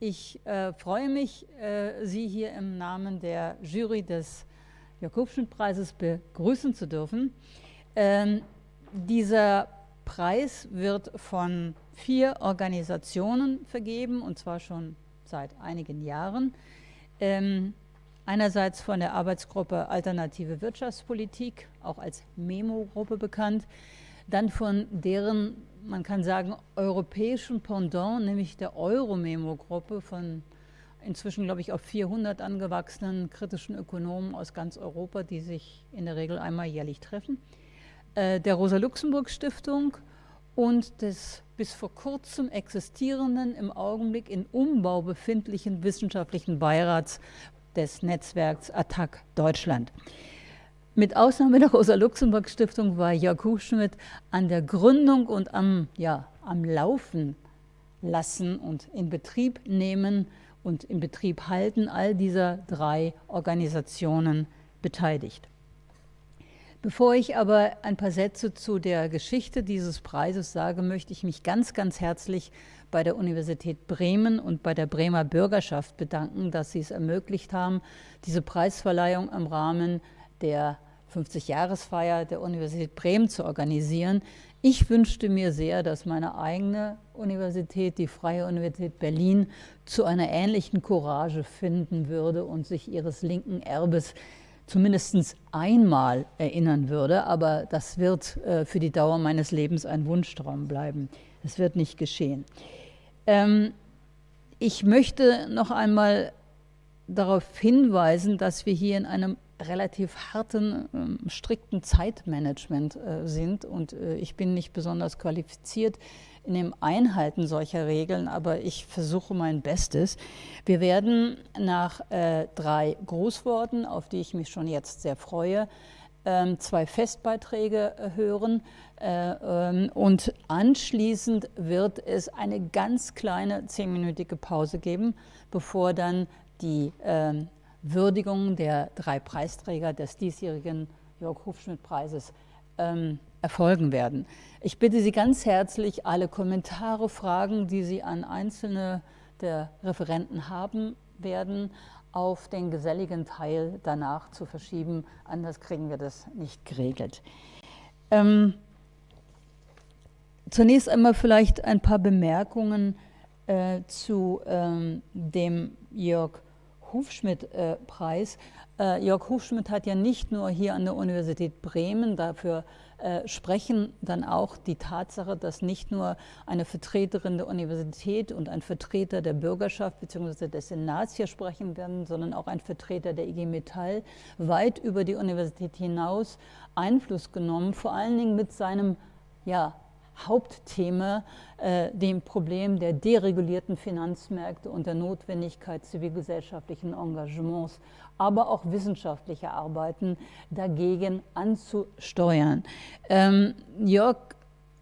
Ich äh, freue mich, äh, Sie hier im Namen der Jury des Jakobschmidt-Preises begrüßen zu dürfen. Ähm, dieser Preis wird von vier Organisationen vergeben, und zwar schon seit einigen Jahren. Ähm, einerseits von der Arbeitsgruppe Alternative Wirtschaftspolitik, auch als MEMO-Gruppe bekannt, dann von deren, man kann sagen, europäischen Pendant, nämlich der Euro-Memo-Gruppe von inzwischen, glaube ich, auf 400 angewachsenen kritischen Ökonomen aus ganz Europa, die sich in der Regel einmal jährlich treffen, äh, der Rosa-Luxemburg-Stiftung und des bis vor kurzem existierenden, im Augenblick in Umbau befindlichen wissenschaftlichen Beirats des Netzwerks Attac Deutschland. Mit Ausnahme der Rosa-Luxemburg-Stiftung war Jörg Hufschmidt an der Gründung und am, ja, am Laufen lassen und in Betrieb nehmen und in Betrieb halten all dieser drei Organisationen beteiligt. Bevor ich aber ein paar Sätze zu der Geschichte dieses Preises sage, möchte ich mich ganz, ganz herzlich bei der Universität Bremen und bei der Bremer Bürgerschaft bedanken, dass sie es ermöglicht haben, diese Preisverleihung im Rahmen der 50-Jahresfeier der Universität Bremen zu organisieren. Ich wünschte mir sehr, dass meine eigene Universität, die Freie Universität Berlin, zu einer ähnlichen Courage finden würde und sich ihres linken Erbes zumindest einmal erinnern würde. Aber das wird äh, für die Dauer meines Lebens ein Wunschtraum bleiben. Das wird nicht geschehen. Ähm, ich möchte noch einmal darauf hinweisen, dass wir hier in einem relativ harten, ähm, strikten Zeitmanagement äh, sind und äh, ich bin nicht besonders qualifiziert in dem Einhalten solcher Regeln, aber ich versuche mein Bestes. Wir werden nach äh, drei Grußworten, auf die ich mich schon jetzt sehr freue, ähm, zwei Festbeiträge hören äh, ähm, und anschließend wird es eine ganz kleine zehnminütige Pause geben, bevor dann die ähm, Würdigung der drei Preisträger des diesjährigen Jörg Hufschmidt-Preises ähm, erfolgen werden. Ich bitte Sie ganz herzlich, alle Kommentare, Fragen, die Sie an einzelne der Referenten haben werden, auf den geselligen Teil danach zu verschieben. Anders kriegen wir das nicht geregelt. Ähm, zunächst einmal vielleicht ein paar Bemerkungen äh, zu ähm, dem Jörg Hufschmidt-Preis. Äh, Jörg Hufschmidt hat ja nicht nur hier an der Universität Bremen, dafür äh, sprechen dann auch die Tatsache, dass nicht nur eine Vertreterin der Universität und ein Vertreter der Bürgerschaft bzw. des Senats hier sprechen werden, sondern auch ein Vertreter der IG Metall weit über die Universität hinaus Einfluss genommen, vor allen Dingen mit seinem ja, Hauptthema, äh, dem Problem der deregulierten Finanzmärkte und der Notwendigkeit zivilgesellschaftlichen Engagements, aber auch wissenschaftlicher Arbeiten dagegen anzusteuern. Ähm, Jörg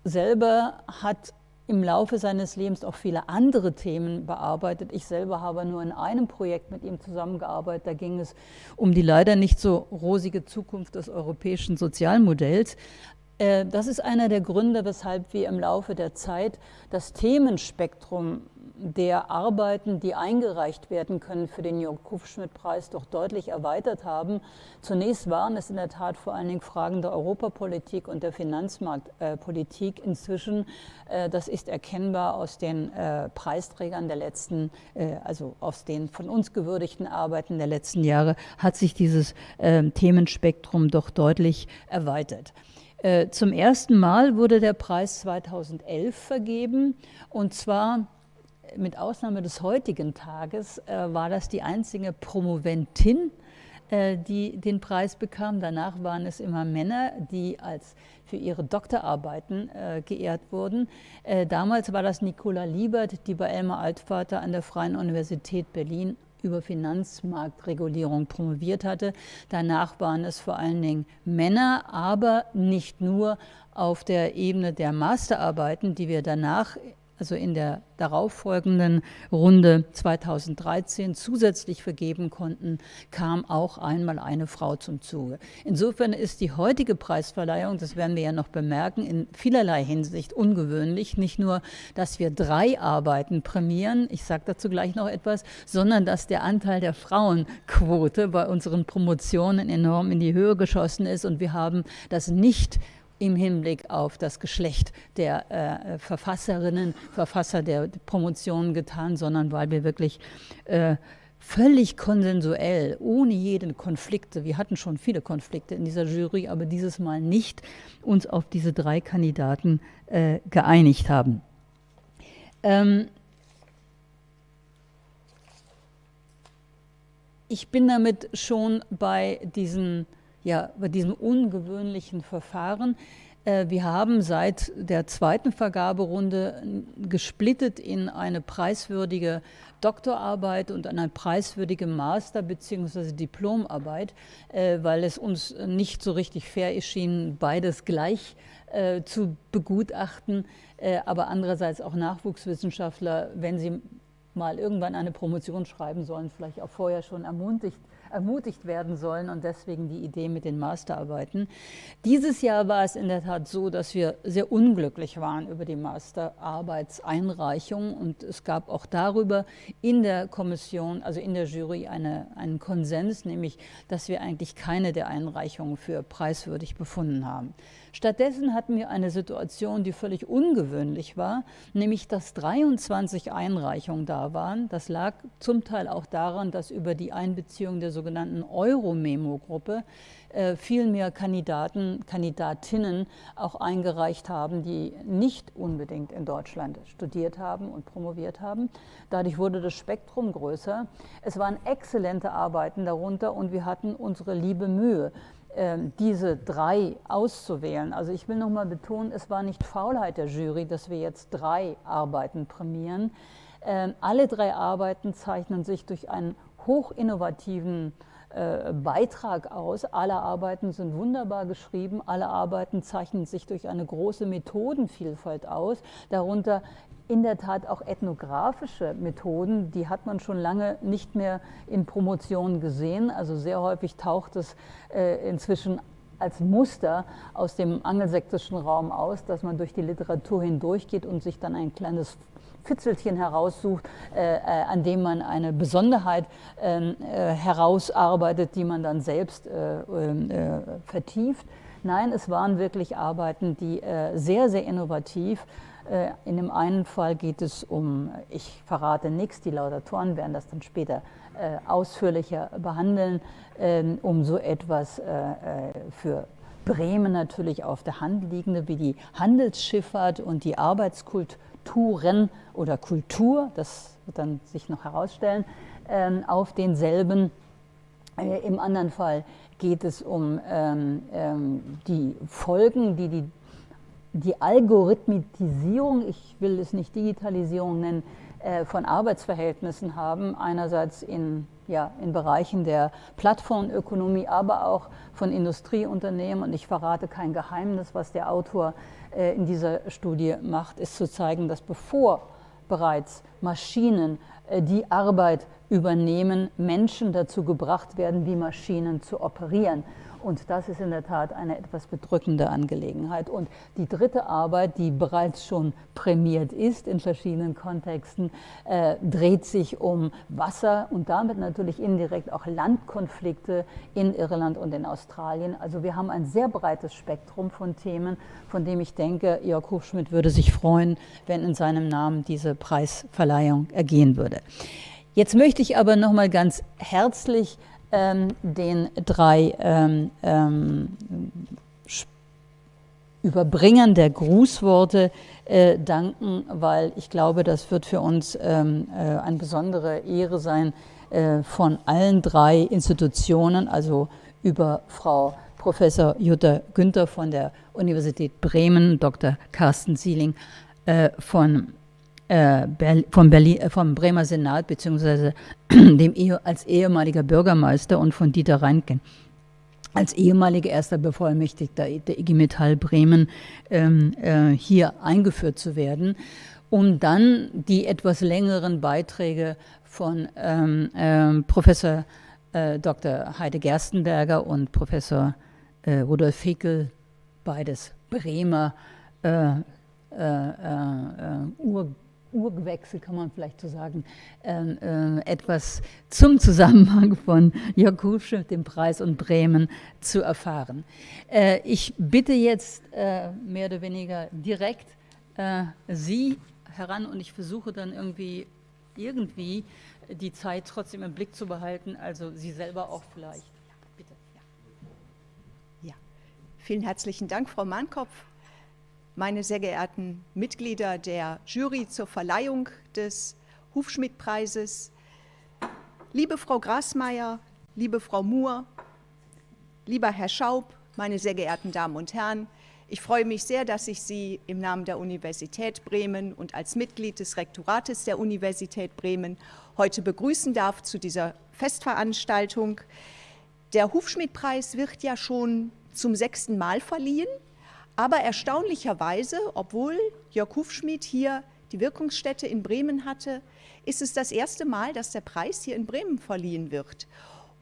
selber hat im Laufe seines Lebens auch viele andere Themen bearbeitet. Ich selber habe nur in einem Projekt mit ihm zusammengearbeitet. Da ging es um die leider nicht so rosige Zukunft des europäischen Sozialmodells. Äh, das ist einer der Gründe, weshalb wir im Laufe der Zeit das Themenspektrum der Arbeiten, die eingereicht werden können für den Jörg Kufschmidt-Preis, doch deutlich erweitert haben. Zunächst waren es in der Tat vor allen Dingen Fragen der Europapolitik und der Finanzmarktpolitik. Inzwischen, äh, das ist erkennbar aus den äh, Preisträgern der letzten, also aus den von uns gewürdigten Arbeiten der letzten Jahre, hat sich dieses Themenspektrum doch deutlich erweitert. Äh, zum ersten Mal wurde der Preis 2011 vergeben und zwar mit Ausnahme des heutigen Tages äh, war das die einzige Promoventin, äh, die den Preis bekam. Danach waren es immer Männer, die als für ihre Doktorarbeiten geehrt wurden. damals war das Nicola Liebert, die bei Elmar Altvater an der Freien Universität Berlin über Finanzmarktregulierung promoviert hatte. Danach waren es vor allen Dingen Männer, aber nicht nur auf der Ebene der Masterarbeiten, die wir danach also in der darauffolgenden Runde 2013 zusätzlich vergeben konnten, kam auch einmal eine Frau zum Zuge. Insofern ist die heutige Preisverleihung, das werden wir ja noch bemerken, in vielerlei Hinsicht ungewöhnlich. Nicht nur, dass wir drei Arbeiten prämieren, ich sage dazu gleich noch etwas, sondern dass der Anteil der Frauenquote bei unseren Promotionen enorm in die Höhe geschossen ist und wir haben das nicht im Hinblick auf das Geschlecht der äh, Verfasserinnen, Verfasser der Promotionen getan, sondern weil wir wirklich äh, völlig konsensuell, ohne jeden Konflikte, wir hatten schon viele Konflikte in dieser Jury, aber dieses Mal nicht uns auf diese drei Kandidaten äh, geeinigt haben. Ähm, ich bin damit schon bei diesen ja, bei diesem ungewöhnlichen Verfahren. Äh, wir haben seit der zweiten Vergaberunde gesplittet in eine preiswürdige Doktorarbeit und eine preiswürdige Master- bzw. Diplomarbeit, äh, weil es uns nicht so richtig fair erschien, beides gleich äh, zu begutachten. Aber andererseits auch Nachwuchswissenschaftler, wenn sie mal irgendwann eine Promotion schreiben sollen, vielleicht auch vorher schon ermutigt ermutigt werden sollen und deswegen die Idee mit den Masterarbeiten. Dieses Jahr war es in der Tat so, dass wir sehr unglücklich waren über die Masterarbeitseinreichung und es gab auch darüber in der Kommission, also in der Jury, eine, einen Konsens, nämlich, dass wir eigentlich keine der Einreichungen für preiswürdig befunden haben. Stattdessen hatten wir eine Situation, die völlig ungewöhnlich war, nämlich dass 23 Einreichungen da waren. Das lag zum Teil auch daran, dass über die Einbeziehung der sogenannten Euro-Memo-Gruppe äh, viel mehr Kandidaten, Kandidatinnen auch eingereicht haben, die nicht unbedingt in Deutschland studiert haben und promoviert haben. Dadurch wurde das Spektrum größer. Es waren exzellente Arbeiten darunter und wir hatten unsere liebe Mühe. Ähm, diese drei auszuwählen. Also ich will nochmal betonen, es war nicht Faulheit der Jury, dass wir jetzt drei Arbeiten prämieren. Ähm, alle drei Arbeiten zeichnen sich durch einen hochinnovativen äh, Beitrag aus. Alle Arbeiten sind wunderbar geschrieben, alle Arbeiten zeichnen sich durch eine große Methodenvielfalt aus, darunter in der Tat auch ethnografische Methoden, die hat man schon lange nicht mehr in Promotionen gesehen. Also sehr häufig taucht es äh, inzwischen als Muster aus dem angelsächsischen Raum aus, dass man durch die Literatur hindurchgeht und sich dann ein kleines Fitzelchen heraussucht, äh, äh, an dem man eine Besonderheit ähm, äh, herausarbeitet, die man dann selbst äh, ähm, äh, vertieft. Nein, es waren wirklich Arbeiten, die äh, sehr, sehr innovativ in dem einen Fall geht es um, ich verrate nichts, die Laudatoren werden das dann später ausführlicher behandeln, ähm, um so etwas für Bremen natürlich auf der Hand liegende, wie die Handelsschifffahrt und die Arbeitskultur Kulturen oder Kultur, das wird dann sich noch herausstellen, ähm, auf denselben. Äh, Im anderen Fall geht es um ähm, die Folgen, die die, die Algorithmisierung, ich will es nicht Digitalisierung nennen, äh, von Arbeitsverhältnissen haben, einerseits in, ja, in Bereichen der Plattformökonomie, aber auch von Industrieunternehmen. Und ich verrate kein Geheimnis, was der Autor äh, in dieser Studie macht, ist zu zeigen, dass bevor bereits Maschinen äh, die Arbeit übernehmen, Menschen dazu gebracht werden, wie Maschinen zu operieren. Und das ist in der Tat eine etwas bedrückende Angelegenheit. Und die dritte Arbeit, die bereits schon prämiert ist in verschiedenen Kontexten, äh, dreht sich um Wasser und damit natürlich indirekt auch Landkonflikte in Irland und in Australien. Also wir haben ein sehr breites Spektrum von Themen, von dem ich denke, Jörg Hufschmidt würde sich freuen, wenn in seinem Namen diese Preisverleihung ergehen würde. Jetzt möchte ich aber noch mal ganz herzlich ähm, den drei ähm, ähm, Überbringern der Grußworte äh, danken, weil ich glaube, das wird für uns ähm, äh, eine besondere Ehre sein, äh, von allen drei Institutionen, also über Frau Professor Jutta Günther von der Universität Bremen, Dr. Carsten Sieling äh, von äh, vom, Berlin, äh, vom Bremer Senat beziehungsweise als ehemaliger Bürgermeister und von Dieter Reinken als ehemaliger erster Bevollmächtigter der IG Metall Bremen ähm, äh, hier eingeführt zu werden, um dann die etwas längeren Beiträge von ähm, ähm, Professor äh, Dr. Heide Gerstenberger und Professor äh, Rudolf Fickel, beides Bremer äh, äh, äh, Ur Urgewechsel, kann man vielleicht so sagen, ähm, äh, etwas zum Zusammenhang von Jörg Husche, dem Preis und Bremen zu erfahren. Äh, ich bitte jetzt äh, mehr oder weniger direkt äh, Sie heran und ich versuche dann irgendwie, irgendwie die Zeit trotzdem im Blick zu behalten, also Sie selber auch vielleicht. Bitte. Ja. ja. Vielen herzlichen Dank, Frau Mahnkopf meine sehr geehrten Mitglieder der Jury zur Verleihung des Hufschmidt-Preises, liebe Frau Grasmeier, liebe Frau Muhr, lieber Herr Schaub, meine sehr geehrten Damen und Herren, ich freue mich sehr, dass ich Sie im Namen der Universität Bremen und als Mitglied des Rektorates der Universität Bremen heute begrüßen darf zu dieser Festveranstaltung. Der Hufschmidt-Preis wird ja schon zum sechsten Mal verliehen. Aber erstaunlicherweise, obwohl Jörg Hufschmied hier die Wirkungsstätte in Bremen hatte, ist es das erste Mal, dass der Preis hier in Bremen verliehen wird.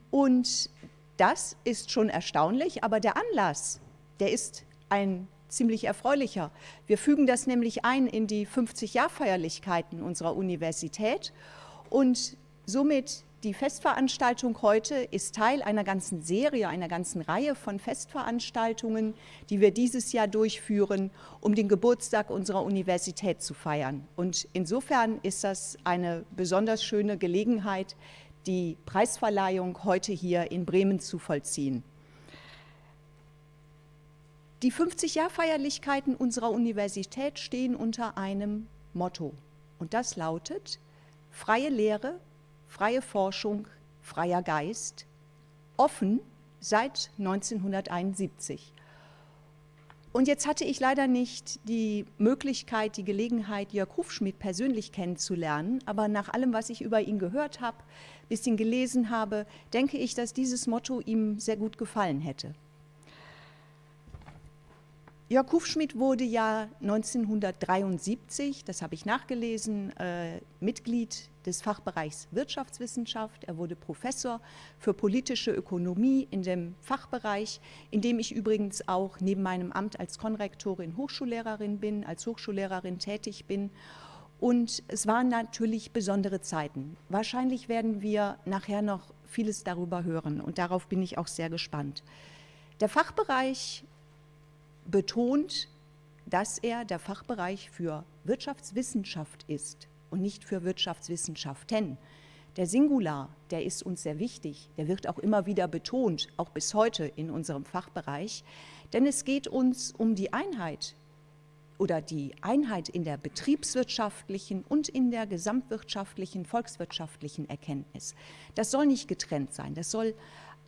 Und das ist schon erstaunlich, aber der Anlass, der ist ein ziemlich erfreulicher. Wir fügen das nämlich ein in die 50-Jahr-Feierlichkeiten unserer Universität und somit die Festveranstaltung heute ist Teil einer ganzen Serie, einer ganzen Reihe von Festveranstaltungen, die wir dieses Jahr durchführen, um den Geburtstag unserer Universität zu feiern. Und insofern ist das eine besonders schöne Gelegenheit, die Preisverleihung heute hier in Bremen zu vollziehen. Die 50-Jahr-Feierlichkeiten unserer Universität stehen unter einem Motto. Und das lautet, freie Lehre, freie Forschung, freier Geist, offen seit 1971. Und jetzt hatte ich leider nicht die Möglichkeit, die Gelegenheit, Jörg Hufschmidt persönlich kennenzulernen, aber nach allem, was ich über ihn gehört habe, bisschen gelesen habe, denke ich, dass dieses Motto ihm sehr gut gefallen hätte. Jörg Hufschmidt wurde ja 1973, das habe ich nachgelesen, äh, Mitglied des Fachbereichs Wirtschaftswissenschaft. Er wurde Professor für politische Ökonomie in dem Fachbereich, in dem ich übrigens auch neben meinem Amt als Konrektorin Hochschullehrerin bin, als Hochschullehrerin tätig bin. Und es waren natürlich besondere Zeiten. Wahrscheinlich werden wir nachher noch vieles darüber hören und darauf bin ich auch sehr gespannt. Der Fachbereich betont, dass er der Fachbereich für Wirtschaftswissenschaft ist und nicht für Wirtschaftswissenschaften. Der Singular, der ist uns sehr wichtig, der wird auch immer wieder betont, auch bis heute in unserem Fachbereich, denn es geht uns um die Einheit oder die Einheit in der betriebswirtschaftlichen und in der gesamtwirtschaftlichen, volkswirtschaftlichen Erkenntnis. Das soll nicht getrennt sein, das soll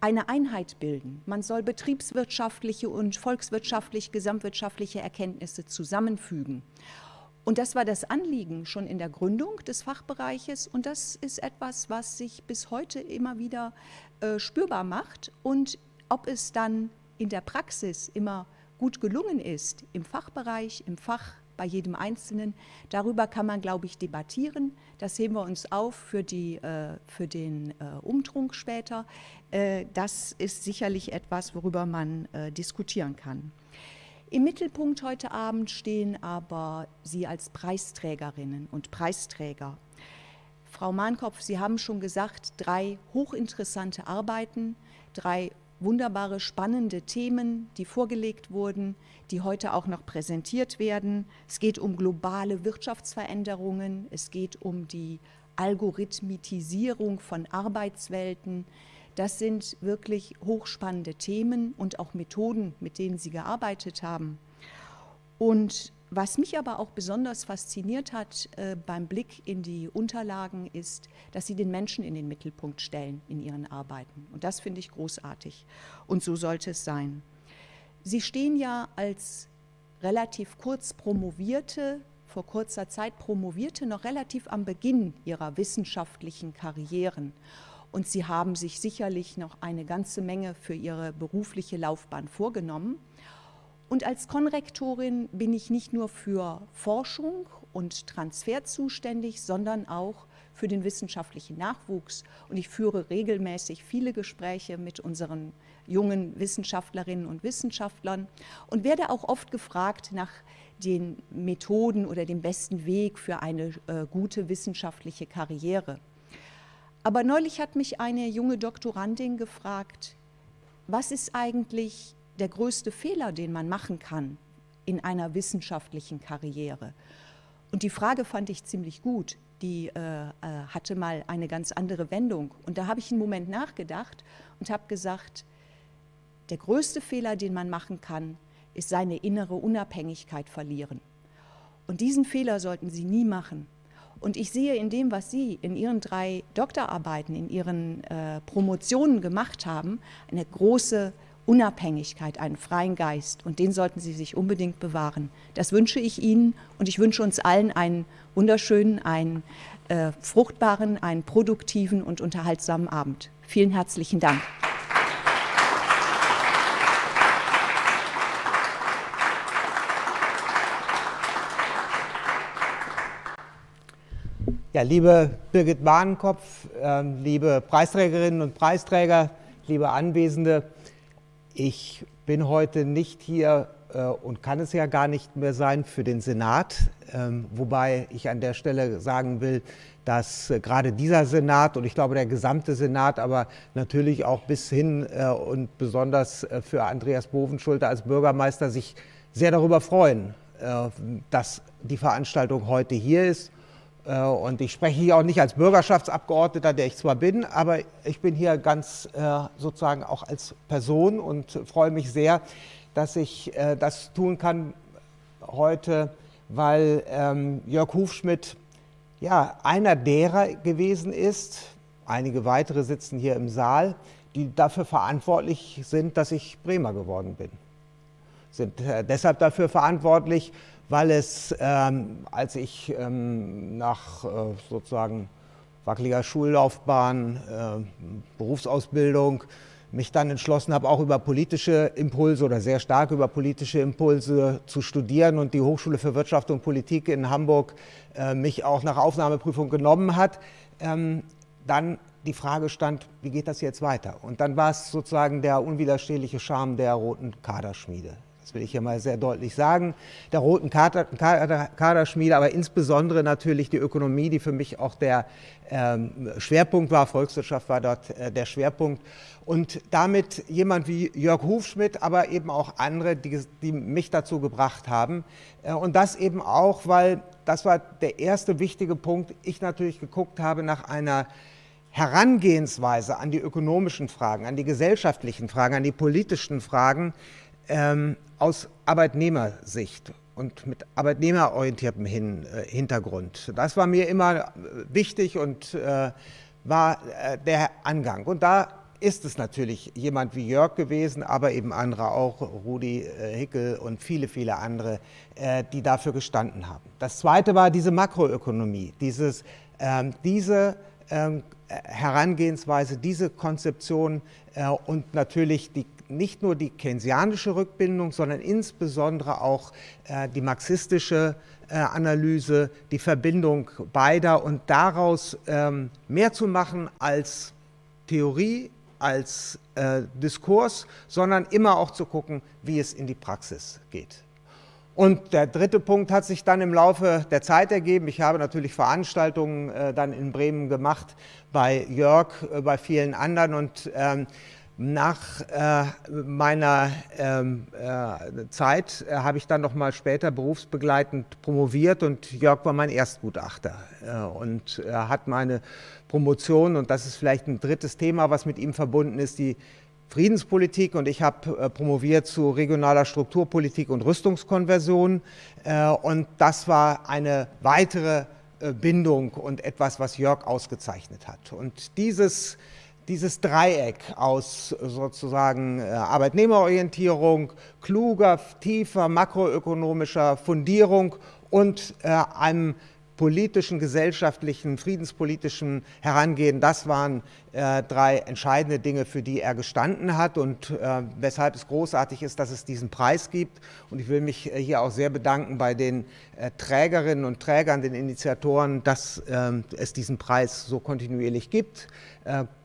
eine Einheit bilden. Man soll betriebswirtschaftliche und volkswirtschaftlich, gesamtwirtschaftliche Erkenntnisse zusammenfügen. Und das war das Anliegen schon in der Gründung des Fachbereiches und das ist etwas, was sich bis heute immer wieder äh, spürbar macht und ob es dann in der Praxis immer gut gelungen ist, im Fachbereich, im Fach bei jedem Einzelnen. Darüber kann man, glaube ich, debattieren. Das heben wir uns auf für, die, äh, für den äh, Umtrunk später. Äh, das ist sicherlich etwas, worüber man diskutieren kann. Im Mittelpunkt heute Abend stehen aber Sie als Preisträgerinnen und Preisträger. Frau Mahnkopf, Sie haben schon gesagt, drei hochinteressante Arbeiten, drei wunderbare, spannende Themen, die vorgelegt wurden, die heute auch noch präsentiert werden. Es geht um globale Wirtschaftsveränderungen, es geht um die Algorithmitisierung von Arbeitswelten. Das sind wirklich hochspannende Themen und auch Methoden, mit denen Sie gearbeitet haben. Und was mich aber auch besonders fasziniert hat äh, beim Blick in die Unterlagen ist, dass sie den Menschen in den Mittelpunkt stellen in ihren Arbeiten. Und das finde ich großartig. Und so sollte es sein. Sie stehen ja als relativ kurz promovierte, vor kurzer Zeit promovierte, noch relativ am Beginn ihrer wissenschaftlichen Karrieren. und Sie haben sich sicherlich noch eine ganze Menge für Ihre berufliche Laufbahn vorgenommen. Und als Konrektorin bin ich nicht nur für Forschung und Transfer zuständig, sondern auch für den wissenschaftlichen Nachwuchs. Und ich führe regelmäßig viele Gespräche mit unseren jungen Wissenschaftlerinnen und Wissenschaftlern und werde auch oft gefragt nach den Methoden oder dem besten Weg für eine äh, gute wissenschaftliche Karriere. Aber neulich hat mich eine junge Doktorandin gefragt, was ist eigentlich der größte Fehler, den man machen kann in einer wissenschaftlichen Karriere? Und die Frage fand ich ziemlich gut. Die äh, äh hatte mal eine ganz andere Wendung. Und da habe ich einen Moment nachgedacht und habe gesagt, der größte Fehler, den man machen kann, ist seine innere Unabhängigkeit verlieren. Und diesen Fehler sollten Sie nie machen. Und ich sehe in dem, was Sie in Ihren drei Doktorarbeiten, in Ihren äh, Promotionen gemacht haben, eine große Unabhängigkeit, einen freien Geist. Und den sollten Sie sich unbedingt bewahren. Das wünsche ich Ihnen und ich wünsche uns allen einen wunderschönen, einen äh, fruchtbaren, einen produktiven und unterhaltsamen Abend. Vielen herzlichen Dank. Ja, liebe Birgit Mahnenkopf, äh, liebe Preisträgerinnen und Preisträger, liebe Anwesende, ich bin heute nicht hier äh, und kann es ja gar nicht mehr sein für den Senat, ähm, wobei ich an der Stelle sagen will, dass äh, gerade dieser Senat und ich glaube der gesamte Senat, aber natürlich auch bis hin äh, und besonders äh, für Andreas Bovenschulte als Bürgermeister sich sehr darüber freuen, äh, dass die Veranstaltung heute hier ist und ich spreche hier auch nicht als Bürgerschaftsabgeordneter, der ich zwar bin, aber ich bin hier ganz äh, sozusagen auch als Person und freue mich sehr, dass ich äh, das tun kann heute, weil ähm, Jörg Hufschmidt ja, einer derer gewesen ist, einige weitere sitzen hier im Saal, die dafür verantwortlich sind, dass ich Bremer geworden bin. Sind deshalb dafür verantwortlich, weil es, ähm, als ich ähm, nach äh, sozusagen wackeliger Schullaufbahn, äh, Berufsausbildung, mich dann entschlossen habe, auch über politische Impulse oder sehr stark über politische Impulse zu studieren und die Hochschule für Wirtschaft und Politik in Hamburg äh, mich auch nach Aufnahmeprüfung genommen hat, ähm, dann die Frage stand, wie geht das jetzt weiter? Und dann war es sozusagen der unwiderstehliche Charme der roten Kaderschmiede das will ich hier mal sehr deutlich sagen, der roten Kader, Kader, Kaderschmiede, aber insbesondere natürlich die Ökonomie, die für mich auch der ähm, Schwerpunkt war, Volkswirtschaft war dort äh, der Schwerpunkt. Und damit jemand wie Jörg Hufschmidt, aber eben auch andere, die, die mich dazu gebracht haben. Äh, und das eben auch, weil das war der erste wichtige Punkt, ich natürlich geguckt habe nach einer Herangehensweise an die ökonomischen Fragen, an die gesellschaftlichen Fragen, an die politischen Fragen, ähm, aus Arbeitnehmersicht und mit arbeitnehmerorientiertem Hin, äh, Hintergrund. Das war mir immer äh, wichtig und äh, war äh, der Angang. Und da ist es natürlich jemand wie Jörg gewesen, aber eben andere auch, Rudi äh, Hickel und viele, viele andere, äh, die dafür gestanden haben. Das Zweite war diese Makroökonomie, dieses, ähm, diese ähm, Herangehensweise, diese Konzeption und natürlich die nicht nur die keynesianische Rückbindung, sondern insbesondere auch äh, die marxistische äh, Analyse, die Verbindung beider und daraus ähm, mehr zu machen als Theorie, als äh, Diskurs, sondern immer auch zu gucken, wie es in die Praxis geht. Und der dritte Punkt hat sich dann im Laufe der Zeit ergeben. Ich habe natürlich Veranstaltungen äh, dann in Bremen gemacht, bei Jörg, äh, bei vielen anderen und ähm, nach äh, meiner ähm, äh, Zeit äh, habe ich dann noch mal später berufsbegleitend promoviert und Jörg war mein Erstgutachter äh, und er hat meine Promotion und das ist vielleicht ein drittes Thema, was mit ihm verbunden ist, die Friedenspolitik und ich habe äh, promoviert zu regionaler Strukturpolitik und Rüstungskonversion äh, und das war eine weitere Bindung und etwas, was Jörg ausgezeichnet hat. Und dieses dieses Dreieck aus sozusagen äh, Arbeitnehmerorientierung, kluger, tiefer makroökonomischer Fundierung und äh, einem politischen, gesellschaftlichen, friedenspolitischen Herangehen, das waren äh, drei entscheidende Dinge, für die er gestanden hat und äh, weshalb es großartig ist, dass es diesen Preis gibt. Und ich will mich äh, hier auch sehr bedanken bei den äh, Trägerinnen und Trägern, den Initiatoren, dass ähm, es diesen Preis so kontinuierlich gibt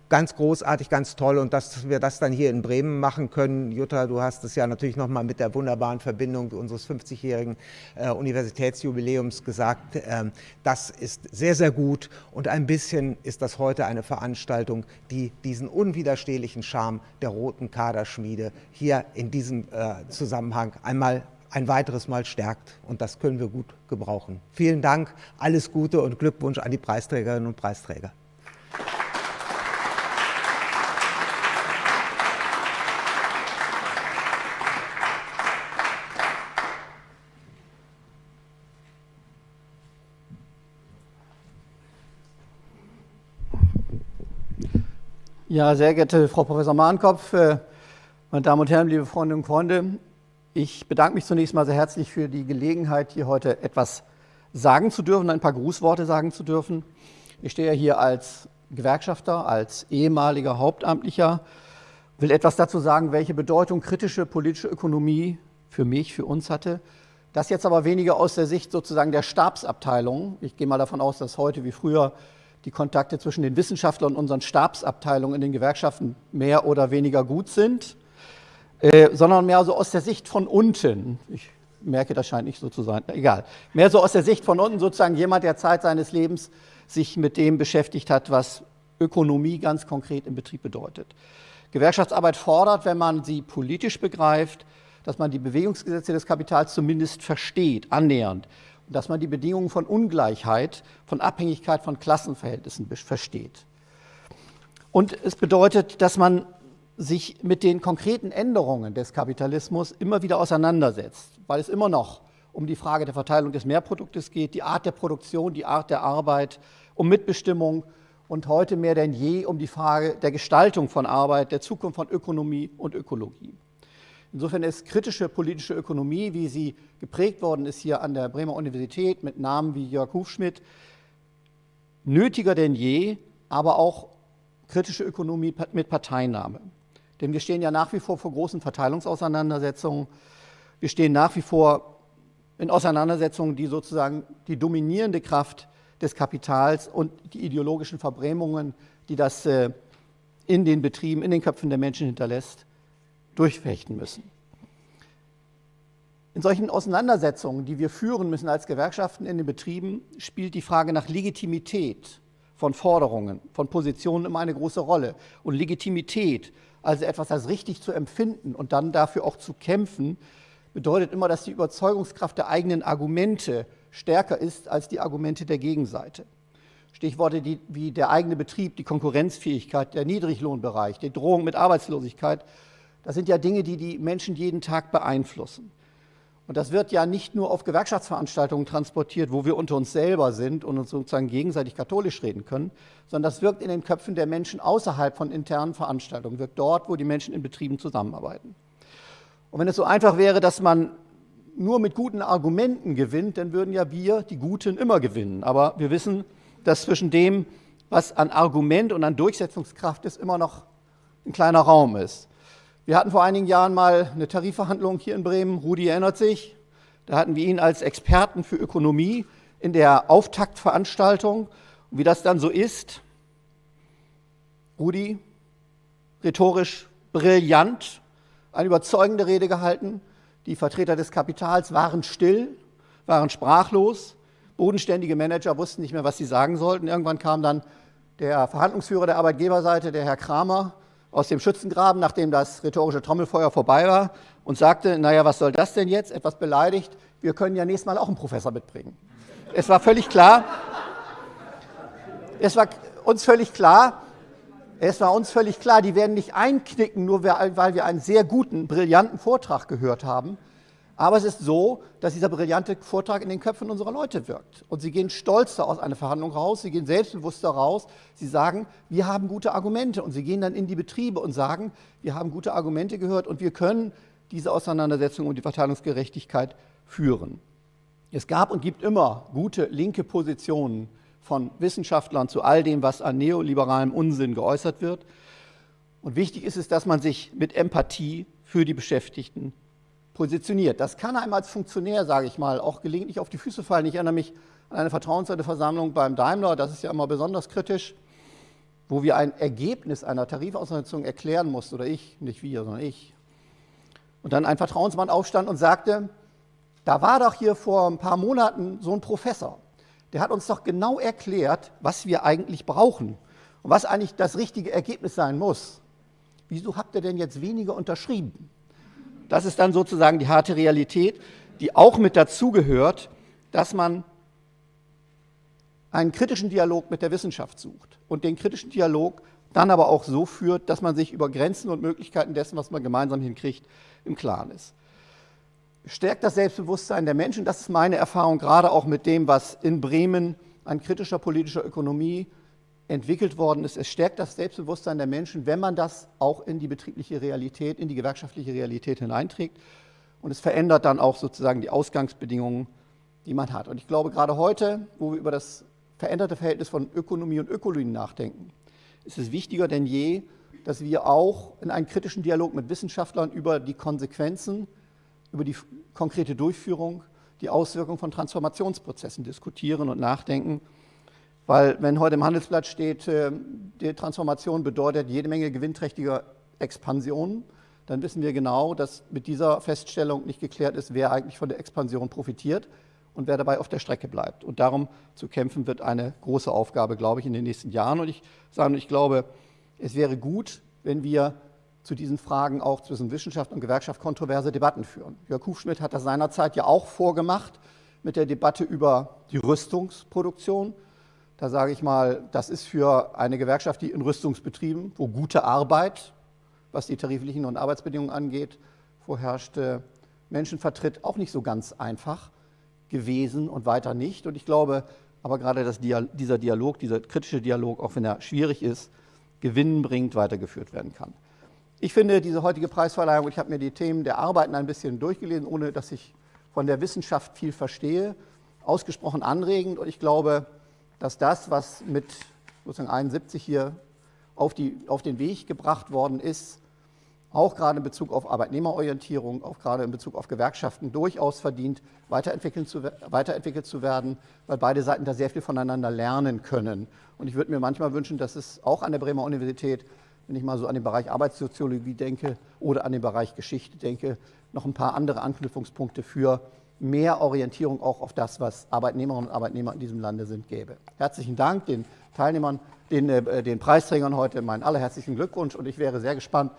ganz großartig, ganz toll und dass wir das dann hier in Bremen machen können. Jutta, du hast es ja natürlich nochmal mit der wunderbaren Verbindung unseres 50-jährigen äh, Universitätsjubiläums gesagt. Ähm, das ist sehr, sehr gut und ein bisschen ist das heute eine Veranstaltung, die diesen unwiderstehlichen Charme der roten Kaderschmiede hier in diesem äh, Zusammenhang einmal ein weiteres Mal stärkt. Und das können wir gut gebrauchen. Vielen Dank, alles Gute und Glückwunsch an die Preisträgerinnen und Preisträger. Ja, sehr geehrte Frau Professor Mahnkopf, äh, meine Damen und Herren, liebe Freundinnen und Freunde, ich bedanke mich zunächst mal sehr herzlich für die Gelegenheit, hier heute etwas sagen zu dürfen, ein paar Grußworte sagen zu dürfen. Ich stehe hier als Gewerkschafter, als ehemaliger Hauptamtlicher, will etwas dazu sagen, welche Bedeutung kritische politische Ökonomie für mich, für uns hatte. Das jetzt aber weniger aus der Sicht sozusagen der Stabsabteilung. Ich gehe mal davon aus, dass heute wie früher die Kontakte zwischen den Wissenschaftlern und unseren Stabsabteilungen in den Gewerkschaften mehr oder weniger gut sind, äh, sondern mehr so aus der Sicht von unten. Ich merke, das scheint nicht so zu sein, egal. Mehr so aus der Sicht von unten, sozusagen jemand, der Zeit seines Lebens sich mit dem beschäftigt hat, was Ökonomie ganz konkret im Betrieb bedeutet. Gewerkschaftsarbeit fordert, wenn man sie politisch begreift, dass man die Bewegungsgesetze des Kapitals zumindest versteht, annähernd dass man die Bedingungen von Ungleichheit, von Abhängigkeit von Klassenverhältnissen versteht. Und es bedeutet, dass man sich mit den konkreten Änderungen des Kapitalismus immer wieder auseinandersetzt, weil es immer noch um die Frage der Verteilung des Mehrproduktes geht, die Art der Produktion, die Art der Arbeit, um Mitbestimmung und heute mehr denn je um die Frage der Gestaltung von Arbeit, der Zukunft von Ökonomie und Ökologie. Insofern ist kritische politische Ökonomie, wie sie geprägt worden ist hier an der Bremer Universität mit Namen wie Jörg Hufschmidt, nötiger denn je, aber auch kritische Ökonomie mit Parteinahme. Denn wir stehen ja nach wie vor vor großen Verteilungsauseinandersetzungen. Wir stehen nach wie vor in Auseinandersetzungen, die sozusagen die dominierende Kraft des Kapitals und die ideologischen Verbrämungen, die das äh, in den Betrieben, in den Köpfen der Menschen hinterlässt, durchfechten müssen. In solchen Auseinandersetzungen, die wir führen müssen als Gewerkschaften in den Betrieben, spielt die Frage nach Legitimität von Forderungen, von Positionen immer eine große Rolle. Und Legitimität, also etwas als richtig zu empfinden und dann dafür auch zu kämpfen, bedeutet immer, dass die Überzeugungskraft der eigenen Argumente stärker ist als die Argumente der Gegenseite. Stichworte wie der eigene Betrieb, die Konkurrenzfähigkeit, der Niedriglohnbereich, die Drohung mit Arbeitslosigkeit das sind ja Dinge, die die Menschen jeden Tag beeinflussen. Und das wird ja nicht nur auf Gewerkschaftsveranstaltungen transportiert, wo wir unter uns selber sind und uns sozusagen gegenseitig katholisch reden können, sondern das wirkt in den Köpfen der Menschen außerhalb von internen Veranstaltungen, wirkt dort, wo die Menschen in Betrieben zusammenarbeiten. Und wenn es so einfach wäre, dass man nur mit guten Argumenten gewinnt, dann würden ja wir, die Guten, immer gewinnen. Aber wir wissen, dass zwischen dem, was an Argument und an Durchsetzungskraft ist, immer noch ein kleiner Raum ist. Wir hatten vor einigen Jahren mal eine Tarifverhandlung hier in Bremen. Rudi erinnert sich. Da hatten wir ihn als Experten für Ökonomie in der Auftaktveranstaltung. Und wie das dann so ist, Rudi, rhetorisch brillant, eine überzeugende Rede gehalten. Die Vertreter des Kapitals waren still, waren sprachlos. Bodenständige Manager wussten nicht mehr, was sie sagen sollten. Irgendwann kam dann der Verhandlungsführer der Arbeitgeberseite, der Herr Kramer, aus dem Schützengraben, nachdem das rhetorische Trommelfeuer vorbei war und sagte, naja, was soll das denn jetzt? Etwas beleidigt, wir können ja nächstes Mal auch einen Professor mitbringen. Es war völlig klar, es war uns völlig klar, es war uns völlig klar, die werden nicht einknicken, nur weil wir einen sehr guten, brillanten Vortrag gehört haben, aber es ist so, dass dieser brillante Vortrag in den Köpfen unserer Leute wirkt. Und sie gehen stolzer aus einer Verhandlung raus, sie gehen selbstbewusster raus, sie sagen, wir haben gute Argumente. Und sie gehen dann in die Betriebe und sagen, wir haben gute Argumente gehört und wir können diese Auseinandersetzung um die Verteilungsgerechtigkeit führen. Es gab und gibt immer gute linke Positionen von Wissenschaftlern zu all dem, was an neoliberalem Unsinn geäußert wird. Und wichtig ist es, dass man sich mit Empathie für die Beschäftigten positioniert. Das kann einem als Funktionär, sage ich mal, auch gelegentlich auf die Füße fallen. Ich erinnere mich an eine Vertrauensversammlung beim Daimler, das ist ja immer besonders kritisch, wo wir ein Ergebnis einer Tarifauseinandersetzung erklären mussten, oder ich, nicht wir, sondern ich. Und dann ein Vertrauensmann aufstand und sagte, da war doch hier vor ein paar Monaten so ein Professor, der hat uns doch genau erklärt, was wir eigentlich brauchen und was eigentlich das richtige Ergebnis sein muss. Wieso habt ihr denn jetzt weniger unterschrieben? Das ist dann sozusagen die harte Realität, die auch mit dazugehört, dass man einen kritischen Dialog mit der Wissenschaft sucht und den kritischen Dialog dann aber auch so führt, dass man sich über Grenzen und Möglichkeiten dessen, was man gemeinsam hinkriegt, im Klaren ist. Stärkt das Selbstbewusstsein der Menschen, das ist meine Erfahrung, gerade auch mit dem, was in Bremen an kritischer politischer Ökonomie entwickelt worden ist. Es stärkt das Selbstbewusstsein der Menschen, wenn man das auch in die betriebliche Realität, in die gewerkschaftliche Realität hineinträgt. Und es verändert dann auch sozusagen die Ausgangsbedingungen, die man hat. Und ich glaube, gerade heute, wo wir über das veränderte Verhältnis von Ökonomie und Ökologie nachdenken, ist es wichtiger denn je, dass wir auch in einen kritischen Dialog mit Wissenschaftlern über die Konsequenzen, über die konkrete Durchführung, die Auswirkungen von Transformationsprozessen diskutieren und nachdenken. Weil wenn heute im Handelsblatt steht, äh, die Transformation bedeutet jede Menge gewinnträchtiger Expansion, dann wissen wir genau, dass mit dieser Feststellung nicht geklärt ist, wer eigentlich von der Expansion profitiert und wer dabei auf der Strecke bleibt. Und darum zu kämpfen wird eine große Aufgabe, glaube ich, in den nächsten Jahren. Und ich sage, ich glaube, es wäre gut, wenn wir zu diesen Fragen auch zwischen Wissenschaft und Gewerkschaft kontroverse Debatten führen. Jörg Hufschmidt hat das seinerzeit ja auch vorgemacht mit der Debatte über die Rüstungsproduktion. Da sage ich mal, das ist für eine Gewerkschaft, die in Rüstungsbetrieben, wo gute Arbeit, was die tariflichen und Arbeitsbedingungen angeht, vorherrscht, Menschen vertritt, auch nicht so ganz einfach gewesen und weiter nicht. Und ich glaube aber gerade, dass dieser Dialog, dieser kritische Dialog, auch wenn er schwierig ist, gewinnbringend weitergeführt werden kann. Ich finde diese heutige Preisverleihung, ich habe mir die Themen der Arbeiten ein bisschen durchgelesen, ohne dass ich von der Wissenschaft viel verstehe, ausgesprochen anregend. Und ich glaube, dass das, was mit sozusagen 71 hier auf, die, auf den Weg gebracht worden ist, auch gerade in Bezug auf Arbeitnehmerorientierung, auch gerade in Bezug auf Gewerkschaften durchaus verdient, weiterentwickelt zu, weiterentwickelt zu werden, weil beide Seiten da sehr viel voneinander lernen können. Und ich würde mir manchmal wünschen, dass es auch an der Bremer Universität, wenn ich mal so an den Bereich Arbeitssoziologie denke oder an den Bereich Geschichte denke, noch ein paar andere Anknüpfungspunkte für mehr Orientierung auch auf das, was Arbeitnehmerinnen und Arbeitnehmer in diesem Lande sind, gäbe. Herzlichen Dank den Teilnehmern, den, äh, den Preisträgern heute meinen allerherzlichen Glückwunsch und ich wäre sehr gespannt,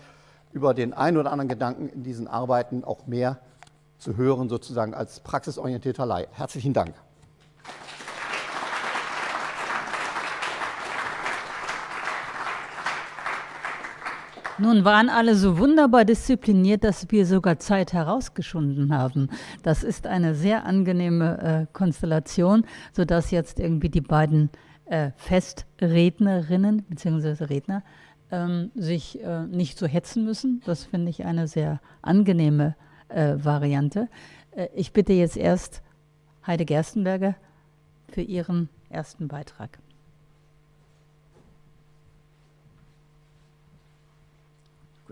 über den einen oder anderen Gedanken in diesen Arbeiten auch mehr zu hören, sozusagen als praxisorientierter Leih. Herzlichen Dank. Nun waren alle so wunderbar diszipliniert, dass wir sogar Zeit herausgeschunden haben. Das ist eine sehr angenehme äh, Konstellation, sodass jetzt irgendwie die beiden äh, Festrednerinnen bzw. Redner ähm, sich äh, nicht so hetzen müssen. Das finde ich eine sehr angenehme äh, Variante. Äh, ich bitte jetzt erst Heide Gerstenberger für ihren ersten Beitrag.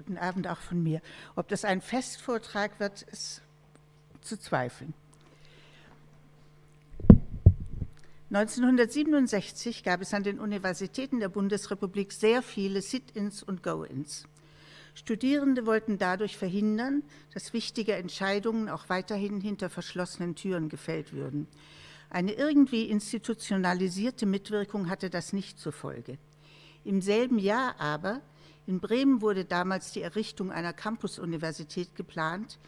Guten Abend auch von mir. Ob das ein Festvortrag wird, ist zu zweifeln. 1967 gab es an den Universitäten der Bundesrepublik sehr viele Sit-ins und Go-ins. Studierende wollten dadurch verhindern, dass wichtige Entscheidungen auch weiterhin hinter verschlossenen Türen gefällt würden. Eine irgendwie institutionalisierte Mitwirkung hatte das nicht zur Folge. Im selben Jahr aber, in Bremen wurde damals die Errichtung einer Campus-Universität geplant,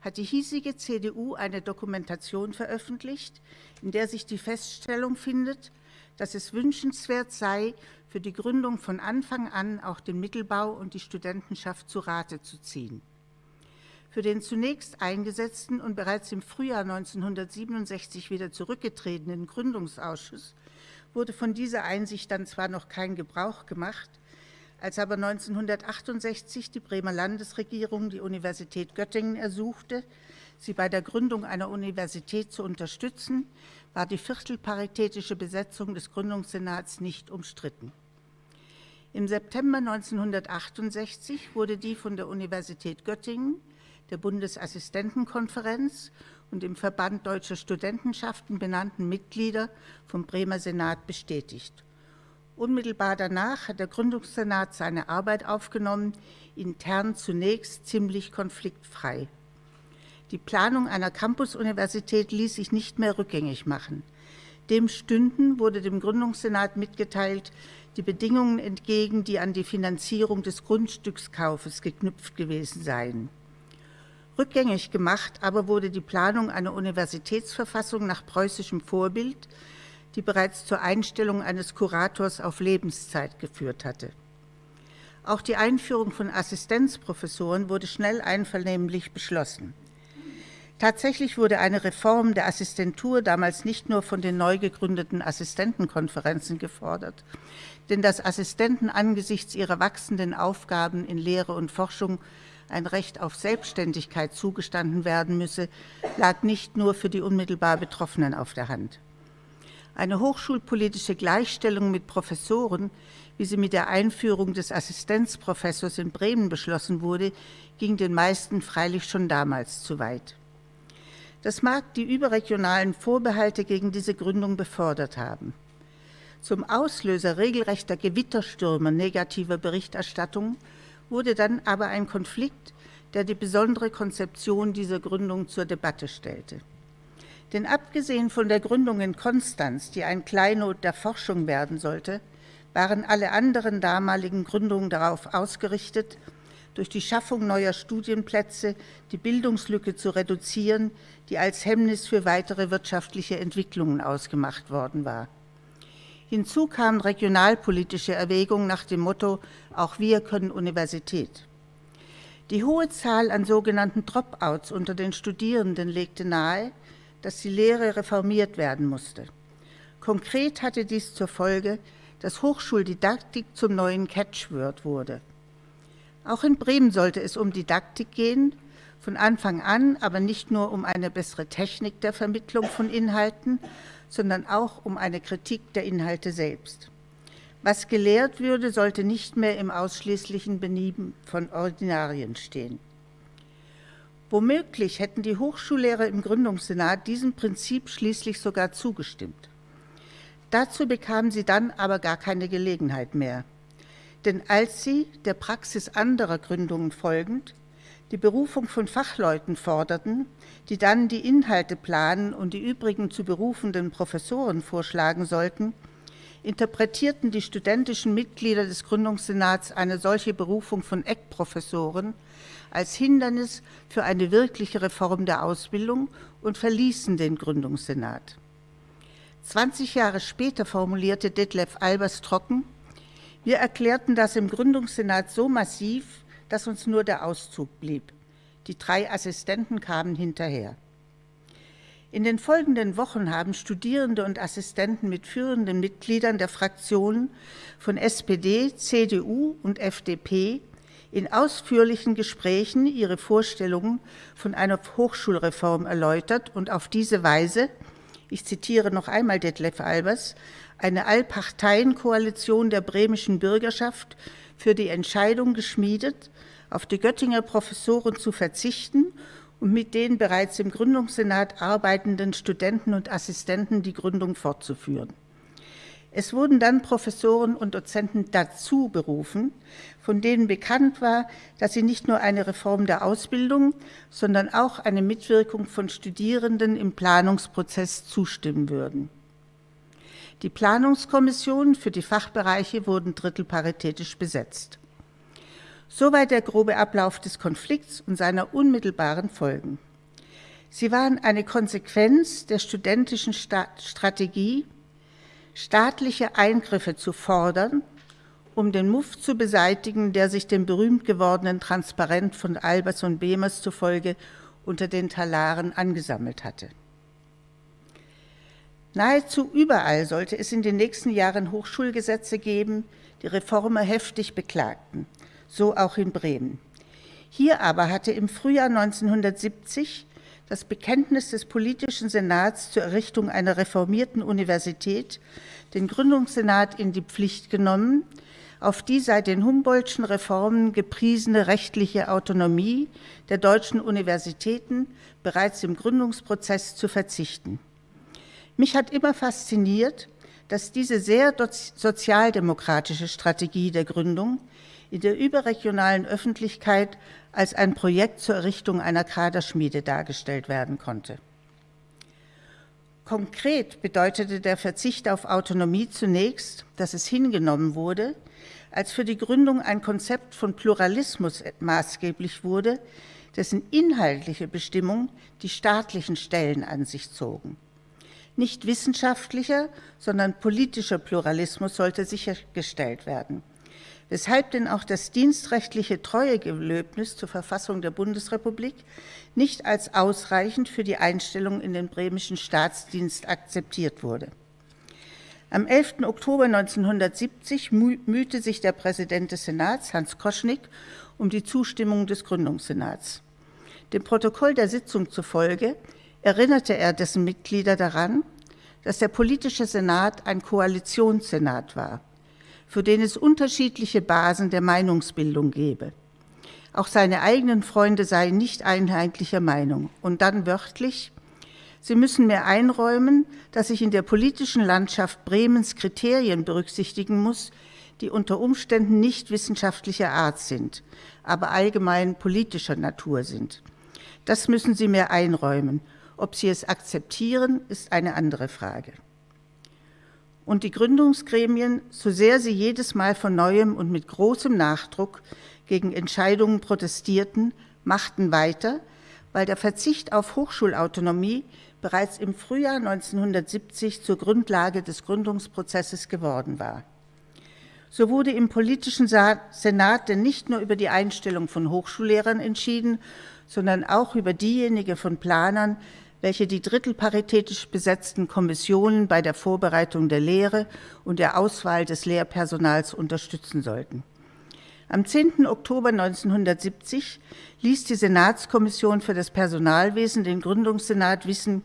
hat die hiesige CDU eine Dokumentation veröffentlicht, in der sich die Feststellung findet, dass es wünschenswert sei, für die Gründung von Anfang an auch den Mittelbau und die Studentenschaft zu Rate zu ziehen. Für den zunächst eingesetzten und bereits im Frühjahr 1967 wieder zurückgetretenen Gründungsausschuss wurde von dieser Einsicht dann zwar noch kein Gebrauch gemacht, Als aber 1968 die Bremer Landesregierung die Universität Göttingen ersuchte, sie bei der Gründung einer Universität zu unterstützen, war die viertelparitätische Besetzung des Gründungssenats nicht umstritten. Im September 1968 wurde die von der Universität Göttingen, der Bundesassistentenkonferenz und dem Verband Deutscher Studentenschaften benannten Mitglieder vom Bremer Senat bestätigt. Unmittelbar danach hat der Gründungssenat seine Arbeit aufgenommen, intern zunächst ziemlich konfliktfrei. Die Planung einer Campus-Universität ließ sich nicht mehr rückgängig machen. Dem Stünden wurde dem Gründungssenat mitgeteilt, die Bedingungen entgegen, die an die Finanzierung des Grundstückskaufes geknüpft gewesen seien. Rückgängig gemacht aber wurde die Planung einer Universitätsverfassung nach preußischem Vorbild, die bereits zur Einstellung eines Kurators auf Lebenszeit geführt hatte. Auch die Einführung von Assistenzprofessoren wurde schnell einvernehmlich beschlossen. Tatsächlich wurde eine Reform der Assistentur damals nicht nur von den neu gegründeten Assistentenkonferenzen gefordert, denn dass Assistenten angesichts ihrer wachsenden Aufgaben in Lehre und Forschung ein Recht auf Selbstständigkeit zugestanden werden müsse, lag nicht nur für die unmittelbar Betroffenen auf der Hand. Eine hochschulpolitische Gleichstellung mit Professoren, wie sie mit der Einführung des Assistenzprofessors in Bremen beschlossen wurde, ging den meisten freilich schon damals zu weit. Das mag die überregionalen Vorbehalte gegen diese Gründung befördert haben. Zum Auslöser regelrechter Gewitterstürme negativer Berichterstattung wurde dann aber ein Konflikt, der die besondere Konzeption dieser Gründung zur Debatte stellte. Denn abgesehen von der Gründung in Konstanz, die ein Kleinod der Forschung werden sollte, waren alle anderen damaligen Gründungen darauf ausgerichtet, durch die Schaffung neuer Studienplätze die Bildungslücke zu reduzieren, die als Hemmnis für weitere wirtschaftliche Entwicklungen ausgemacht worden war. Hinzu kamen regionalpolitische Erwägungen nach dem Motto, auch wir können Universität. Die hohe Zahl an sogenannten Dropouts unter den Studierenden legte nahe, dass die Lehre reformiert werden musste. Konkret hatte dies zur Folge, dass Hochschuldidaktik zum neuen Catchword wurde. Auch in Bremen sollte es um Didaktik gehen, von Anfang an aber nicht nur um eine bessere Technik der Vermittlung von Inhalten, sondern auch um eine Kritik der Inhalte selbst. Was gelehrt würde, sollte nicht mehr im ausschließlichen Benieben von Ordinarien stehen. Womöglich hätten die Hochschullehrer im Gründungssenat diesem Prinzip schließlich sogar zugestimmt. Dazu bekamen sie dann aber gar keine Gelegenheit mehr. Denn als sie, der Praxis anderer Gründungen folgend, die Berufung von Fachleuten forderten, die dann die Inhalte planen und die übrigen zu berufenden Professoren vorschlagen sollten, interpretierten die studentischen Mitglieder des Gründungssenats eine solche Berufung von Eckprofessoren als Hindernis für eine wirkliche Reform der Ausbildung und verließen den Gründungssenat. 20 Jahre später formulierte Detlef Albers trocken, wir erklärten das im Gründungssenat so massiv, dass uns nur der Auszug blieb. Die drei Assistenten kamen hinterher. In den folgenden Wochen haben Studierende und Assistenten mit führenden Mitgliedern der Fraktionen von SPD, CDU und FDP in ausführlichen Gesprächen ihre Vorstellungen von einer Hochschulreform erläutert und auf diese Weise, ich zitiere noch einmal Detlef Albers, eine Allparteienkoalition der bremischen Bürgerschaft für die Entscheidung geschmiedet, auf die Göttinger Professoren zu verzichten und mit den bereits im Gründungssenat arbeitenden Studenten und Assistenten die Gründung fortzuführen. Es wurden dann Professoren und Dozenten dazu berufen, von denen bekannt war, dass sie nicht nur eine Reform der Ausbildung, sondern auch eine Mitwirkung von Studierenden im Planungsprozess zustimmen würden. Die Planungskommissionen für die Fachbereiche wurden drittelparitätisch besetzt. Soweit der grobe Ablauf des Konflikts und seiner unmittelbaren Folgen. Sie waren eine Konsequenz der studentischen Strategie, staatliche Eingriffe zu fordern, um den Muff zu beseitigen, der sich dem berühmt gewordenen Transparent von Albers und Behmers zufolge unter den Talaren angesammelt hatte. Nahezu überall sollte es in den nächsten Jahren Hochschulgesetze geben, die Reformer heftig beklagten, so auch in Bremen. Hier aber hatte im Frühjahr 1970 das Bekenntnis des politischen Senats zur Errichtung einer reformierten Universität den Gründungssenat in die Pflicht genommen, auf die seit den Humboldtschen Reformen gepriesene rechtliche Autonomie der deutschen Universitäten bereits im Gründungsprozess zu verzichten. Mich hat immer fasziniert, dass diese sehr sozialdemokratische Strategie der Gründung in der überregionalen Öffentlichkeit als ein Projekt zur Errichtung einer Kaderschmiede dargestellt werden konnte. Konkret bedeutete der Verzicht auf Autonomie zunächst, dass es hingenommen wurde, als für die Gründung ein Konzept von Pluralismus maßgeblich wurde, dessen inhaltliche Bestimmung die staatlichen Stellen an sich zogen. Nicht wissenschaftlicher, sondern politischer Pluralismus sollte sichergestellt werden, weshalb denn auch das dienstrechtliche Treuegelöbnis zur Verfassung der Bundesrepublik nicht als ausreichend für die Einstellung in den bremischen Staatsdienst akzeptiert wurde. Am 11. Oktober 1970 mühte sich der Präsident des Senats, Hans Koschnick, um die Zustimmung des Gründungssenats. Dem Protokoll der Sitzung zufolge erinnerte er dessen Mitglieder daran, dass der politische Senat ein Koalitionssenat war, für den es unterschiedliche Basen der Meinungsbildung gebe. Auch seine eigenen Freunde seien nicht einheitlicher Meinung. Und dann wörtlich, Sie müssen mir einräumen, dass ich in der politischen Landschaft Bremens Kriterien berücksichtigen muss, die unter Umständen nicht wissenschaftlicher Art sind, aber allgemein politischer Natur sind. Das müssen Sie mir einräumen. Ob Sie es akzeptieren, ist eine andere Frage. Und die Gründungsgremien, so sehr sie jedes Mal von neuem und mit großem Nachdruck gegen Entscheidungen protestierten, machten weiter, weil der Verzicht auf Hochschulautonomie bereits im Frühjahr 1970 zur Grundlage des Gründungsprozesses geworden war. So wurde im politischen Senat denn nicht nur über die Einstellung von Hochschullehrern entschieden, sondern auch über diejenige von Planern, welche die drittelparitätisch besetzten Kommissionen bei der Vorbereitung der Lehre und der Auswahl des Lehrpersonals unterstützen sollten. Am 10. Oktober 1970 ließ die Senatskommission für das Personalwesen den Gründungssenat wissen,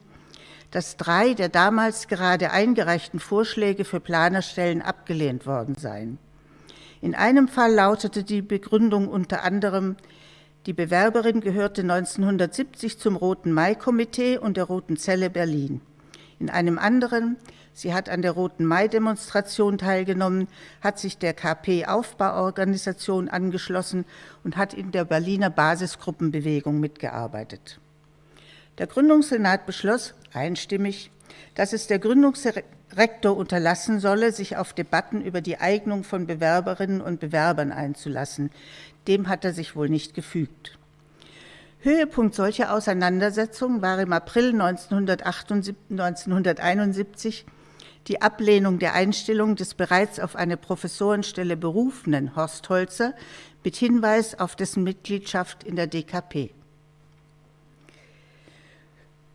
dass drei der damals gerade eingereichten Vorschläge für Planerstellen abgelehnt worden seien. In einem Fall lautete die Begründung unter anderem, die Bewerberin gehörte 1970 zum Roten Mai-Komitee und der Roten Zelle Berlin. In einem anderen, sie hat an der Roten Mai-Demonstration teilgenommen, hat sich der KP-Aufbauorganisation angeschlossen und hat in der Berliner Basisgruppenbewegung mitgearbeitet. Der Gründungssenat beschloss einstimmig, dass es der Gründungsrektor unterlassen solle, sich auf Debatten über die Eignung von Bewerberinnen und Bewerbern einzulassen. Dem hat er sich wohl nicht gefügt. Höhepunkt solcher Auseinandersetzungen war im April 1971 die Ablehnung der Einstellung des bereits auf eine Professorenstelle berufenen Horst Holzer mit Hinweis auf dessen Mitgliedschaft in der DKP.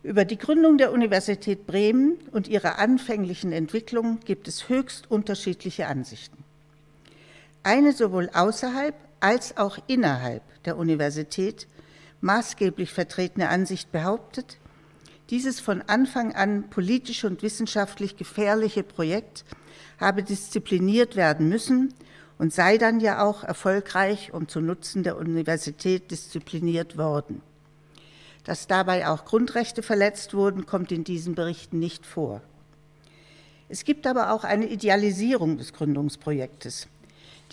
Über die Gründung der Universität Bremen und ihre anfänglichen Entwicklungen gibt es höchst unterschiedliche Ansichten. Eine sowohl außerhalb als auch innerhalb der Universität maßgeblich vertretene Ansicht behauptet, dieses von Anfang an politisch und wissenschaftlich gefährliche Projekt habe diszipliniert werden müssen und sei dann ja auch erfolgreich und zu Nutzen der Universität diszipliniert worden. Dass dabei auch Grundrechte verletzt wurden, kommt in diesen Berichten nicht vor. Es gibt aber auch eine Idealisierung des Gründungsprojektes.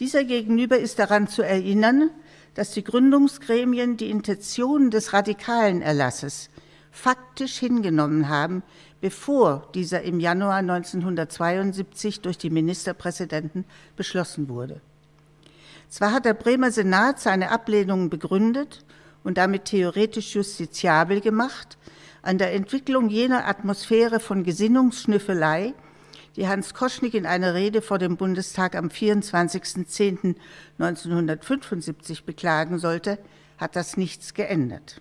Dieser gegenüber ist daran zu erinnern, dass die Gründungsgremien die Intentionen des radikalen Erlasses faktisch hingenommen haben, bevor dieser im Januar 1972 durch die Ministerpräsidenten beschlossen wurde. Zwar hat der Bremer Senat seine Ablehnungen begründet und damit theoretisch justiziabel gemacht, an der Entwicklung jener Atmosphäre von Gesinnungsschnüffelei, die Hans Koschnick in einer Rede vor dem Bundestag am 24.10.1975 beklagen sollte, hat das nichts geändert.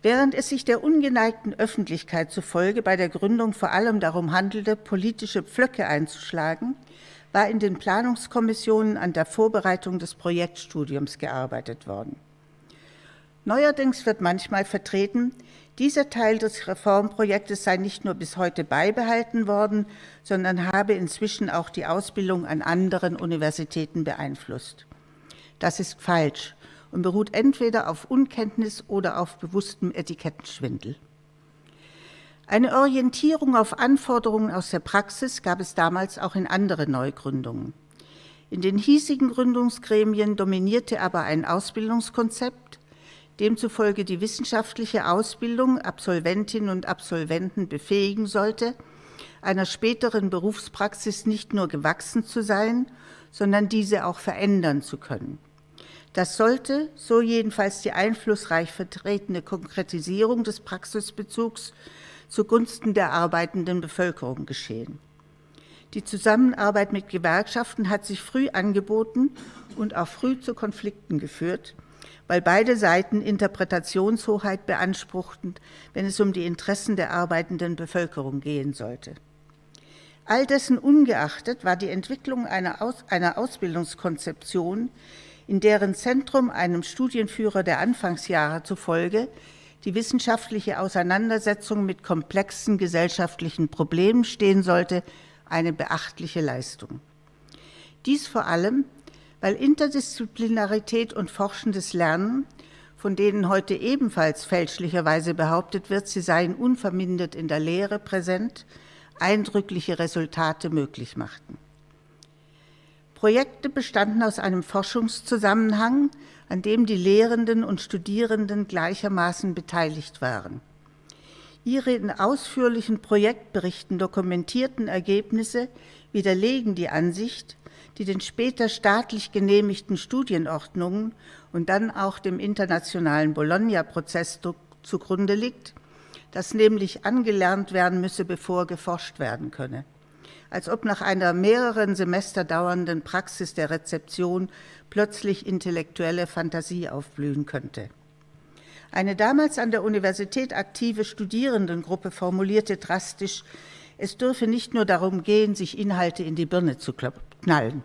Während es sich der ungeneigten Öffentlichkeit zufolge bei der Gründung vor allem darum handelte, politische Pflöcke einzuschlagen, war in den Planungskommissionen an der Vorbereitung des Projektstudiums gearbeitet worden. Neuerdings wird manchmal vertreten, dieser Teil des Reformprojektes sei nicht nur bis heute beibehalten worden, sondern habe inzwischen auch die Ausbildung an anderen Universitäten beeinflusst. Das ist falsch und beruht entweder auf Unkenntnis oder auf bewusstem Etikettenschwindel. Eine Orientierung auf Anforderungen aus der Praxis gab es damals auch in anderen Neugründungen. In den hiesigen Gründungsgremien dominierte aber ein Ausbildungskonzept, demzufolge die wissenschaftliche Ausbildung Absolventinnen und Absolventen befähigen sollte, einer späteren Berufspraxis nicht nur gewachsen zu sein, sondern diese auch verändern zu können. Das sollte, so jedenfalls die einflussreich vertretene Konkretisierung des Praxisbezugs, zugunsten der arbeitenden Bevölkerung geschehen. Die Zusammenarbeit mit Gewerkschaften hat sich früh angeboten und auch früh zu Konflikten geführt, weil beide Seiten Interpretationshoheit beanspruchten, wenn es um die Interessen der arbeitenden Bevölkerung gehen sollte. All dessen ungeachtet war die Entwicklung einer, Aus einer Ausbildungskonzeption, in deren Zentrum einem Studienführer der Anfangsjahre zufolge die wissenschaftliche Auseinandersetzung mit komplexen gesellschaftlichen Problemen stehen sollte, eine beachtliche Leistung. Dies vor allem, weil Interdisziplinarität und forschendes Lernen, von denen heute ebenfalls fälschlicherweise behauptet wird, sie seien unvermindert in der Lehre präsent, eindrückliche Resultate möglich machten. Projekte bestanden aus einem Forschungszusammenhang, an dem die Lehrenden und Studierenden gleichermaßen beteiligt waren. Ihre in ausführlichen Projektberichten dokumentierten Ergebnisse widerlegen die Ansicht, die den später staatlich genehmigten Studienordnungen und dann auch dem internationalen Bologna-Prozess zugrunde liegt, dass nämlich angelernt werden müsse, bevor geforscht werden könne als ob nach einer mehreren Semester dauernden Praxis der Rezeption plötzlich intellektuelle Fantasie aufblühen könnte. Eine damals an der Universität aktive Studierendengruppe formulierte drastisch, es dürfe nicht nur darum gehen, sich Inhalte in die Birne zu knallen.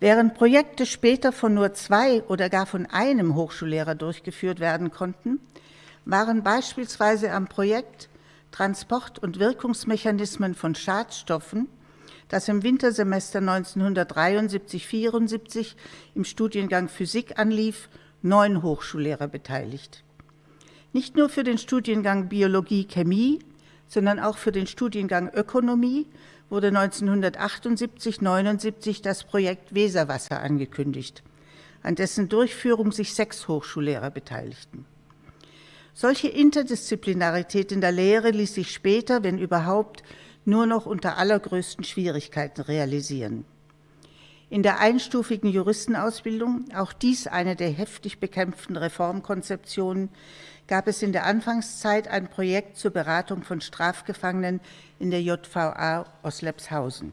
Während Projekte später von nur zwei oder gar von einem Hochschullehrer durchgeführt werden konnten, waren beispielsweise am Projekt Transport- und Wirkungsmechanismen von Schadstoffen, das im Wintersemester 1973-74 im Studiengang Physik anlief, neun Hochschullehrer beteiligt. Nicht nur für den Studiengang Biologie-Chemie, sondern auch für den Studiengang Ökonomie wurde 1978-79 das Projekt Weserwasser angekündigt, an dessen Durchführung sich sechs Hochschullehrer beteiligten. Solche Interdisziplinarität in der Lehre ließ sich später, wenn überhaupt, nur noch unter allergrößten Schwierigkeiten realisieren. In der einstufigen Juristenausbildung, auch dies eine der heftig bekämpften Reformkonzeptionen, gab es in der Anfangszeit ein Projekt zur Beratung von Strafgefangenen in der JVA Oslepshausen.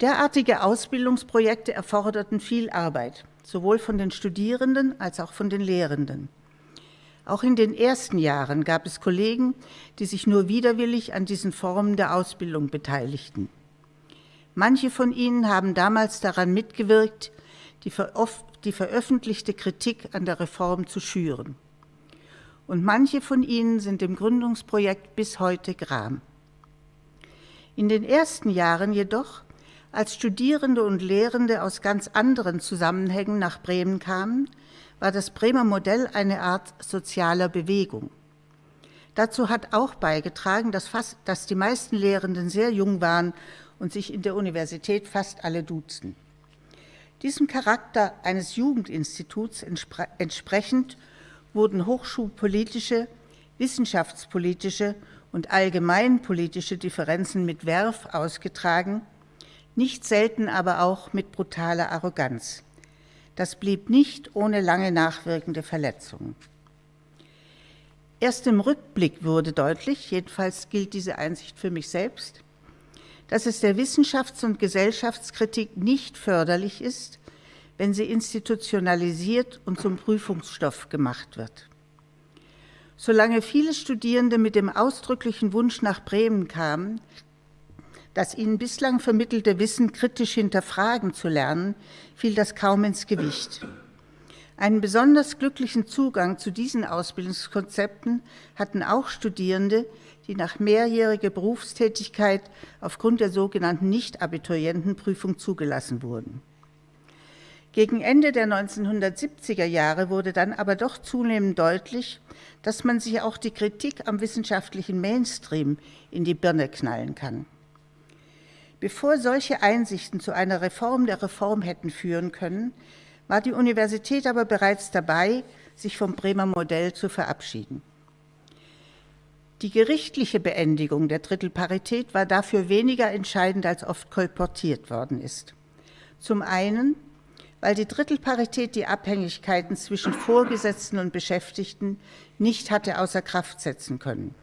Derartige Ausbildungsprojekte erforderten viel Arbeit, sowohl von den Studierenden als auch von den Lehrenden. Auch in den ersten Jahren gab es Kollegen, die sich nur widerwillig an diesen Formen der Ausbildung beteiligten. Manche von ihnen haben damals daran mitgewirkt, die, die veröffentlichte Kritik an der Reform zu schüren. Und manche von ihnen sind dem Gründungsprojekt bis heute gram. In den ersten Jahren jedoch, als Studierende und Lehrende aus ganz anderen Zusammenhängen nach Bremen kamen, war das Bremer Modell eine Art sozialer Bewegung. Dazu hat auch beigetragen, dass, fast, dass die meisten Lehrenden sehr jung waren und sich in der Universität fast alle duzen. Diesem Charakter eines Jugendinstituts entspre entsprechend wurden hochschulpolitische, wissenschaftspolitische und allgemeinpolitische Differenzen mit Werf ausgetragen, nicht selten aber auch mit brutaler Arroganz. Das blieb nicht ohne lange nachwirkende Verletzungen. Erst im Rückblick wurde deutlich, jedenfalls gilt diese Einsicht für mich selbst, dass es der Wissenschafts- und Gesellschaftskritik nicht förderlich ist, wenn sie institutionalisiert und zum Prüfungsstoff gemacht wird. Solange viele Studierende mit dem ausdrücklichen Wunsch nach Bremen kamen, das ihnen bislang vermittelte Wissen kritisch hinterfragen zu lernen, fiel das kaum ins Gewicht. Einen besonders glücklichen Zugang zu diesen Ausbildungskonzepten hatten auch Studierende, die nach mehrjähriger Berufstätigkeit aufgrund der sogenannten Nicht-Abiturientenprüfung zugelassen wurden. Gegen Ende der 1970er Jahre wurde dann aber doch zunehmend deutlich, dass man sich auch die Kritik am wissenschaftlichen Mainstream in die Birne knallen kann. Bevor solche Einsichten zu einer Reform der Reform hätten führen können, war die Universität aber bereits dabei, sich vom Bremer Modell zu verabschieden. Die gerichtliche Beendigung der Drittelparität war dafür weniger entscheidend, als oft kolportiert worden ist. Zum einen, weil die Drittelparität die Abhängigkeiten zwischen Vorgesetzten und Beschäftigten nicht hatte außer Kraft setzen können.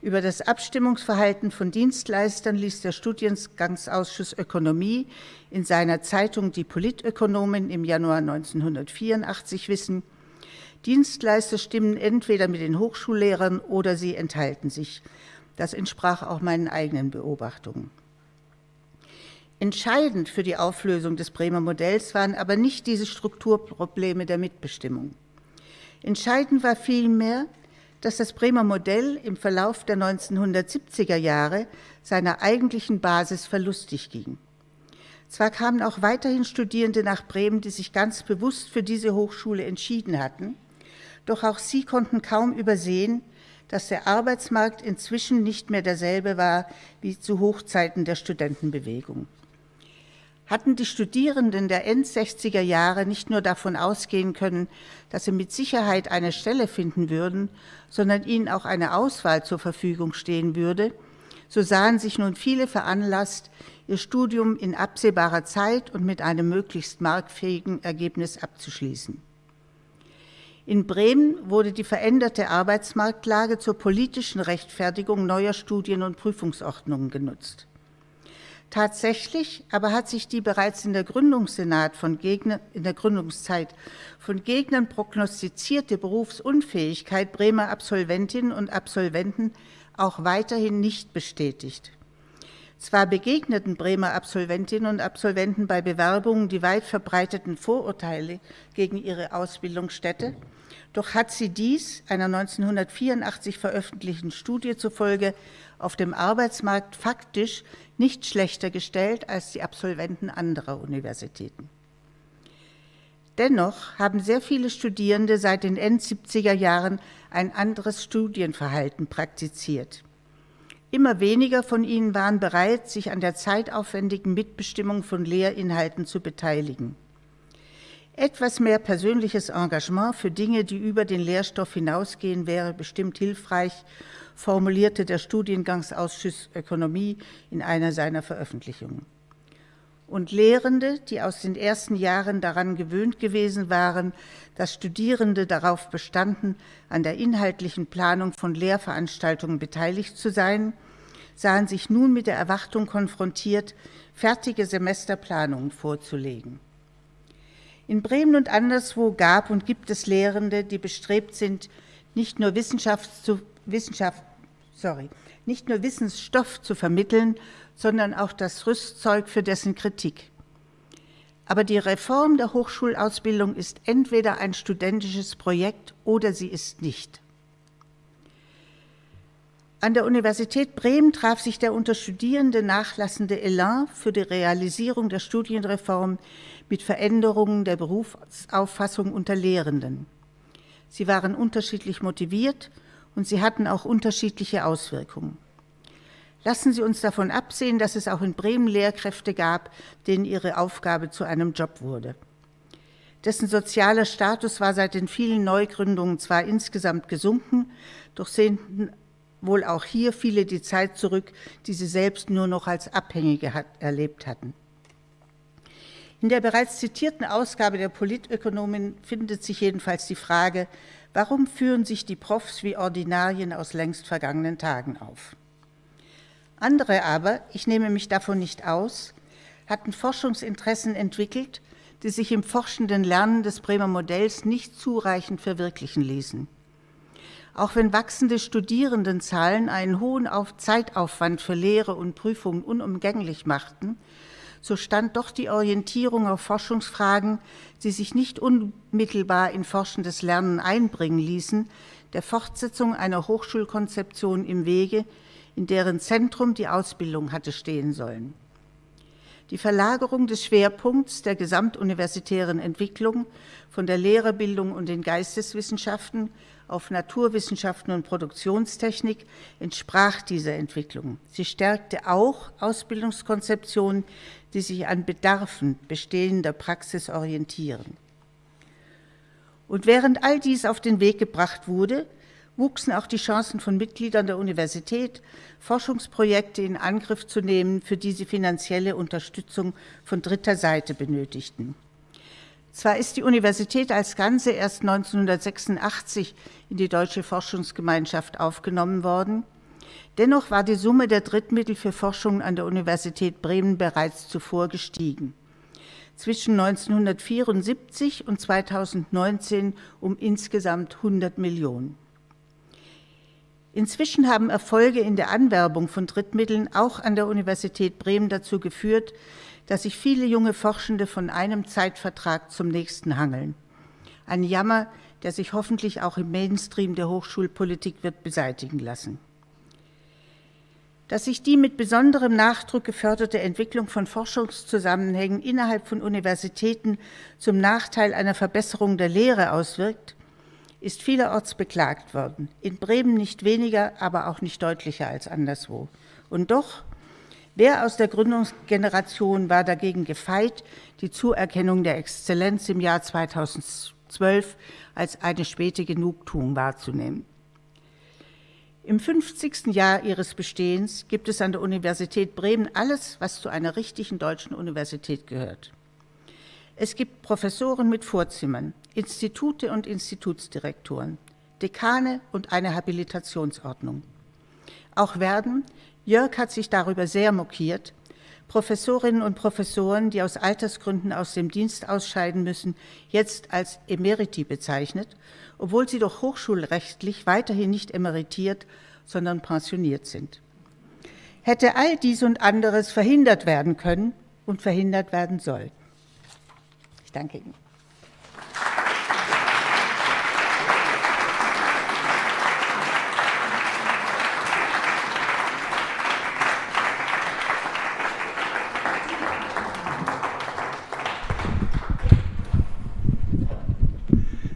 Über das Abstimmungsverhalten von Dienstleistern ließ der Studiengangsausschuss Ökonomie in seiner Zeitung Die Politökonomin im Januar 1984 wissen, Dienstleister stimmen entweder mit den Hochschullehrern oder sie enthalten sich. Das entsprach auch meinen eigenen Beobachtungen. Entscheidend für die Auflösung des Bremer Modells waren aber nicht diese Strukturprobleme der Mitbestimmung. Entscheidend war vielmehr, dass das Bremer Modell im Verlauf der 1970er Jahre seiner eigentlichen Basis verlustig ging. Zwar kamen auch weiterhin Studierende nach Bremen, die sich ganz bewusst für diese Hochschule entschieden hatten, doch auch sie konnten kaum übersehen, dass der Arbeitsmarkt inzwischen nicht mehr derselbe war wie zu Hochzeiten der Studentenbewegung. Hatten die Studierenden der End-60er Jahre nicht nur davon ausgehen können, dass sie mit Sicherheit eine Stelle finden würden, sondern ihnen auch eine Auswahl zur Verfügung stehen würde, so sahen sich nun viele veranlasst, ihr Studium in absehbarer Zeit und mit einem möglichst marktfähigen Ergebnis abzuschließen. In Bremen wurde die veränderte Arbeitsmarktlage zur politischen Rechtfertigung neuer Studien- und Prüfungsordnungen genutzt. Tatsächlich aber hat sich die bereits in der, Gründungssenat von Gegner, in der Gründungszeit von Gegnern prognostizierte Berufsunfähigkeit Bremer Absolventinnen und Absolventen auch weiterhin nicht bestätigt. Zwar begegneten Bremer Absolventinnen und Absolventen bei Bewerbungen die weit verbreiteten Vorurteile gegen ihre Ausbildungsstätte, doch hat sie dies einer 1984 veröffentlichten Studie zufolge auf dem Arbeitsmarkt faktisch nicht schlechter gestellt als die Absolventen anderer Universitäten. Dennoch haben sehr viele Studierende seit den End-70er Jahren ein anderes Studienverhalten praktiziert. Immer weniger von ihnen waren bereit, sich an der zeitaufwendigen Mitbestimmung von Lehrinhalten zu beteiligen. Etwas mehr persönliches Engagement für Dinge, die über den Lehrstoff hinausgehen, wäre bestimmt hilfreich, formulierte der Studiengangsausschuss Ökonomie in einer seiner Veröffentlichungen. Und Lehrende, die aus den ersten Jahren daran gewöhnt gewesen waren, dass Studierende darauf bestanden, an der inhaltlichen Planung von Lehrveranstaltungen beteiligt zu sein, sahen sich nun mit der Erwartung konfrontiert, fertige Semesterplanungen vorzulegen. In Bremen und anderswo gab und gibt es Lehrende, die bestrebt sind, nicht nur, zu, Wissenschaft, sorry, nicht nur Wissensstoff zu vermitteln, sondern auch das Rüstzeug für dessen Kritik. Aber die Reform der Hochschulausbildung ist entweder ein studentisches Projekt oder sie ist nicht. An der Universität Bremen traf sich der unter Studierende nachlassende Elan für die Realisierung der Studienreform mit Veränderungen der Berufsauffassung unter Lehrenden. Sie waren unterschiedlich motiviert und sie hatten auch unterschiedliche Auswirkungen. Lassen Sie uns davon absehen, dass es auch in Bremen Lehrkräfte gab, denen ihre Aufgabe zu einem Job wurde. Dessen sozialer Status war seit den vielen Neugründungen zwar insgesamt gesunken, doch sehnten wohl auch hier viele die Zeit zurück, die sie selbst nur noch als Abhängige hat, erlebt hatten. In der bereits zitierten Ausgabe der Politökonomin findet sich jedenfalls die Frage, warum führen sich die Profs wie Ordinarien aus längst vergangenen Tagen auf? Andere aber, ich nehme mich davon nicht aus, hatten Forschungsinteressen entwickelt, die sich im forschenden Lernen des Bremer Modells nicht zureichend verwirklichen ließen. Auch wenn wachsende Studierendenzahlen einen hohen Zeitaufwand für Lehre und Prüfungen unumgänglich machten, so stand doch die Orientierung auf Forschungsfragen, die sich nicht unmittelbar in forschendes Lernen einbringen ließen, der Fortsetzung einer Hochschulkonzeption im Wege, in deren Zentrum die Ausbildung hatte stehen sollen. Die Verlagerung des Schwerpunkts der gesamtuniversitären Entwicklung von der Lehrerbildung und den Geisteswissenschaften auf Naturwissenschaften und Produktionstechnik entsprach dieser Entwicklung. Sie stärkte auch Ausbildungskonzeptionen, die sich an Bedarfen bestehender Praxis orientieren. Und während all dies auf den Weg gebracht wurde, wuchsen auch die Chancen von Mitgliedern der Universität, Forschungsprojekte in Angriff zu nehmen, für die sie finanzielle Unterstützung von dritter Seite benötigten. Zwar ist die Universität als Ganze erst 1986 in die Deutsche Forschungsgemeinschaft aufgenommen worden, dennoch war die Summe der Drittmittel für Forschung an der Universität Bremen bereits zuvor gestiegen. Zwischen 1974 und 2019 um insgesamt 100 Millionen. Inzwischen haben Erfolge in der Anwerbung von Drittmitteln auch an der Universität Bremen dazu geführt, dass sich viele junge Forschende von einem Zeitvertrag zum nächsten hangeln. Ein Jammer, der sich hoffentlich auch im Mainstream der Hochschulpolitik wird beseitigen lassen. Dass sich die mit besonderem Nachdruck geförderte Entwicklung von Forschungszusammenhängen innerhalb von Universitäten zum Nachteil einer Verbesserung der Lehre auswirkt, ist vielerorts beklagt worden. In Bremen nicht weniger, aber auch nicht deutlicher als anderswo. Und doch, wer aus der Gründungsgeneration war dagegen gefeit, die Zuerkennung der Exzellenz im Jahr 2012 als eine späte Genugtuung wahrzunehmen? Im 50. Jahr ihres Bestehens gibt es an der Universität Bremen alles, was zu einer richtigen deutschen Universität gehört. Es gibt Professoren mit Vorzimmern, Institute und Institutsdirektoren, Dekane und eine Habilitationsordnung. Auch werden, Jörg hat sich darüber sehr mokiert, Professorinnen und Professoren, die aus Altersgründen aus dem Dienst ausscheiden müssen, jetzt als Emeriti bezeichnet, obwohl sie doch hochschulrechtlich weiterhin nicht emeritiert, sondern pensioniert sind. Hätte all dies und anderes verhindert werden können und verhindert werden soll. Ich danke Ihnen.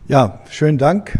Ja, schönen Dank,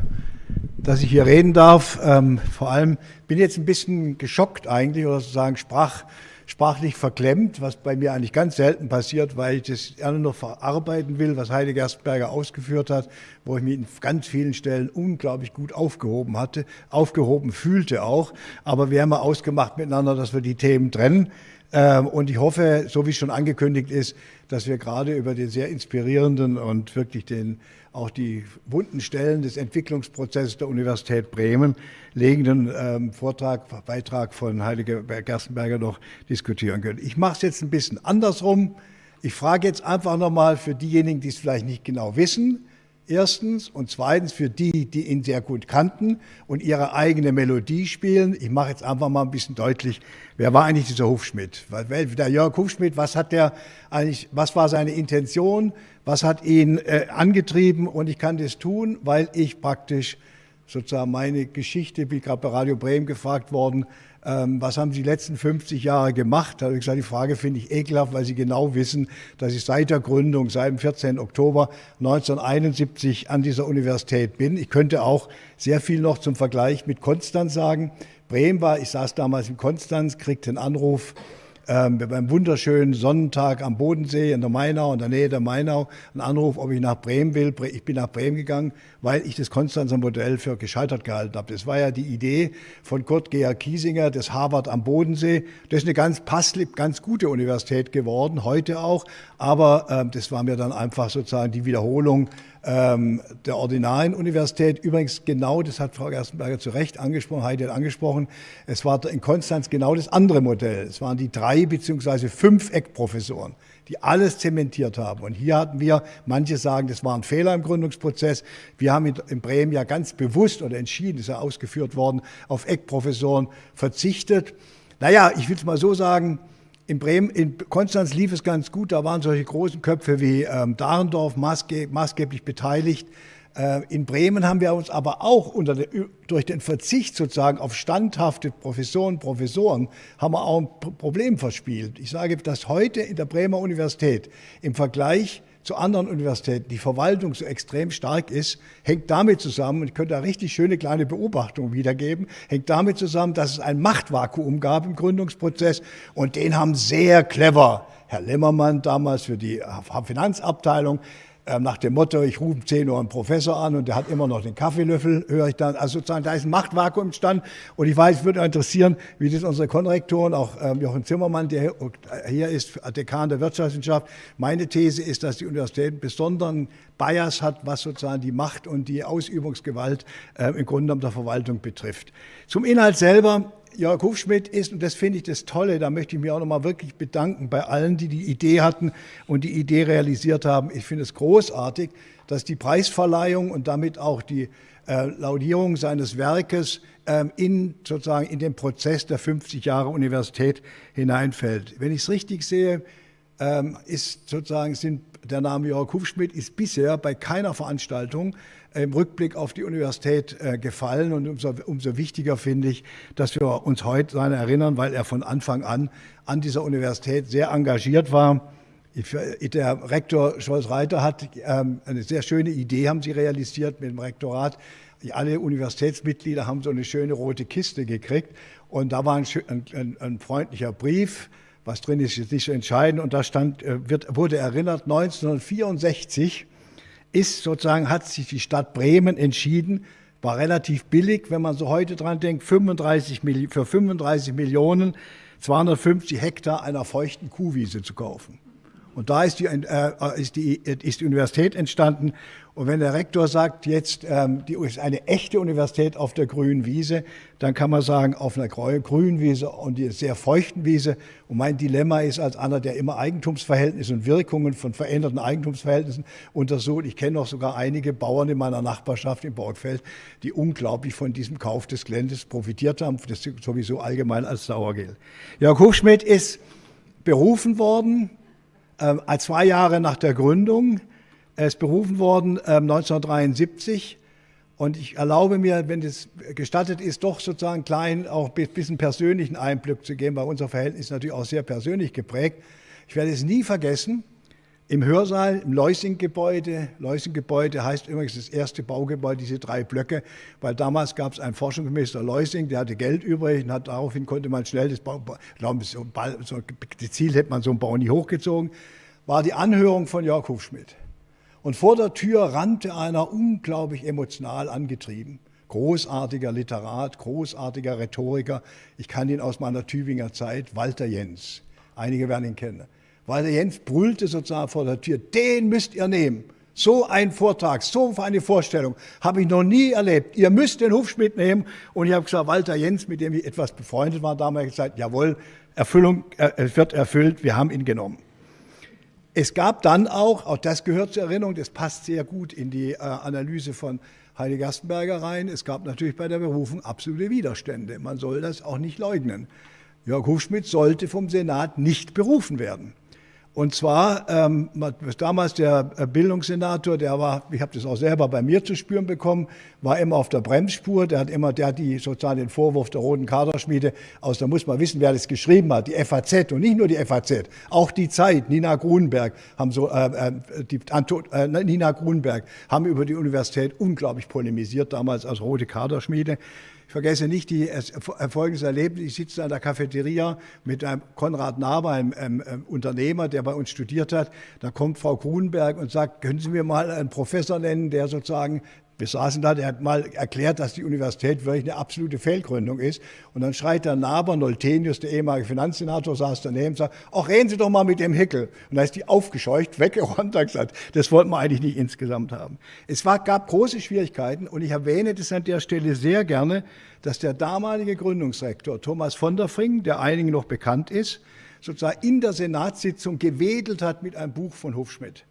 dass ich hier reden darf. Ähm, vor allem bin ich jetzt ein bisschen geschockt eigentlich oder sozusagen sprach sprachlich verklemmt, was bei mir eigentlich ganz selten passiert, weil ich das gerne noch verarbeiten will, was Heide Gerstberger ausgeführt hat, wo ich mich in ganz vielen Stellen unglaublich gut aufgehoben hatte, aufgehoben fühlte auch. Aber wir haben ja ausgemacht miteinander, dass wir die Themen trennen. Ähm, und ich hoffe, so wie es schon angekündigt ist, dass wir gerade über den sehr inspirierenden und wirklich den, auch die wunden Stellen des Entwicklungsprozesses der Universität Bremen legenden ähm, Vortrag, Beitrag von Heilige Gerstenberger noch diskutieren können. Ich mache es jetzt ein bisschen andersrum. Ich frage jetzt einfach nochmal für diejenigen, die es vielleicht nicht genau wissen, Erstens und zweitens für die, die ihn sehr gut kannten und ihre eigene Melodie spielen. Ich mache jetzt einfach mal ein bisschen deutlich, wer war eigentlich dieser Hufschmidt? Der Jörg Hufschmidt, was hat der eigentlich, was war seine Intention? Was hat ihn äh, angetrieben? Und ich kann das tun, weil ich praktisch sozusagen meine Geschichte, wie gerade bei Radio Bremen gefragt worden, ähm, was haben Sie die letzten 50 Jahre gemacht? Da habe ich gesagt, die Frage finde ich ekelhaft, weil Sie genau wissen, dass ich seit der Gründung, seit dem 14. Oktober 1971 an dieser Universität bin. Ich könnte auch sehr viel noch zum Vergleich mit Konstanz sagen. Bremen war, ich saß damals in Konstanz, kriegte einen Anruf, ähm, beim wunderschönen Sonnentag am Bodensee in der Mainau, in der Nähe der Mainau, einen Anruf, ob ich nach Bremen will. Ich bin nach Bremen gegangen, weil ich das Konstanzer Modell für gescheitert gehalten habe. Das war ja die Idee von Kurt Georg Kiesinger, das Harvard am Bodensee. Das ist eine ganz passlich, ganz gute Universität geworden, heute auch. Aber ähm, das war mir dann einfach sozusagen die Wiederholung ähm, der ordinaren Universität. Übrigens genau, das hat Frau Gerstenberger zu Recht angesprochen, Heidi hat angesprochen, es war in Konstanz genau das andere Modell. Es waren die drei beziehungsweise fünf Eckprofessoren, die alles zementiert haben. Und hier hatten wir, manche sagen, das war ein Fehler im Gründungsprozess. Wir haben in Bremen ja ganz bewusst oder entschieden, ist ja ausgeführt worden, auf Eckprofessoren verzichtet. Naja, ich will es mal so sagen, in Bremen, in Konstanz lief es ganz gut. Da waren solche großen Köpfe wie ähm, Dahrendorf maßge maßgeblich beteiligt. Äh, in Bremen haben wir uns aber auch unter der, durch den Verzicht sozusagen auf standhafte Professoren, Professoren, haben wir auch ein Problem verspielt. Ich sage, dass heute in der Bremer Universität im Vergleich zu anderen Universitäten. Die Verwaltung so extrem stark ist, hängt damit zusammen, und ich könnte da richtig schöne kleine Beobachtungen wiedergeben, hängt damit zusammen, dass es ein Machtvakuum gab im Gründungsprozess und den haben sehr clever Herr Lemmermann damals für die Finanzabteilung nach dem Motto, ich rufe um 10 Uhr einen Professor an und der hat immer noch den Kaffeelöffel, höre ich dann. Also sozusagen, da ist ein Machtvakuum entstanden. Und ich weiß, es würde interessieren, wie das unsere Konrektoren, auch ähm, Jochen Zimmermann, der hier ist, Dekan der Wirtschaftswissenschaft, meine These ist, dass die Universität einen besonderen Bias hat, was sozusagen die Macht und die Ausübungsgewalt äh, im Grunde genommen der Verwaltung betrifft. Zum Inhalt selber Jörg Hufschmidt ist, und das finde ich das Tolle, da möchte ich mich auch nochmal wirklich bedanken bei allen, die die Idee hatten und die Idee realisiert haben. Ich finde es großartig, dass die Preisverleihung und damit auch die äh, Laudierung seines Werkes ähm, in, sozusagen in den Prozess der 50 Jahre Universität hineinfällt. Wenn ich es richtig sehe, ähm, ist sozusagen sind der Name Jörg Hufschmidt ist bisher bei keiner Veranstaltung im Rückblick auf die Universität äh, gefallen. Und umso, umso wichtiger finde ich, dass wir uns heute daran erinnern, weil er von Anfang an an dieser Universität sehr engagiert war. Äh, der Rektor Scholz-Reiter hat ähm, eine sehr schöne Idee, haben sie realisiert mit dem Rektorat. Alle Universitätsmitglieder haben so eine schöne rote Kiste gekriegt. Und da war ein, ein, ein freundlicher Brief, was drin ist, ist nicht so entscheidend. Und da stand, äh, wird, wurde erinnert, 1964 ist sozusagen, hat sich die Stadt Bremen entschieden, war relativ billig, wenn man so heute dran denkt, 35, für 35 Millionen 250 Hektar einer feuchten Kuhwiese zu kaufen. Und da ist die, äh, ist, die, ist die Universität entstanden. Und wenn der Rektor sagt, jetzt ähm, die ist eine echte Universität auf der grünen Wiese, dann kann man sagen, auf einer grünen Wiese und die sehr feuchten Wiese. Und mein Dilemma ist als einer, der immer Eigentumsverhältnisse und Wirkungen von veränderten Eigentumsverhältnissen untersucht. Ich kenne auch sogar einige Bauern in meiner Nachbarschaft im Borgfeld, die unglaublich von diesem Kauf des Geländes profitiert haben, das sowieso allgemein als Sauergeld. Jörg Hochschmidt ist berufen worden ähm, zwei Jahre nach der Gründung. Er ist berufen worden ähm, 1973 und ich erlaube mir, wenn es gestattet ist, doch sozusagen klein auch ein bisschen persönlichen Einblick zu geben, weil unser Verhältnis natürlich auch sehr persönlich geprägt. Ich werde es nie vergessen, im Hörsaal, im Leusing-Gebäude. Leusing-Gebäude heißt übrigens das erste Baugebäude, diese drei Blöcke, weil damals gab es einen Forschungsminister Leusing, der hatte Geld übrig und hat, daraufhin konnte man schnell das Bau, glaube, so, so, das Ziel hätte man so einen Bau nie hochgezogen, war die Anhörung von Jörg Hufschmidt. Und vor der Tür rannte einer unglaublich emotional angetrieben. Großartiger Literat, großartiger Rhetoriker. Ich kann ihn aus meiner Tübinger Zeit, Walter Jens. Einige werden ihn kennen. Weil der Jens brüllte sozusagen vor der Tür, den müsst ihr nehmen. So ein Vortrag, so eine Vorstellung habe ich noch nie erlebt. Ihr müsst den Hufschmidt nehmen. Und ich habe gesagt, Walter Jens, mit dem ich etwas befreundet war, damals gesagt, jawohl, Erfüllung äh, wird erfüllt, wir haben ihn genommen. Es gab dann auch, auch das gehört zur Erinnerung, das passt sehr gut in die äh, Analyse von Heidi Gerstenberger rein, es gab natürlich bei der Berufung absolute Widerstände. Man soll das auch nicht leugnen. Jörg Hufschmidt sollte vom Senat nicht berufen werden. Und zwar ähm, damals der äh, Bildungssenator, der war, ich habe das auch selber bei mir zu spüren bekommen, war immer auf der Bremsspur. Der hat immer, der hat die sozusagen den Vorwurf der roten Kaderschmiede aus. Da muss man wissen, wer das geschrieben hat. Die FAZ und nicht nur die FAZ, auch die Zeit. Nina Grunberg haben so, äh, äh die Anto, äh, Nina Grunberg haben über die Universität unglaublich polemisiert damals als rote Kaderschmiede. Ich vergesse nicht die folgendes Erlebnis. Ich sitze an der Cafeteria mit einem Konrad Naber, einem, einem, Unternehmer, der bei uns studiert hat. Da kommt Frau Grunberg und sagt, können Sie mir mal einen Professor nennen, der sozusagen Wir saßen da, der hat mal erklärt, dass die Universität wirklich eine absolute Fehlgründung ist. Und dann schreit der Naber, Noltenius, der ehemalige Finanzsenator, saß daneben und sagt, ach, reden Sie doch mal mit dem Hickel. Und da ist die aufgescheucht, weggeräumt, hat gesagt, das wollten wir eigentlich nicht insgesamt haben. Es war, gab große Schwierigkeiten und ich erwähne das an der Stelle sehr gerne, dass der damalige Gründungsrektor Thomas von der Fring, der einigen noch bekannt ist, sozusagen in der Senatssitzung gewedelt hat mit einem Buch von Hufschmidt.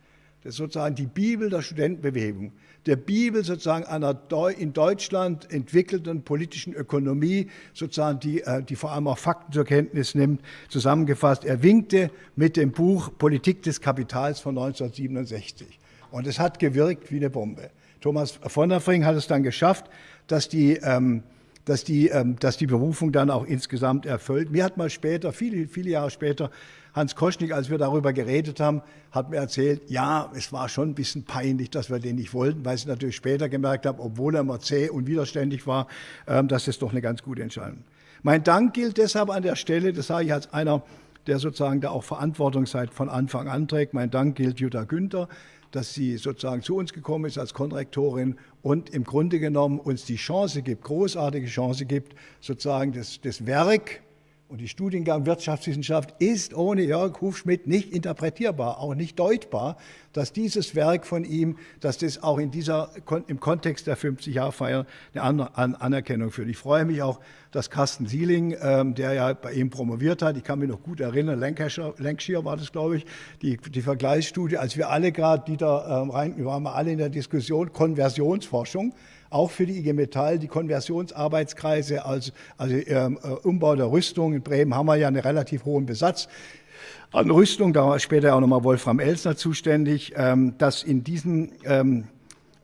Das ist sozusagen die Bibel der Studentenbewegung der Bibel sozusagen einer in Deutschland entwickelten politischen Ökonomie, sozusagen die, äh, die vor allem auch Fakten zur Kenntnis nimmt, zusammengefasst. Er winkte mit dem Buch Politik des Kapitals von 1967. Und es hat gewirkt wie eine Bombe. Thomas von der Fring hat es dann geschafft, dass die, ähm, dass die, ähm, dass die Berufung dann auch insgesamt erfüllt. Mir hat mal später, viele, viele Jahre später, Hans Koschnik, als wir darüber geredet haben, hat mir erzählt, ja, es war schon ein bisschen peinlich, dass wir den nicht wollten, weil ich natürlich später gemerkt habe, obwohl er immer zäh und widerständig war, ähm, dass es doch eine ganz gute Entscheidung. Mein Dank gilt deshalb an der Stelle, das sage ich als einer, der sozusagen da auch Verantwortung seit von Anfang an trägt. Mein Dank gilt Jutta Günther, dass sie sozusagen zu uns gekommen ist als Konrektorin und im Grunde genommen uns die Chance gibt, großartige Chance gibt, sozusagen das, das Werk und die Studiengang Wirtschaftswissenschaft ist ohne Jörg Hufschmidt nicht interpretierbar, auch nicht deutbar, dass dieses Werk von ihm, dass das auch in dieser, im Kontext der 50-Jahr-Feier eine Anerkennung führt. Ich freue mich auch, dass Carsten Sieling, ähm, der ja bei ihm promoviert hat, ich kann mich noch gut erinnern, Lancashire, Lancashire war das, glaube ich, die, die Vergleichsstudie, als wir alle gerade, Dieter ähm, Rein, wir waren alle in der Diskussion, Konversionsforschung, auch für die IG Metall, die Konversionsarbeitskreise, also, also ähm, äh, Umbau der Rüstung. In Bremen haben wir ja einen relativ hohen Besatz an Rüstung, da war später auch nochmal Wolfram Elsner zuständig, ähm, dass in diesen ähm,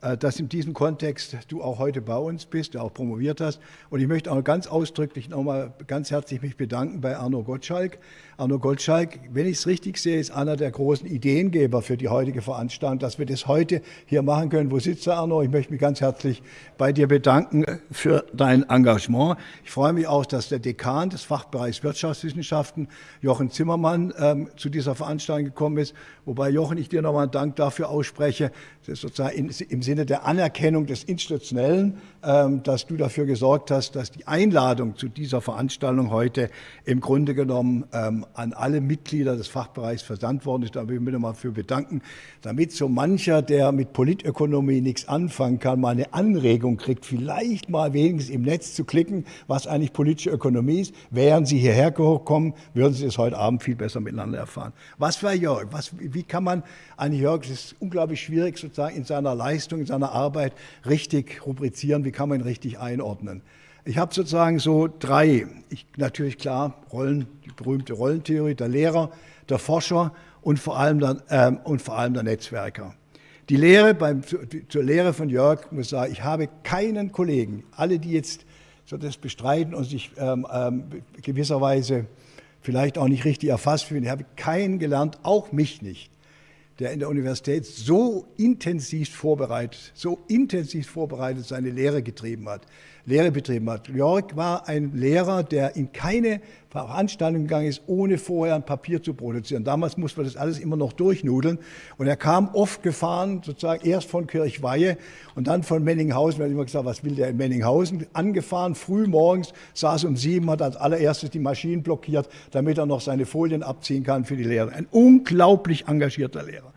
äh, dass in diesem Kontext du auch heute bei uns bist, auch promoviert hast. Und ich möchte auch ganz ausdrücklich nochmal ganz herzlich mich bedanken bei Arno Gottschalk. Arno Gottschalk, wenn ich es richtig sehe, ist einer der großen Ideengeber für die heutige Veranstaltung, dass wir das heute hier machen können. Wo sitzt der Arno? Ich möchte mich ganz herzlich bei dir bedanken für dein Engagement. Ich freue mich auch, dass der Dekan des Fachbereichs Wirtschaftswissenschaften, Jochen Zimmermann, ähm, zu dieser Veranstaltung gekommen ist. Wobei, Jochen, ich dir nochmal einen Dank dafür ausspreche, das sozusagen im Sinne der Anerkennung des Institutionellen, dass du dafür gesorgt hast, dass die Einladung zu dieser Veranstaltung heute im Grunde genommen ähm, an alle Mitglieder des Fachbereichs versandt worden ist. Da will ich mich nochmal für bedanken, damit so mancher, der mit Politökonomie nichts anfangen kann, mal eine Anregung kriegt, vielleicht mal wenigstens im Netz zu klicken, was eigentlich politische Ökonomie ist. Während Sie hierher kommen, würden Sie es heute Abend viel besser miteinander erfahren. Was war Jörg? Was, wie kann man eigentlich Jörg, es ist unglaublich schwierig, sozusagen in seiner Leistung, in seiner Arbeit richtig rubrizieren, wie kann man richtig einordnen. Ich habe sozusagen so drei, ich, natürlich klar, Rollen, die berühmte Rollentheorie, der Lehrer, der Forscher und vor allem der, ähm, und vor allem der Netzwerker. Die Lehre, beim, zur Lehre von Jörg muss ich sagen, ich habe keinen Kollegen, alle, die jetzt so das bestreiten und sich ähm, ähm, gewisserweise vielleicht auch nicht richtig erfasst fühlen, ich habe keinen gelernt, auch mich nicht, der in der Universität so intensiv vorbereitet, so intensiv vorbereitet seine Lehre getrieben hat, Lehre betrieben hat. Jörg war ein Lehrer, der in keine Veranstaltung gegangen ist, ohne vorher ein Papier zu produzieren. Damals musste man das alles immer noch durchnudeln. Und er kam oft gefahren, sozusagen erst von Kirchweihe und dann von Menninghausen. Wir haben immer gesagt, was will der in Menninghausen? Angefahren, früh morgens, saß um sieben, hat als allererstes die Maschinen blockiert, damit er noch seine Folien abziehen kann für die Lehre. Ein unglaublich engagierter Lehrer.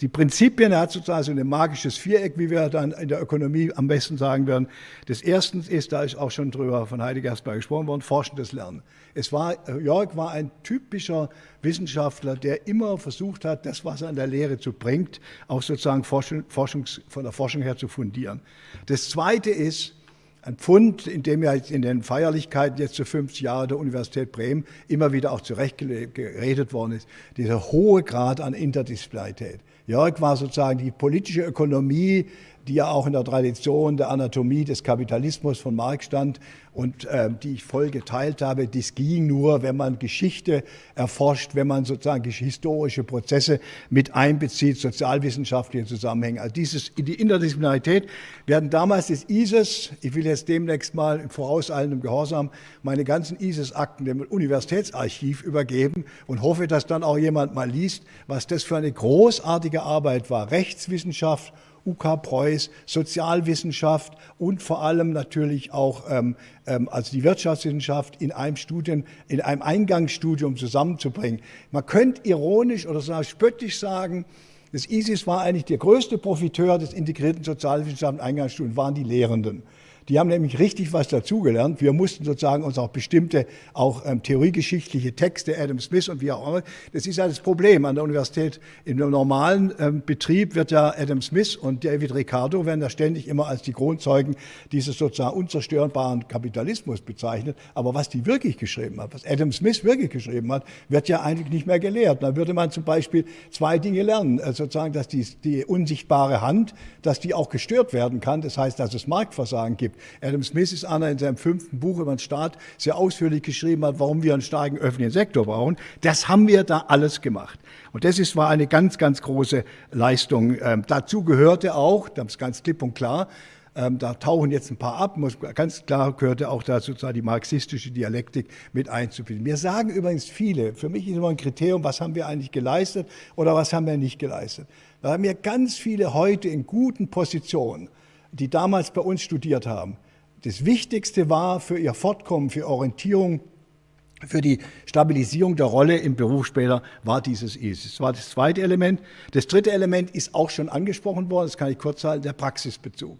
Die Prinzipien, er hat sozusagen so ein magisches Viereck, wie wir dann in der Ökonomie am besten sagen werden. Das erste ist, da ist auch schon drüber von Heidegger erstmal gesprochen worden, forschendes Lernen. Es war, Jörg war ein typischer Wissenschaftler, der immer versucht hat, das, was er in der Lehre zu bringt, auch sozusagen Forschung, Forschungs, von der Forschung her zu fundieren. Das zweite ist, ein Pfund, in dem ja in den Feierlichkeiten jetzt zu 50 Jahre der Universität Bremen immer wieder auch zurecht geredet worden ist, dieser hohe Grad an Interdisziplinarität. Jörg war sozusagen die politische Ökonomie, die ja auch in der Tradition der Anatomie des Kapitalismus von Marx stand und äh, die ich voll geteilt habe. Dies ging nur, wenn man Geschichte erforscht, wenn man sozusagen historische Prozesse mit einbezieht, sozialwissenschaftliche Zusammenhänge. Also dieses, die Interdisziplinarität. Wir hatten damals das ISIS, ich will jetzt demnächst mal im vorauseilendem Gehorsam meine ganzen ISIS-Akten dem Universitätsarchiv übergeben und hoffe, dass dann auch jemand mal liest, was das für eine großartige Arbeit war. Rechtswissenschaft UK Preuß, Sozialwissenschaft und vor allem natürlich auch ähm, ähm, also die Wirtschaftswissenschaft in einem Studien, in einem Eingangsstudium zusammenzubringen. Man könnte ironisch oder spöttisch sagen, das ISIS war eigentlich der größte Profiteur des integrierten Sozialwissenschaften Eingangsstudiums, waren die Lehrenden. Die haben nämlich richtig was dazugelernt. Wir mussten sozusagen uns auch bestimmte, auch ähm, theoriegeschichtliche Texte, Adam Smith und wie auch immer. Das ist ja das Problem an der Universität. Im normalen ähm, Betrieb wird ja Adam Smith und David Ricardo werden da ständig immer als die Kronzeugen dieses sozusagen unzerstörbaren Kapitalismus bezeichnet. Aber was die wirklich geschrieben hat, was Adam Smith wirklich geschrieben hat, wird ja eigentlich nicht mehr gelehrt. Da würde man zum Beispiel zwei Dinge lernen. Also sozusagen, dass die, die unsichtbare Hand, dass die auch gestört werden kann. Das heißt, dass es Marktversagen gibt gibt. Adam Smith ist einer in seinem fünften Buch über den Staat sehr ausführlich geschrieben hat, warum wir einen starken öffentlichen Sektor brauchen. Das haben wir da alles gemacht. Und das ist, war eine ganz, ganz große Leistung. Ähm, dazu gehörte auch, das ist ganz klipp und klar, ähm, da tauchen jetzt ein paar ab, muss, ganz klar gehörte auch da sozusagen die marxistische Dialektik mit einzubinden. Mir sagen übrigens viele, für mich ist immer ein Kriterium, was haben wir eigentlich geleistet oder was haben wir nicht geleistet. Da haben mir ganz viele heute in guten Positionen die damals bei uns studiert haben. Das Wichtigste war für ihr Fortkommen, für Orientierung, für die Stabilisierung der Rolle im Beruf später war dieses ISIS. Das war das zweite Element. Das dritte Element ist auch schon angesprochen worden, das kann ich kurz halten, der Praxisbezug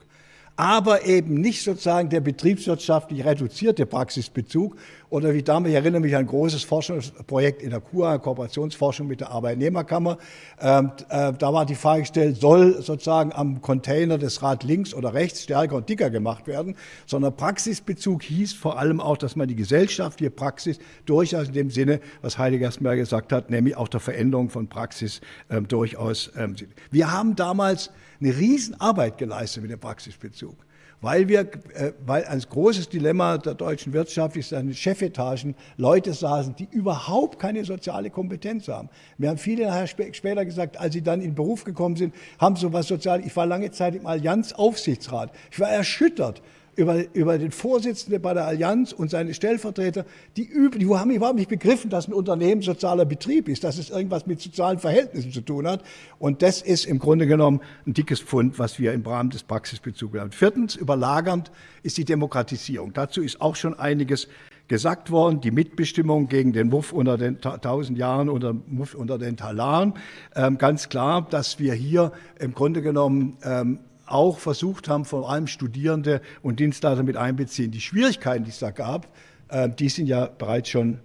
aber eben nicht sozusagen der betriebswirtschaftlich reduzierte Praxisbezug oder wie damals, ich erinnere mich an ein großes Forschungsprojekt in der KUA, Kooperationsforschung mit der Arbeitnehmerkammer. Ähm, äh, da war die Frage gestellt, soll sozusagen am Container das Rad links oder rechts stärker und dicker gemacht werden, sondern Praxisbezug hieß vor allem auch, dass man die gesellschaftliche Praxis durchaus in dem Sinne, was Heidegger erstmal gesagt hat, nämlich auch der Veränderung von Praxis ähm, durchaus. Ähm, wir haben damals eine Riesenarbeit geleistet mit dem Praxisbezug. Weil wir, äh, weil ein großes Dilemma der deutschen Wirtschaft ist, dass in Chefetagen Leute saßen, die überhaupt keine soziale Kompetenz haben. Wir haben viele nachher später gesagt, als sie dann in den Beruf gekommen sind, haben so was sozial. Ich war lange Zeit im Allianz Aufsichtsrat. Ich war erschüttert, über, über den Vorsitzenden bei der Allianz und seine Stellvertreter, die, üben, die haben überhaupt nicht begriffen, dass ein Unternehmen sozialer Betrieb ist, dass es irgendwas mit sozialen Verhältnissen zu tun hat. Und das ist im Grunde genommen ein dickes Pfund, was wir im Rahmen des Praxisbezugs haben. Viertens, überlagernd ist die Demokratisierung. Dazu ist auch schon einiges gesagt worden, die Mitbestimmung gegen den Muff unter den tausend Jahren, unter Muff unter den Talaren. Ähm, ganz klar, dass wir hier im Grunde genommen ähm, auch versucht haben, vor allem Studierende und Dienstleister mit einbeziehen. Die Schwierigkeiten, die es da gab, äh, die sind ja bereits schon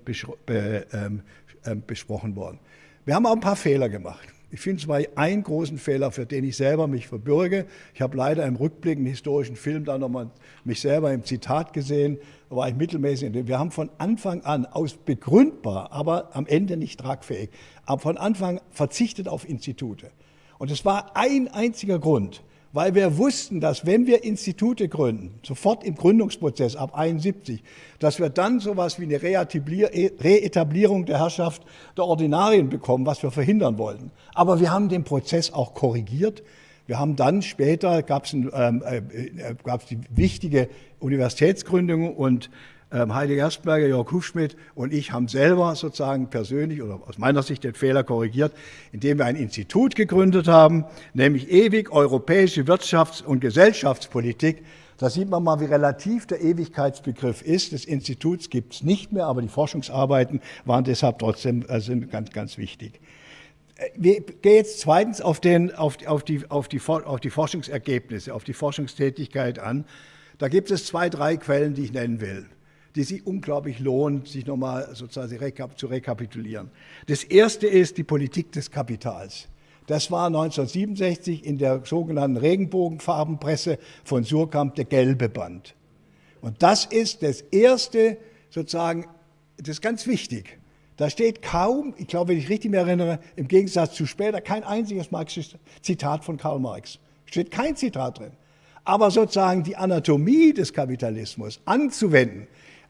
ähm, ähm, besprochen worden. Wir haben auch ein paar Fehler gemacht. Ich finde zwar einen großen Fehler, für den ich selber mich verbürge. Ich habe leider im Rückblick einen historischen Film da nochmal mich selber im Zitat gesehen, da war ich mittelmäßig. Wir haben von Anfang an aus begründbar, aber am Ende nicht tragfähig, aber von Anfang verzichtet auf Institute. Und es war ein einziger Grund weil wir wussten, dass wenn wir Institute gründen, sofort im Gründungsprozess ab 71, dass wir dann sowas wie eine Reetablierung der Herrschaft der Ordinarien bekommen, was wir verhindern wollten. Aber wir haben den Prozess auch korrigiert. Wir haben dann später, gab es ähm, äh, äh, die wichtige Universitätsgründung und Heidi Gerstberger, Jörg Hufschmidt und ich haben selber sozusagen persönlich oder aus meiner Sicht den Fehler korrigiert, indem wir ein Institut gegründet haben, nämlich ewig europäische Wirtschafts- und Gesellschaftspolitik. Da sieht man mal, wie relativ der Ewigkeitsbegriff ist. Des Instituts gibt es nicht mehr, aber die Forschungsarbeiten waren deshalb trotzdem äh, sind ganz, ganz wichtig. Äh, wir gehen jetzt zweitens auf, den, auf, auf, die, auf, die, auf die Forschungsergebnisse, auf die Forschungstätigkeit an. Da gibt es zwei, drei Quellen, die ich nennen will die sich unglaublich lohnt, sich nochmal sozusagen zu rekapitulieren. Das erste ist die Politik des Kapitals. Das war 1967 in der sogenannten Regenbogenfarbenpresse von Surkamp der gelbe Band. Und das ist das erste, sozusagen, das ist ganz wichtig. Da steht kaum, ich glaube, wenn ich richtig mich erinnere, im Gegensatz zu später, kein einziges marxistisches Zitat von Karl Marx. Steht kein Zitat drin. Aber sozusagen die Anatomie des Kapitalismus anzuwenden,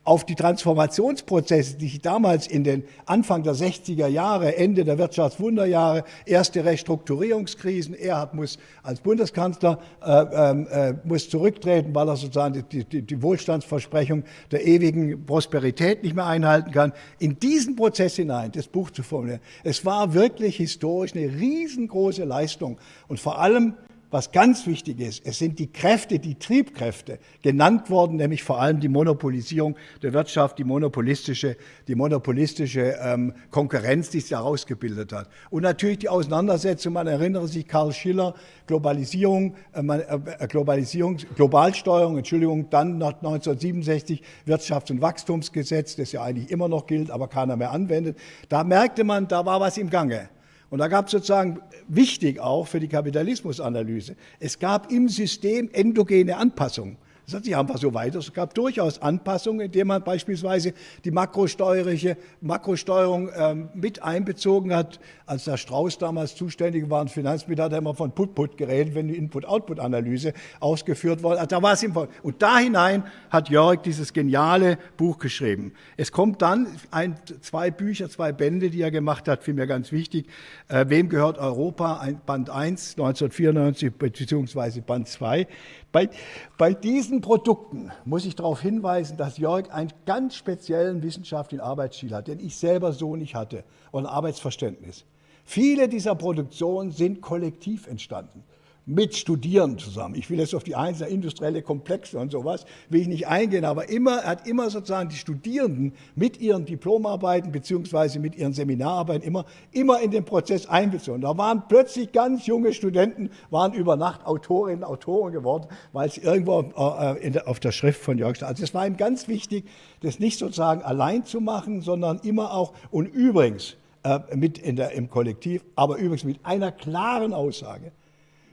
auf die Transformationsprozesse, die sich damals in den Anfang der 60er Jahre, Ende der Wirtschaftswunderjahre, erste Restrukturierungskrisen, Erhard muss als Bundeskanzler äh, ähm, äh, muss zurücktreten, weil er sozusagen die, die, die, Wohlstandsversprechung der ewigen Prosperität nicht mehr einhalten kann. In diesen Prozess hinein das Buch zu formulieren, es war wirklich historisch eine riesengroße Leistung und vor allem was ganz wichtig ist, es sind die Kräfte, die Triebkräfte genannt worden, nämlich vor allem die Monopolisierung der Wirtschaft, die monopolistische, die monopolistische ähm, Konkurrenz, die sich daraus gebildet hat. Und natürlich die Auseinandersetzung, man erinnere sich Karl Schiller, Globalisierung, äh, äh, Globalisierung, Globalsteuerung, Entschuldigung, dann nach 1967 Wirtschafts- und Wachstumsgesetz, das ja eigentlich immer noch gilt, aber keiner mehr anwendet. Da merkte man, da war was im Gange. Und da gab es sozusagen wichtig auch für die Kapitalismusanalyse, es gab im System endogene Anpassungen. Das hat sich einfach so weiter. Es gab durchaus Anpassungen, indem man beispielsweise die makrosteuerliche Makrosteuerung ähm, mit einbezogen hat. Als der Strauß damals zuständig war, und Finanzminister, hat er immer von Put-Put geredet, wenn die Input-Output-Analyse ausgeführt wurde. Also da war es im Und da hinein hat Jörg dieses geniale Buch geschrieben. Es kommt dann ein, zwei Bücher, zwei Bände, die er gemacht hat, mir ganz wichtig. Äh, Wem gehört Europa? Band 1, 1994, beziehungsweise Band 2. Bei, bei diesen Produkten muss ich darauf hinweisen, dass Jörg einen ganz speziellen wissenschaftlichen Arbeitsstil hat, den ich selber so nicht hatte, und Arbeitsverständnis. Viele dieser Produktionen sind kollektiv entstanden mit Studierenden zusammen. Ich will jetzt auf die einzelnen industrielle Komplexe und sowas, will ich nicht eingehen, aber immer, er hat immer sozusagen die Studierenden mit ihren Diplomarbeiten beziehungsweise mit ihren Seminararbeiten immer, immer in den Prozess einbezogen. Da waren plötzlich ganz junge Studenten, waren über Nacht Autorinnen, Autoren geworden, weil sie irgendwo äh, auf der Schrift von Jörg. Also es war ihm ganz wichtig, das nicht sozusagen allein zu machen, sondern immer auch, und übrigens, äh, mit in der, im Kollektiv, aber übrigens mit einer klaren Aussage.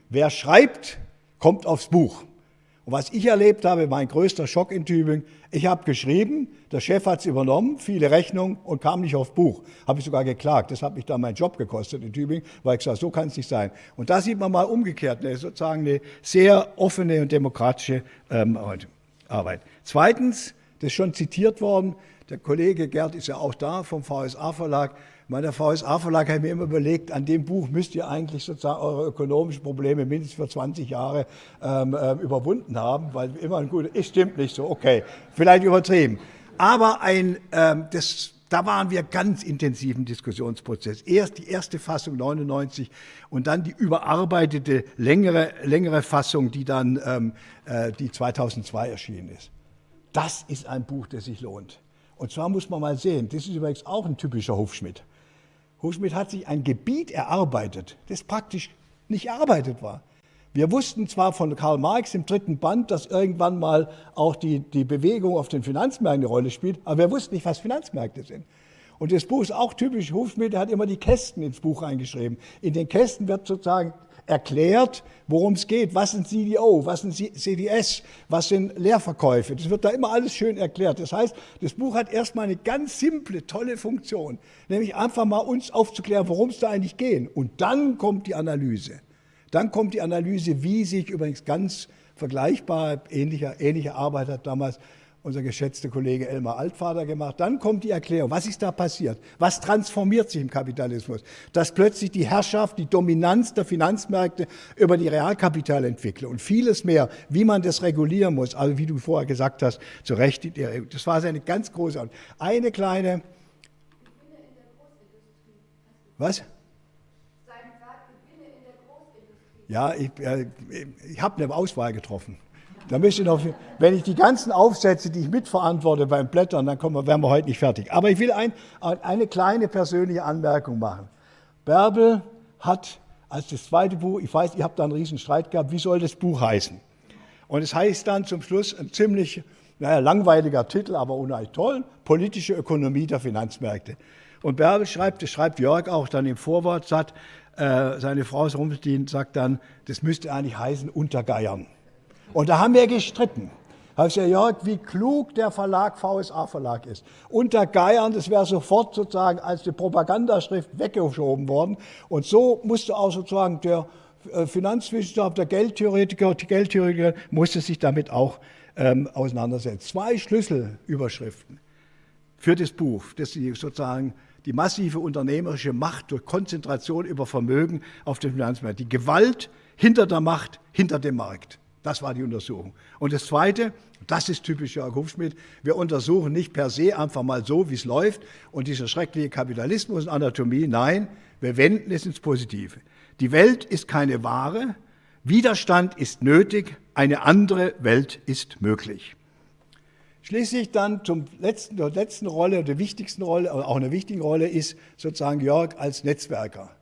Wer schreibt, kommt aufs Buch. Und was ich erlebt habe, mein größter Schock in Tübingen, ich habe geschrieben, der Chef hat es übernommen, viele Rechnungen und kam nicht aufs Buch. Habe ich sogar geklagt. Das hat mich dann meinen Job gekostet in Tübingen, weil ich gesagt so kann es nicht sein. Und da sieht man mal umgekehrt, eine, sozusagen eine sehr offene und demokratische ähm, Arbeit. Zweitens, das ist schon zitiert worden, der Kollege Gerd ist ja auch da vom VSA-Verlag, meiner VSA-Verlag hat mir immer überlegt, an dem Buch müsst ihr eigentlich sozusagen eure ökonomischen Probleme mindestens für 20 Jahre ähm, äh, überwunden haben, weil immer ein gutes, es stimmt nicht so, okay, vielleicht übertrieben. Aber ein, ähm, das, da waren wir ganz intensiv im Diskussionsprozess. Erst die erste Fassung 99 und dann die überarbeitete längere, längere Fassung, die dann ähm, äh, die 2002 erschienen ist. Das ist ein Buch, das sich lohnt. Und zwar muss man mal sehen, das ist übrigens auch ein typischer Hofschmidt. Hufschmidt hat sich ein Gebiet erarbeitet, das praktisch nicht erarbeitet war. Wir wussten zwar von Karl Marx im dritten Band, dass irgendwann mal auch die, die Bewegung auf den Finanzmärkten eine Rolle spielt, aber wir wussten nicht, was Finanzmärkte sind. Und das Buch ist auch typisch Hufschmidt, der hat immer die Kästen ins Buch eingeschrieben. In den Kästen wird sozusagen erklärt, worum es geht. Was sind CDO, was sind CDS, was sind Leerverkäufe. Das wird da immer alles schön erklärt. Das heißt, das Buch hat erstmal eine ganz simple, tolle Funktion, nämlich einfach mal uns aufzuklären, worum es da eigentlich geht. Und dann kommt die Analyse. Dann kommt die Analyse, wie sich übrigens ganz vergleichbar, ähnliche, ähnliche Arbeit hat damals unser geschätzter Kollege Elmar Altvater gemacht. Dann kommt die Erklärung, was ist da passiert? Was transformiert sich im Kapitalismus? Dass plötzlich die Herrschaft, die Dominanz der Finanzmärkte über die Realkapitalentwicklung und vieles mehr, wie man das regulieren muss, also wie du vorher gesagt hast, zu Recht, das war seine ganz große, eine kleine, was? Ja, ich, äh, ich habe eine Auswahl getroffen. Da müsste noch, wenn ich die ganzen Aufsätze, die ich mitverantworte beim Blättern, dann kommen wir, wären wir heute nicht fertig. Aber ich will ein, eine kleine persönliche Anmerkung machen. Bärbel hat als das zweite Buch, ich weiß, ihr habt da einen riesen Streit gehabt, wie soll das Buch heißen? Und es heißt dann zum Schluss ein ziemlich naja, langweiliger Titel, aber unheimlich toll, Politische Ökonomie der Finanzmärkte. Und Bärbel schreibt, das schreibt Jörg auch dann im Vorwort, sagt, äh, seine Frau Rumstein sagt dann, das müsste eigentlich heißen Untergeiern. Und da haben wir gestritten. Habe ich gesagt, Jörg, wie klug der Verlag VSA Verlag ist. Unter Geiern, das wäre sofort sozusagen als eine Propagandaschrift weggeschoben worden. Und so musste auch sozusagen der äh, Finanzwissenschaftler, der Geldtheoretiker, die Geldtheoretiker musste sich damit auch ähm, auseinandersetzen. Zwei Schlüsselüberschriften für das Buch, das sie sozusagen die massive unternehmerische Macht durch Konzentration über Vermögen auf den Finanzmarkt, die Gewalt hinter der Macht, hinter dem Markt. Das war die Untersuchung. Und das Zweite, das ist typisch Jörg Hufschmidt, wir untersuchen nicht per se einfach mal so, wie es läuft und dieser schreckliche Kapitalismus und Anatomie. Nein, wir wenden es ins Positive. Die Welt ist keine Ware. Widerstand ist nötig, eine andere Welt ist möglich. Schließlich dann zum letzten, der letzten Rolle, der wichtigsten Rolle, auch eine wichtige Rolle ist sozusagen Jörg als Netzwerker.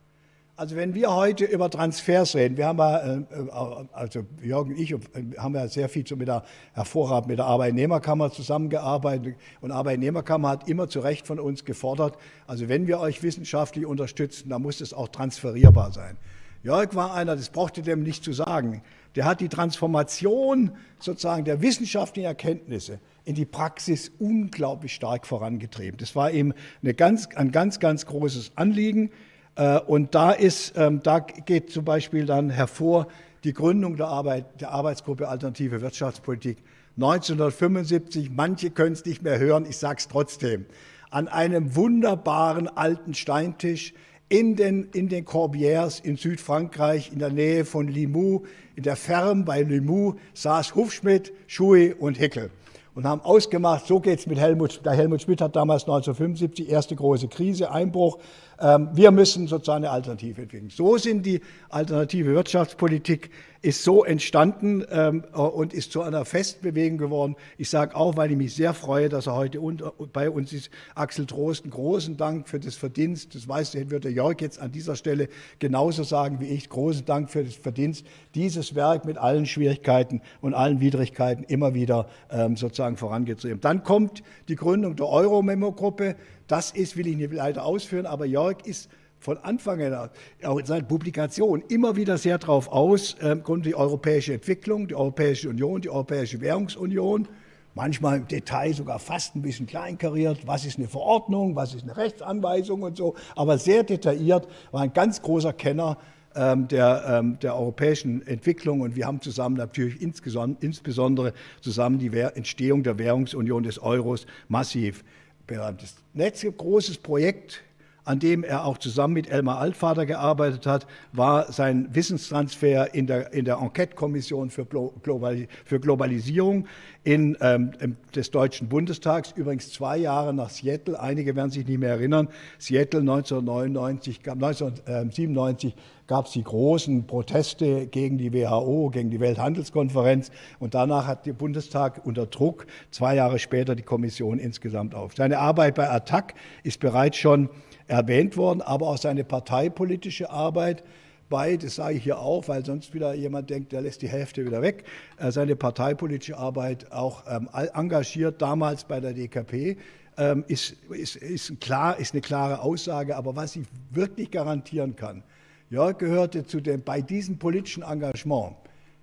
Also wenn wir heute über Transfers reden, wir haben ja, äh, äh, also Jörg und ich äh, haben ja sehr viel mit der hervorragend mit der Arbeitnehmerkammer zusammengearbeitet und Arbeitnehmerkammer hat immer zu Recht von uns gefordert, also wenn wir euch wissenschaftlich unterstützen, dann muss es auch transferierbar sein. Jörg war einer, das brauchte dem nicht zu sagen, der hat die Transformation sozusagen der wissenschaftlichen Erkenntnisse in die Praxis unglaublich stark vorangetrieben. Das war ihm eine ganz, ein ganz, ganz großes Anliegen. Äh, und da, ist, ähm, da geht zum Beispiel dann hervor die Gründung der, Arbeit, der Arbeitsgruppe Alternative Wirtschaftspolitik 1975. Manche können es nicht mehr hören, ich sage es trotzdem. An einem wunderbaren alten Steintisch in den, in den Corbières in Südfrankreich, in der Nähe von Limoux, in der Ferme bei Limoux, saß Hufschmidt, Schui und Hickel und haben ausgemacht, so geht es mit Helmut, der Helmut Schmidt hat damals 1975 erste große Krise, Einbruch, wir müssen sozusagen eine Alternative entwickeln. So sind die alternative Wirtschaftspolitik ist so entstanden ähm, äh, und ist zu einer Festbewegung geworden. Ich sage auch, weil ich mich sehr freue, dass er heute unter, bei uns ist, Axel Trosten, großen Dank für das Verdienst. Das weiß, wird der Jörg jetzt an dieser Stelle genauso sagen wie ich. Großen Dank für das Verdienst, dieses Werk mit allen Schwierigkeiten und allen Widrigkeiten immer wieder ähm, sozusagen vorangetrieben. Dann kommt die Gründung der Euro-Memo-Gruppe. Das ist, will ich nicht leider ausführen, aber Jörg ist von Anfang an, auch in seinen Publikationen, immer wieder sehr darauf aus, äh, die europäische Entwicklung, die Europäische Union, die Europäische Währungsunion, manchmal im Detail sogar fast ein bisschen kleinkariert, was ist eine Verordnung, was ist eine Rechtsanweisung und so, aber sehr detailliert, war ein ganz großer Kenner ähm, der, ähm, der europäischen Entwicklung und wir haben zusammen natürlich insbesondere zusammen die Entstehung der Währungsunion des Euros massiv berannt. Das letzte großes Projekt an dem er auch zusammen mit Elmar Altvater gearbeitet hat, war sein Wissenstransfer in der, in der Enquete-Kommission für, Global, für Globalisierung in, ähm, des Deutschen Bundestags, übrigens zwei Jahre nach Seattle. Einige werden sich nicht mehr erinnern. Seattle 1999, 1997 gab es die großen Proteste gegen die WHO, gegen die Welthandelskonferenz. Und danach hat der Bundestag unter Druck zwei Jahre später die Kommission insgesamt auf. Seine Arbeit bei ATTAC ist bereits schon erwähnt worden, aber auch seine parteipolitische Arbeit bei, das sage ich hier auch, weil sonst wieder jemand denkt, der lässt die Hälfte wieder weg, äh, seine parteipolitische Arbeit auch ähm, engagiert, damals bei der DKP, ähm, ist, ist, ist, klar, ist eine klare Aussage. Aber was ich wirklich garantieren kann, Jörg gehörte zu dem, bei diesem politischen Engagement,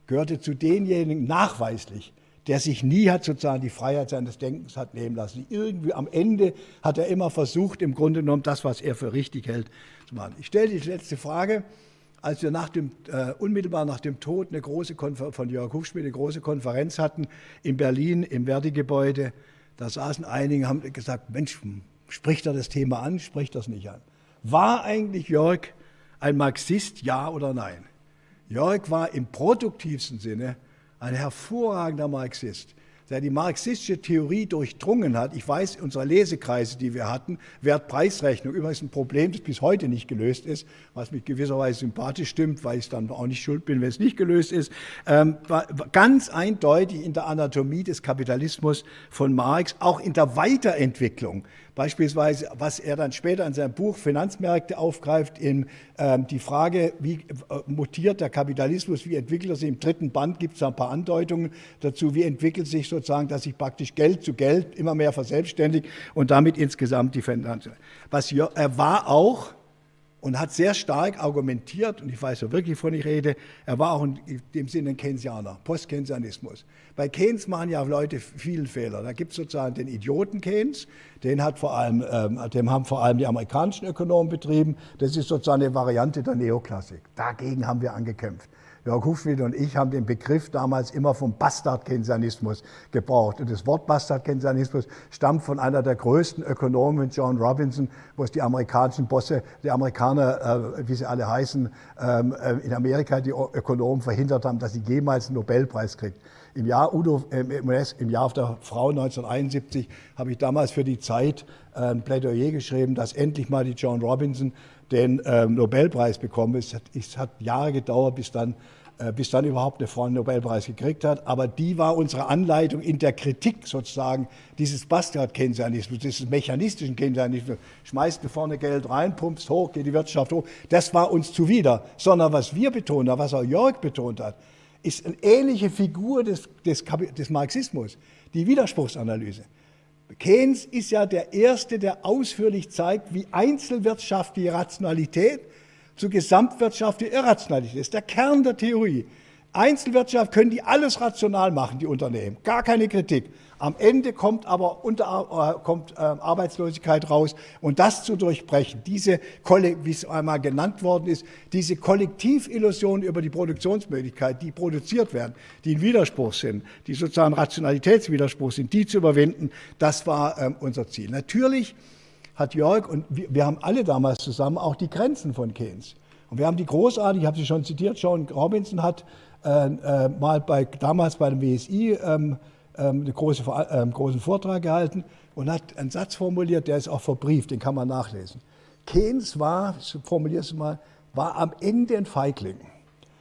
gehörte zu denjenigen nachweislich, der sich nie hat sozusagen die Freiheit seines Denkens hat nehmen lassen. Irgendwie am Ende hat er immer versucht, im Grunde genommen das, was er für richtig hält, zu machen. Ich stelle die letzte Frage. Als wir nach dem, äh, unmittelbar nach dem Tod eine große von Jörg Hufschmidt eine große Konferenz hatten in Berlin im Verdi-Gebäude, da saßen einige haben gesagt, Mensch, spricht er das Thema an, spricht das nicht an. War eigentlich Jörg ein Marxist, ja oder nein? Jörg war im produktivsten Sinne ein hervorragender Marxist, der die marxistische Theorie durchdrungen hat. Ich weiß, unsere Lesekreise, die wir hatten, Wert-Preis-Rechnung, übrigens ein Problem, das bis heute nicht gelöst ist, was mich gewisserweise sympathisch stimmt, weil ich dann auch nicht schuld bin, wenn es nicht gelöst ist, ähm, war ganz eindeutig in der Anatomie des Kapitalismus von Marx, auch in der Weiterentwicklung Beispielsweise, was er dann später in seinem Buch Finanzmärkte aufgreift, in ähm, die Frage, wie äh, mutiert der Kapitalismus, wie entwickelt er sich im dritten Band, gibt es ein paar Andeutungen dazu, wie entwickelt sich sozusagen, dass sich praktisch Geld zu Geld immer mehr verselbstständigt und damit insgesamt die Finanz. Was er war auch, und hat sehr stark argumentiert, und ich weiß ja wirklich, wovon ich rede, er war auch in dem Sinne ein Keynesianer, Post-Keynesianismus. Bei Keynes machen ja Leute vielen Fehler. Da gibt es sozusagen den Idioten Keynes, den, hat vor allem, ähm, dem haben vor allem die amerikanischen Ökonomen betrieben. Das ist sozusagen eine Variante der Neoklassik. Dagegen haben wir angekämpft. Jörg Hufschmidt und ich haben den Begriff damals immer vom Bastard-Keynesianismus gebraucht. Und das Wort Bastard-Keynesianismus stammt von einer der größten Ökonomen, John Robinson, wo es die amerikanischen Bosse, die Amerikaner, äh, wie sie alle heißen, ähm, äh, in Amerika die Ökonomen verhindert haben, dass sie jemals einen Nobelpreis kriegt. Im Jahr, Udo, äh, im Jahr auf der Frau 1971 habe ich damals für die Zeit ein Plädoyer geschrieben, dass endlich mal die John Robinson den ähm, Nobelpreis bekommen. Hat, es hat Jahre gedauert, bis dann äh, bis dann überhaupt eine Frau einen Nobelpreis gekriegt hat. Aber die war unsere Anleitung in der Kritik sozusagen dieses Bastard-Keynesianismus, dieses mechanistischen Keynesianismus. Schmeißt du vorne Geld rein, pumpst hoch, geht die Wirtschaft hoch. Das war uns zuwider. Sondern was wir betont haben, was auch Jörg betont hat, ist eine ähnliche Figur des, des, des Marxismus, die Widerspruchsanalyse. Keynes ist ja der Erste, der ausführlich zeigt, wie einzelwirtschaftliche Rationalität zu gesamtwirtschaftlicher Irrationalität ist. Der Kern der Theorie. Einzelwirtschaft können die alles rational machen, die Unternehmen. Gar keine Kritik. Am Ende kommt aber unter, äh, kommt, äh, Arbeitslosigkeit raus. Und das zu durchbrechen, diese, wie es einmal genannt worden ist, diese Kollektivillusion über die Produktionsmöglichkeit, die produziert werden, die ein Widerspruch sind, die sozusagen Rationalitätswiderspruch sind, die zu überwinden, das war ähm, unser Ziel. Natürlich hat Jörg und wir, wir haben alle damals zusammen auch die Grenzen von Keynes. Und wir haben die großartig, ich habe sie schon zitiert, John Robinson hat äh, äh, mal bei, damals bei dem WSI ähm, ähm, einen große, äh, großen Vortrag gehalten und hat einen Satz formuliert, der ist auch verbrieft, den kann man nachlesen. Keynes war, formuliere es mal, war am Ende ein Feigling.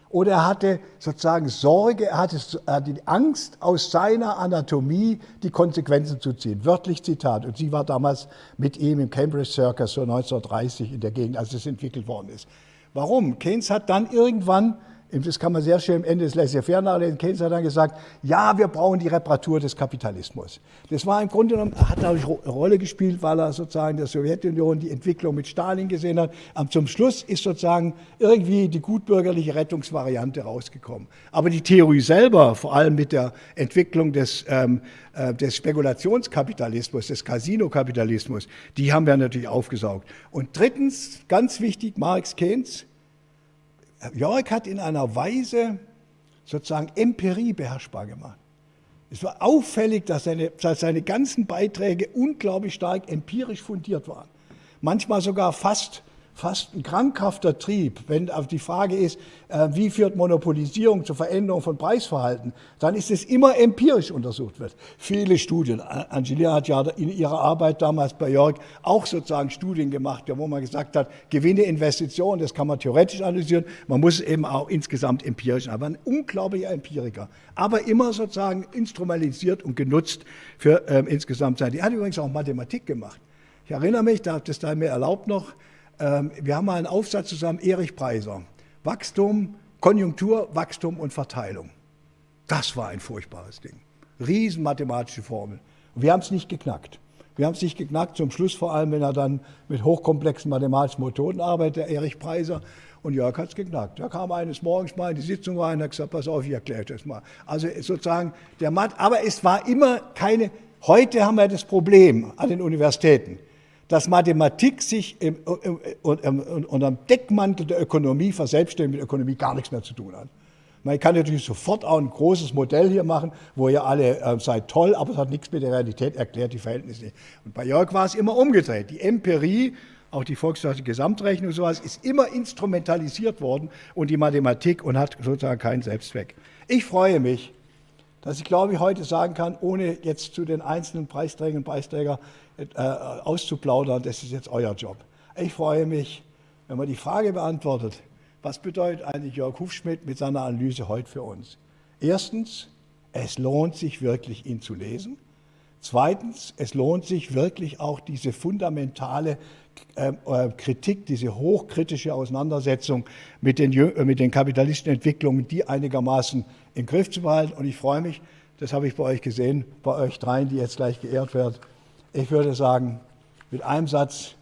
Oder er hatte sozusagen Sorge, er hatte, er hatte die Angst, aus seiner Anatomie die Konsequenzen zu ziehen. Wörtlich Zitat. Und sie war damals mit ihm im Cambridge Circus so 1930 in der Gegend, als es entwickelt worden ist. Warum? Keynes hat dann irgendwann das kann man sehr schön am Ende des Laissez-faire nachlesen. Keynes hat dann gesagt, ja, wir brauchen die Reparatur des Kapitalismus. Das war im Grunde genommen, hat natürlich eine Rolle gespielt, weil er sozusagen der Sowjetunion die Entwicklung mit Stalin gesehen hat. Aber zum Schluss ist sozusagen irgendwie die gutbürgerliche Rettungsvariante rausgekommen. Aber die Theorie selber, vor allem mit der Entwicklung des, ähm, äh, des Spekulationskapitalismus, des Casino-Kapitalismus, die haben wir natürlich aufgesaugt. Und drittens, ganz wichtig, Marx, Keynes, Jörg hat in einer Weise sozusagen Empirie beherrschbar gemacht. Es war auffällig, dass seine, dass seine ganzen Beiträge unglaublich stark empirisch fundiert waren. Manchmal sogar fast fast ein krankhafter Trieb, wenn die Frage ist, äh, wie führt Monopolisierung zur Veränderung von Preisverhalten, dann ist es immer empirisch untersucht wird. Viele Studien. Angelia hat ja in ihrer Arbeit damals bei Jörg auch sozusagen Studien gemacht, wo man gesagt hat, Gewinne, Investitionen, das kann man theoretisch analysieren, man muss es eben auch insgesamt empirisch, aber ein unglaublicher Empiriker, aber immer sozusagen instrumentalisiert und genutzt für ähm, insgesamt sein. Die hat übrigens auch Mathematik gemacht. Ich erinnere mich, da hat es da mir erlaubt noch, wir haben mal einen Aufsatz zusammen, Erich Preiser. Wachstum, Konjunktur, Wachstum und Verteilung. Das war ein furchtbares Ding. Riesen mathematische Formel. Wir haben es nicht geknackt. Wir haben es nicht geknackt, zum Schluss vor allem, wenn er dann mit hochkomplexen mathematischen Methoden arbeitet, der Erich Preiser. Und Jörg hat es geknackt. Er kam eines Morgens mal in die Sitzung rein und hat gesagt, pass auf, ich erkläre das mal. Also sozusagen der Math, aber es war immer keine, heute haben wir das Problem an den Universitäten dass Mathematik sich im, im, im, unter dem Deckmantel der Ökonomie verselbstständigt mit Ökonomie gar nichts mehr zu tun hat. Man kann natürlich sofort auch ein großes Modell hier machen, wo ihr alle äh, seid toll, aber es hat nichts mit der Realität erklärt, die Verhältnisse nicht. Und bei Jörg war es immer umgedreht. Die Empirie, auch die volkswirtschaftliche Gesamtrechnung und sowas, ist immer instrumentalisiert worden und die Mathematik und hat sozusagen keinen Selbstzweck. Ich freue mich, dass ich glaube ich heute sagen kann, ohne jetzt zu den einzelnen Preisträgern und Preisträger äh, auszuplaudern, das ist jetzt euer Job. Ich freue mich, wenn man die Frage beantwortet, was bedeutet eigentlich Jörg Hufschmidt mit seiner Analyse heute für uns? Erstens, es lohnt sich wirklich, ihn zu lesen. Zweitens, es lohnt sich wirklich auch diese fundamentale äh, äh Kritik, diese hochkritische Auseinandersetzung mit den, äh, mit den kapitalistischen Entwicklungen, die einigermaßen im Griff zu behalten. Und ich freue mich, das habe ich bei euch gesehen, bei euch dreien, die jetzt gleich geehrt werden, ich würde sagen, mit einem Satz,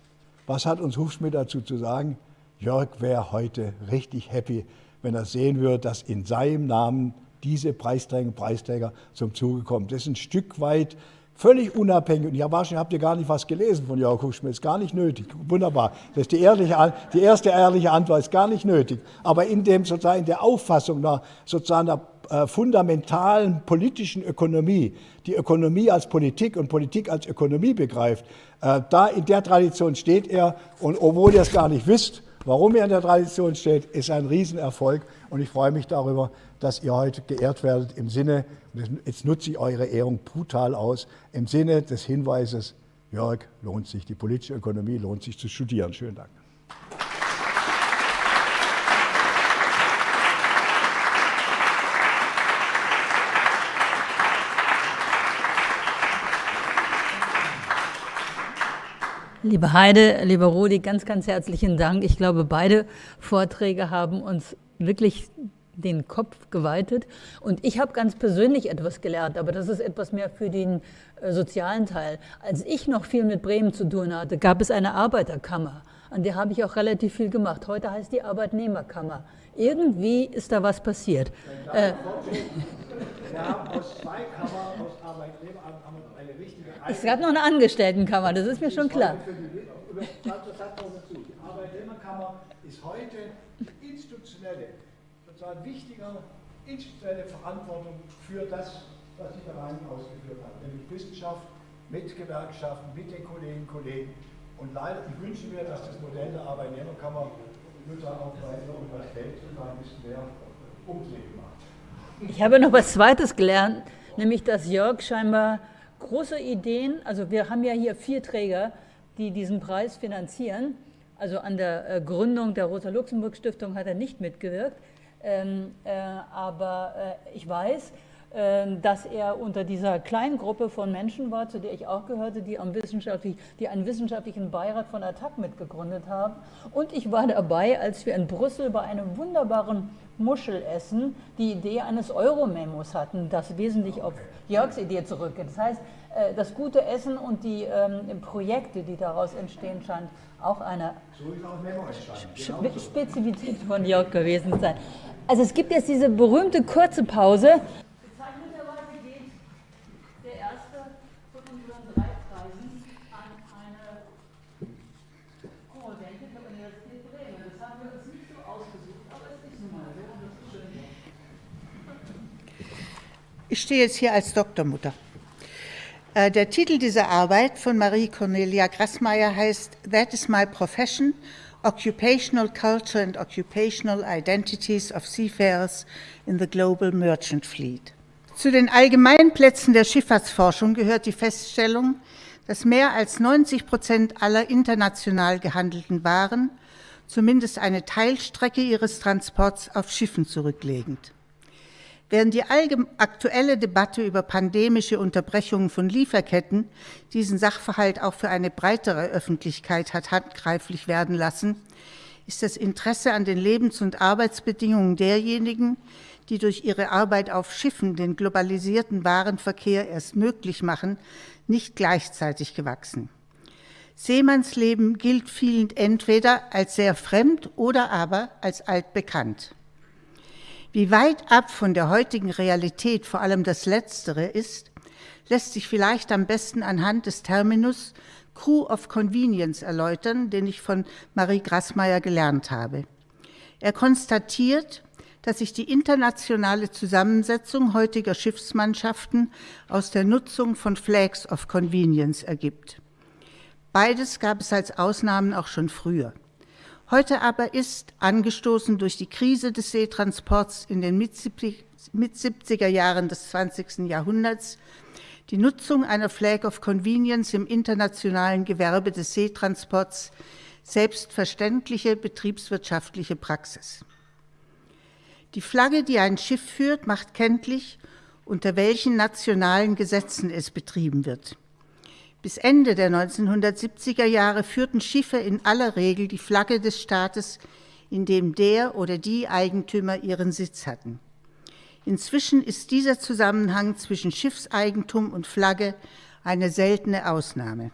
was hat uns Hufschmidt dazu zu sagen? Jörg wäre heute richtig happy, wenn er sehen würde, dass in seinem Namen diese Preisträger, Preisträger zum Zuge kommen. Das ist ein Stück weit völlig unabhängig. Und ja, wahrscheinlich habt ihr gar nicht was gelesen von Hufschmidt. Ist gar nicht nötig. Wunderbar. Das ist die, ehrliche, die erste ehrliche Antwort. Ist gar nicht nötig. Aber in dem sozusagen in der Auffassung nach sozusagen der äh, fundamentalen politischen Ökonomie, die Ökonomie als Politik und Politik als Ökonomie begreift, äh, da in der Tradition steht er und obwohl ihr es gar nicht wisst, warum er in der Tradition steht, ist ein Riesenerfolg und ich freue mich darüber, dass ihr heute geehrt werdet im Sinne, jetzt nutze ich eure Ehrung brutal aus, im Sinne des Hinweises, Jörg, lohnt sich, die politische Ökonomie lohnt sich zu studieren. Schönen Dank. Liebe Heide, lieber Rudi, ganz, ganz herzlichen Dank. Ich glaube, beide Vorträge haben uns wirklich den Kopf geweitet. Und ich habe ganz persönlich etwas gelernt, aber das ist etwas mehr für den äh, sozialen Teil. Als ich noch viel mit Bremen zu tun hatte, gab es eine Arbeiterkammer. An der habe ich auch relativ viel gemacht. Heute heißt die Arbeitnehmerkammer. Irgendwie ist da was passiert. Äh, wir haben aus zwei Kammern, aus Arbeitnehmer, eine richtige Es gab noch eine Angestelltenkammer, das ist mir schon klar. Die Arbeitnehmerkammer ist heute institutionelle sozusagen wichtiger institutionelle Verantwortung für das, was die Verein ausgeführt hat, nämlich Wissenschaft mit Gewerkschaften, mit den Kolleginnen und Kollegen. Und leider, ich wünsche mir, dass das Modell der Arbeitnehmerkammer sozusagen auch bei der Universität sozusagen ein bisschen mehr Umdrehen macht. Ich habe noch was Zweites gelernt, nämlich dass Jörg scheinbar große Ideen, also wir haben ja hier vier Träger, die diesen Preis finanzieren. Also an der äh, Gründung der Rosa-Luxemburg-Stiftung hat er nicht mitgewirkt. Ähm, äh, aber äh, ich weiß, äh, dass er unter dieser kleinen Gruppe von Menschen war, zu der ich auch gehörte, die, wissenschaftlich, die einen wissenschaftlichen Beirat von Attac mitgegründet haben. Und ich war dabei, als wir in Brüssel bei einem wunderbaren Muschelessen die Idee eines Euro-Memos hatten, das wesentlich auf Jörgs Idee zurückgeht. Das heißt, äh, das gute Essen und die ähm, Projekte, die daraus entstehen, scheint auch eine so auch genau Spezifität von Jörg gewesen sein. Also es gibt jetzt diese berühmte kurze Pause. Bezeichnenderweise geht der erste von unseren drei Preisen an eine Korrespondentin der Universität Bremen. Das haben wir uns nicht so ausgesucht, aber es ist nun mal so und das ist schön. Ich stehe jetzt hier als Doktormutter. Äh, der Titel dieser Arbeit von Marie Cornelia Grassmeier heißt That is my profession – Occupational Culture and Occupational Identities of Seafarers in the Global Merchant Fleet. Zu den Allgemeinplätzen der Schifffahrtsforschung gehört die Feststellung, dass mehr als 90 Prozent aller international gehandelten Waren zumindest eine Teilstrecke ihres Transports auf Schiffen zurücklegend. Während die aktuelle Debatte über pandemische Unterbrechungen von Lieferketten diesen Sachverhalt auch für eine breitere Öffentlichkeit hat handgreiflich werden lassen, ist das Interesse an den Lebens- und Arbeitsbedingungen derjenigen, die durch ihre Arbeit auf Schiffen den globalisierten Warenverkehr erst möglich machen, nicht gleichzeitig gewachsen. Seemannsleben gilt vielen entweder als sehr fremd oder aber als altbekannt. Wie weit ab von der heutigen Realität vor allem das Letztere ist, lässt sich vielleicht am besten anhand des Terminus Crew of Convenience erläutern, den ich von Marie Grassmeier gelernt habe. Er konstatiert, dass sich die internationale Zusammensetzung heutiger Schiffsmannschaften aus der Nutzung von Flags of Convenience ergibt. Beides gab es als Ausnahmen auch schon früher. Heute aber ist, angestoßen durch die Krise des Seetransports in den Mit-70er Jahren des 20. Jahrhunderts, die Nutzung einer Flag of Convenience im internationalen Gewerbe des Seetransports selbstverständliche betriebswirtschaftliche Praxis. Die Flagge, die ein Schiff führt, macht kenntlich, unter welchen nationalen Gesetzen es betrieben wird. Bis Ende der 1970er Jahre führten Schiffe in aller Regel die Flagge des Staates, in dem der oder die Eigentümer ihren Sitz hatten. Inzwischen ist dieser Zusammenhang zwischen Schiffseigentum und Flagge eine seltene Ausnahme.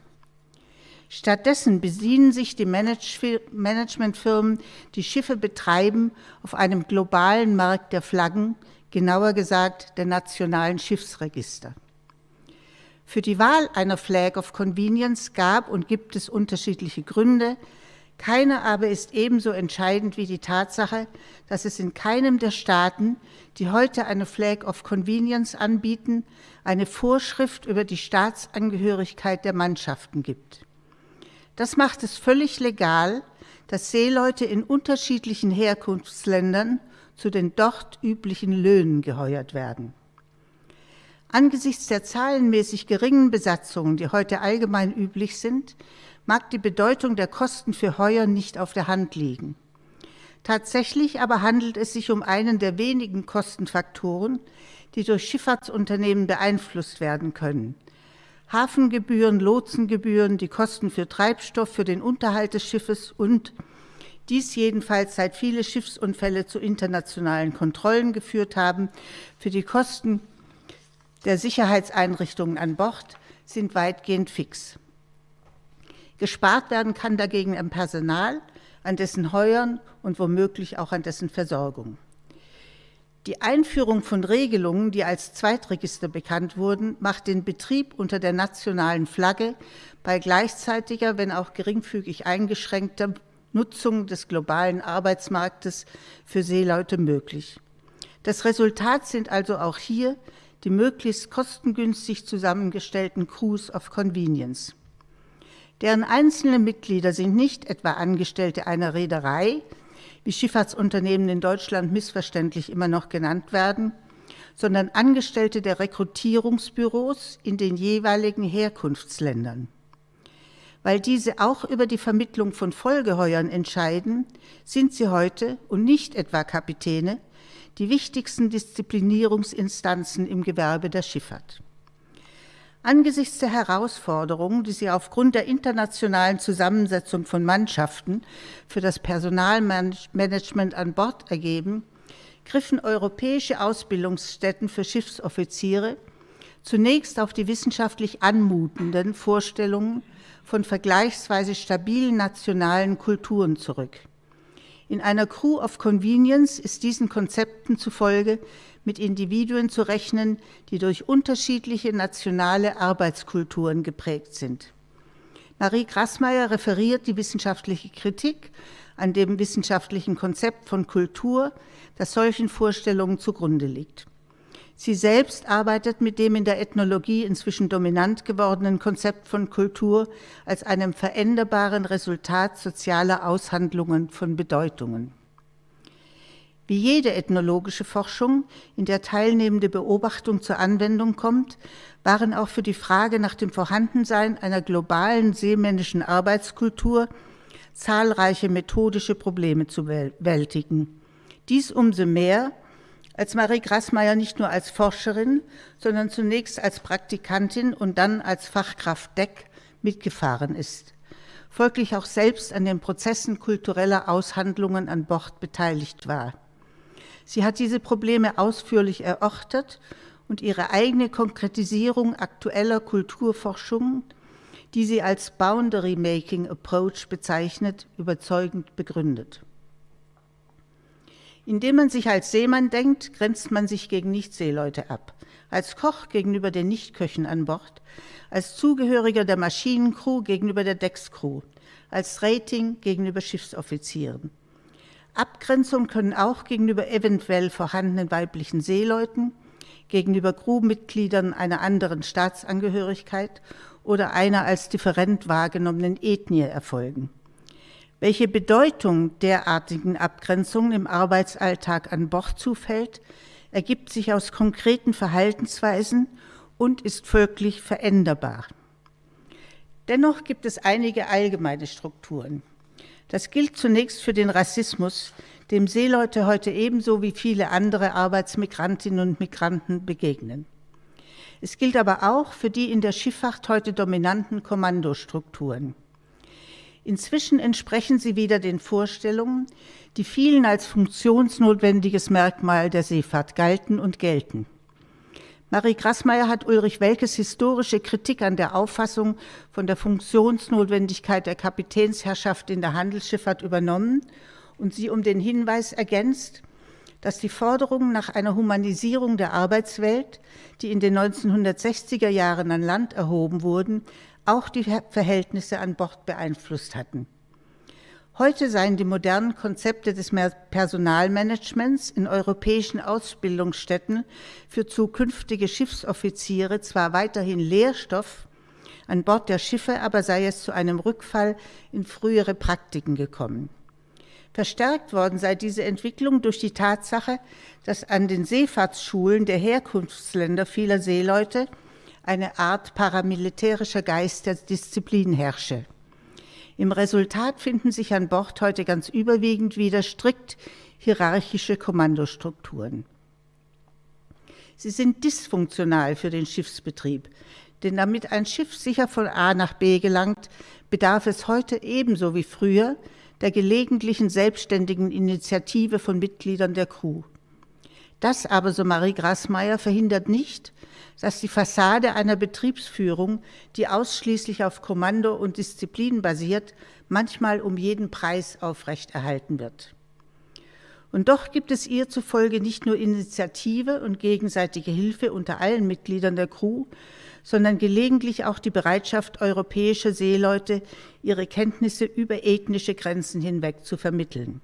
Stattdessen bedienen sich die Managementfirmen, die Schiffe betreiben, auf einem globalen Markt der Flaggen, genauer gesagt der nationalen Schiffsregister. Für die Wahl einer Flag of Convenience gab und gibt es unterschiedliche Gründe. Keine aber ist ebenso entscheidend wie die Tatsache, dass es in keinem der Staaten, die heute eine Flag of Convenience anbieten, eine Vorschrift über die Staatsangehörigkeit der Mannschaften gibt. Das macht es völlig legal, dass Seeleute in unterschiedlichen Herkunftsländern zu den dort üblichen Löhnen geheuert werden. Angesichts der zahlenmäßig geringen Besatzungen, die heute allgemein üblich sind, mag die Bedeutung der Kosten für Heuer nicht auf der Hand liegen. Tatsächlich aber handelt es sich um einen der wenigen Kostenfaktoren, die durch Schifffahrtsunternehmen beeinflusst werden können. Hafengebühren, Lotsengebühren, die Kosten für Treibstoff, für den Unterhalt des Schiffes und dies jedenfalls seit viele Schiffsunfälle zu internationalen Kontrollen geführt haben, für die Kosten der Sicherheitseinrichtungen an Bord sind weitgehend fix. Gespart werden kann dagegen am Personal, an dessen Heuern und womöglich auch an dessen Versorgung. Die Einführung von Regelungen, die als Zweitregister bekannt wurden, macht den Betrieb unter der nationalen Flagge bei gleichzeitiger, wenn auch geringfügig eingeschränkter Nutzung des globalen Arbeitsmarktes für Seeleute möglich. Das Resultat sind also auch hier die möglichst kostengünstig zusammengestellten Crews of Convenience. Deren einzelne Mitglieder sind nicht etwa Angestellte einer Reederei, wie Schifffahrtsunternehmen in Deutschland missverständlich immer noch genannt werden, sondern Angestellte der Rekrutierungsbüros in den jeweiligen Herkunftsländern. Weil diese auch über die Vermittlung von Folgeheuern entscheiden, sind sie heute und nicht etwa Kapitäne die wichtigsten Disziplinierungsinstanzen im Gewerbe der Schifffahrt. Angesichts der Herausforderungen, die sich aufgrund der internationalen Zusammensetzung von Mannschaften für das Personalmanagement an Bord ergeben, griffen europäische Ausbildungsstätten für Schiffsoffiziere zunächst auf die wissenschaftlich anmutenden Vorstellungen von vergleichsweise stabilen nationalen Kulturen zurück. In einer Crew of Convenience ist diesen Konzepten zufolge mit Individuen zu rechnen, die durch unterschiedliche nationale Arbeitskulturen geprägt sind. Marie Grassmeier referiert die wissenschaftliche Kritik an dem wissenschaftlichen Konzept von Kultur, das solchen Vorstellungen zugrunde liegt. Sie selbst arbeitet mit dem in der Ethnologie inzwischen dominant gewordenen Konzept von Kultur als einem veränderbaren Resultat sozialer Aushandlungen von Bedeutungen. Wie jede ethnologische Forschung, in der teilnehmende Beobachtung zur Anwendung kommt, waren auch für die Frage nach dem Vorhandensein einer globalen seemännischen Arbeitskultur zahlreiche methodische Probleme zu bewältigen. Dies umso mehr, als Marie Grassmeier nicht nur als Forscherin, sondern zunächst als Praktikantin und dann als Fachkraft Deck mitgefahren ist, folglich auch selbst an den Prozessen kultureller Aushandlungen an Bord beteiligt war. Sie hat diese Probleme ausführlich erörtert und ihre eigene Konkretisierung aktueller Kulturforschung, die sie als Boundary Making Approach bezeichnet, überzeugend begründet. Indem man sich als Seemann denkt, grenzt man sich gegen Nichtseeleute ab. Als Koch gegenüber den Nichtköchen an Bord, als Zugehöriger der Maschinencrew gegenüber der Deckscrew, als Rating gegenüber Schiffsoffizieren. Abgrenzung können auch gegenüber eventuell vorhandenen weiblichen Seeleuten, gegenüber Crewmitgliedern einer anderen Staatsangehörigkeit oder einer als different wahrgenommenen Ethnie erfolgen. Welche Bedeutung derartigen Abgrenzungen im Arbeitsalltag an Bord zufällt, ergibt sich aus konkreten Verhaltensweisen und ist folglich veränderbar. Dennoch gibt es einige allgemeine Strukturen. Das gilt zunächst für den Rassismus, dem Seeleute heute ebenso wie viele andere Arbeitsmigrantinnen und Migranten begegnen. Es gilt aber auch für die in der Schifffahrt heute dominanten Kommandostrukturen. Inzwischen entsprechen sie wieder den Vorstellungen, die vielen als funktionsnotwendiges Merkmal der Seefahrt galten und gelten. Marie Grassmeier hat Ulrich Welkes historische Kritik an der Auffassung von der Funktionsnotwendigkeit der Kapitänsherrschaft in der Handelsschifffahrt übernommen und sie um den Hinweis ergänzt, dass die Forderungen nach einer Humanisierung der Arbeitswelt, die in den 1960er Jahren an Land erhoben wurden, auch die Verhältnisse an Bord beeinflusst hatten. Heute seien die modernen Konzepte des Personalmanagements in europäischen Ausbildungsstätten für zukünftige Schiffsoffiziere zwar weiterhin Lehrstoff, an Bord der Schiffe aber sei es zu einem Rückfall in frühere Praktiken gekommen. Verstärkt worden sei diese Entwicklung durch die Tatsache, dass an den Seefahrtsschulen der Herkunftsländer vieler Seeleute eine Art paramilitärischer Geist der Disziplin herrsche. Im Resultat finden sich an Bord heute ganz überwiegend wieder strikt hierarchische Kommandostrukturen. Sie sind dysfunktional für den Schiffsbetrieb, Denn damit ein Schiff sicher von A nach B gelangt, bedarf es heute ebenso wie früher der gelegentlichen selbstständigen Initiative von Mitgliedern der Crew. Das aber, so Marie Grassmeier, verhindert nicht, dass die Fassade einer Betriebsführung, die ausschließlich auf Kommando und Disziplin basiert, manchmal um jeden Preis aufrechterhalten wird. Und doch gibt es ihr zufolge nicht nur Initiative und gegenseitige Hilfe unter allen Mitgliedern der Crew, sondern gelegentlich auch die Bereitschaft europäischer Seeleute, ihre Kenntnisse über ethnische Grenzen hinweg zu vermitteln.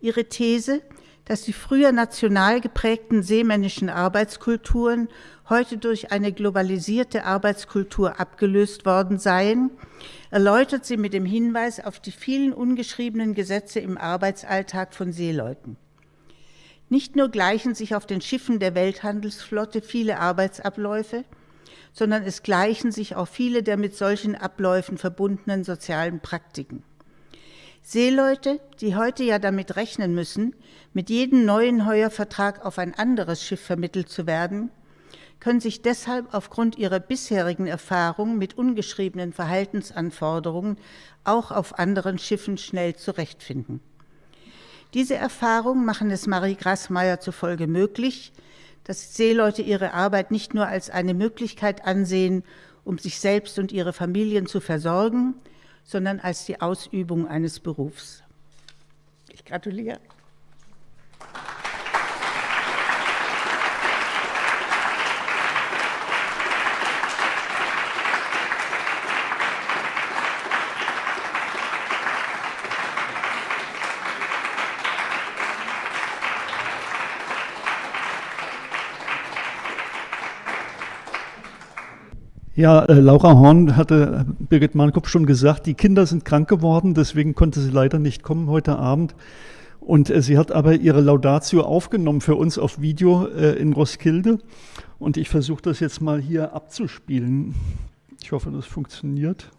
Ihre These, dass die früher national geprägten seemännischen Arbeitskulturen heute durch eine globalisierte Arbeitskultur abgelöst worden seien, erläutert sie mit dem Hinweis auf die vielen ungeschriebenen Gesetze im Arbeitsalltag von Seeleuten. Nicht nur gleichen sich auf den Schiffen der Welthandelsflotte viele Arbeitsabläufe, sondern es gleichen sich auch viele der mit solchen Abläufen verbundenen sozialen Praktiken. Seeleute, die heute ja damit rechnen müssen, mit jedem neuen Heuervertrag auf ein anderes Schiff vermittelt zu werden, können sich deshalb aufgrund ihrer bisherigen Erfahrung mit ungeschriebenen Verhaltensanforderungen auch auf anderen Schiffen schnell zurechtfinden. Diese Erfahrungen machen es Marie Grassmeier zufolge möglich, dass Seeleute ihre Arbeit nicht nur als eine Möglichkeit ansehen, um sich selbst und ihre Familien zu versorgen, sondern als die Ausübung eines Berufs. Ich gratuliere. Ja, äh, Laura Horn hatte Birgit Mahnkopf schon gesagt, die Kinder sind krank geworden, deswegen konnte sie leider nicht kommen heute Abend. Und äh, sie hat aber ihre Laudatio aufgenommen für uns auf Video äh, in Roskilde. Und ich versuche das jetzt mal hier abzuspielen. Ich hoffe, das funktioniert.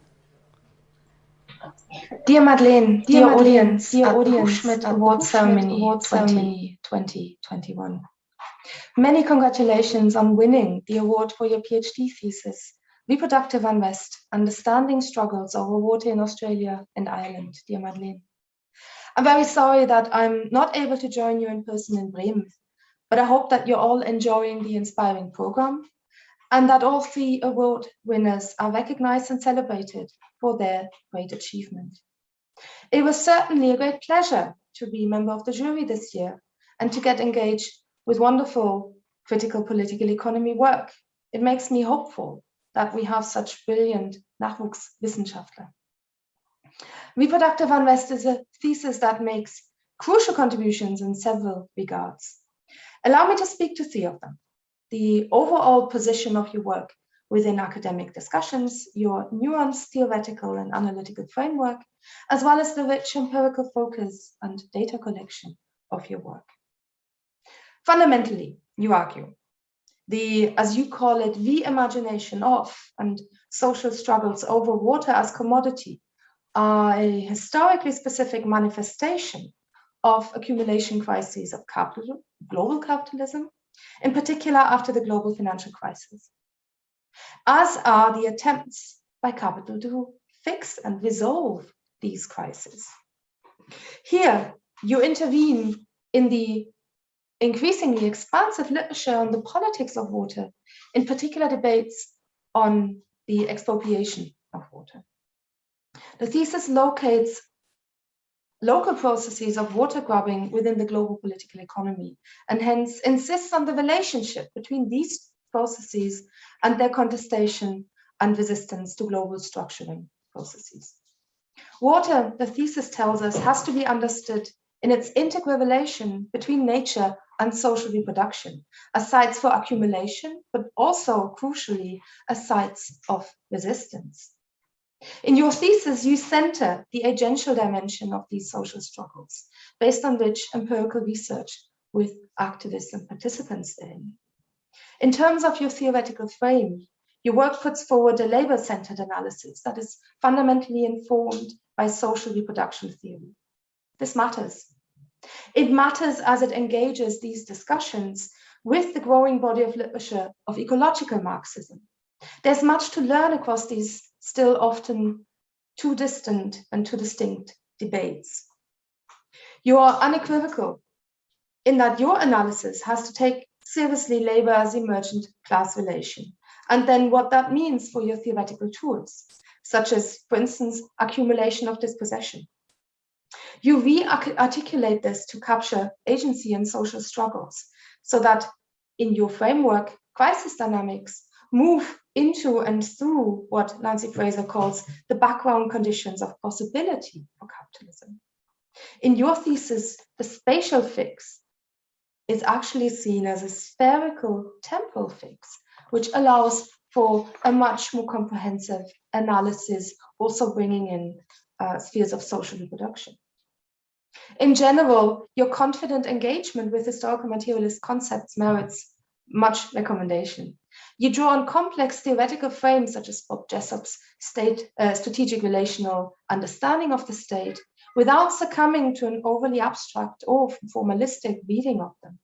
Dear Madeleine, dear, dear audience, dear audience, Schmidt Award Ceremony, Award Ceremony 2021. Many congratulations on winning the award for your PhD thesis. Reproductive unrest, understanding struggles over water in Australia and Ireland, dear Madeleine. I'm very sorry that I'm not able to join you in person in Bremen, but I hope that you're all enjoying the inspiring program and that all three award winners are recognized and celebrated for their great achievement. It was certainly a great pleasure to be a member of the jury this year and to get engaged with wonderful critical political economy work. It makes me hopeful that we have such brilliant Nachwuchswissenschaftler. Reproductive unrest is a thesis that makes crucial contributions in several regards. Allow me to speak to three of them. The overall position of your work within academic discussions, your nuanced theoretical and analytical framework, as well as the rich empirical focus and data collection of your work. Fundamentally, you argue the, as you call it, reimagination of and social struggles over water as commodity are a historically specific manifestation of accumulation crises of capital, global capitalism, in particular after the global financial crisis, as are the attempts by capital to fix and resolve these crises. Here, you intervene in the increasingly expansive literature on the politics of water, in particular debates on the expropriation of water. The thesis locates local processes of water grabbing within the global political economy, and hence insists on the relationship between these processes and their contestation and resistance to global structuring processes. Water, the thesis tells us, has to be understood in its integral relation between nature and social reproduction as sites for accumulation, but also crucially as sites of resistance. In your thesis, you center the agential dimension of these social struggles, based on which empirical research with activists and participants therein. In terms of your theoretical frame, your work puts forward a labor-centered analysis that is fundamentally informed by social reproduction theory. This matters. It matters as it engages these discussions with the growing body of literature of ecological Marxism, There's much to learn across these still often too distant and too distinct debates. You are unequivocal in that your analysis has to take seriously labor as emergent class relation, and then what that means for your theoretical tools, such as, for instance, accumulation of dispossession. You re-articulate this to capture agency and social struggles, so that in your framework, crisis dynamics move into and through what Nancy Fraser calls the background conditions of possibility for capitalism. In your thesis, the spatial fix is actually seen as a spherical temporal fix, which allows for a much more comprehensive analysis, also bringing in uh, spheres of social reproduction. In general, your confident engagement with historical materialist concepts merits much recommendation. You draw on complex theoretical frames such as Bob Jessop's state, uh, strategic relational understanding of the state without succumbing to an overly abstract or formalistic reading of them.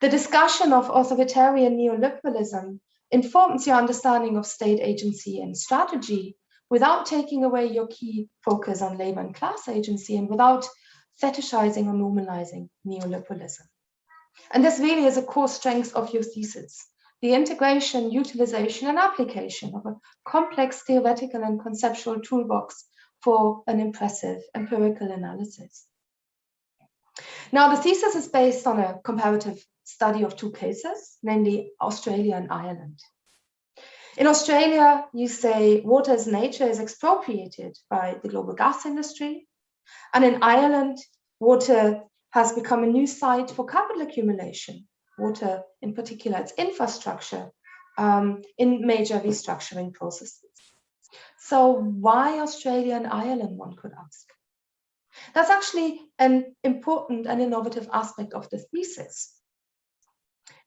The discussion of authoritarian neoliberalism informs your understanding of state agency and strategy without taking away your key focus on labor and class agency and without fetishizing or normalizing neoliberalism. And this really is a core strength of your thesis, the integration, utilization, and application of a complex theoretical and conceptual toolbox for an impressive empirical analysis. Now, the thesis is based on a comparative study of two cases, namely Australia and Ireland. In Australia, you say water's nature is expropriated by the global gas industry. And in Ireland, water has become a new site for capital accumulation, water in particular, its infrastructure um, in major restructuring processes. So why Australia and Ireland, one could ask? That's actually an important and innovative aspect of the thesis.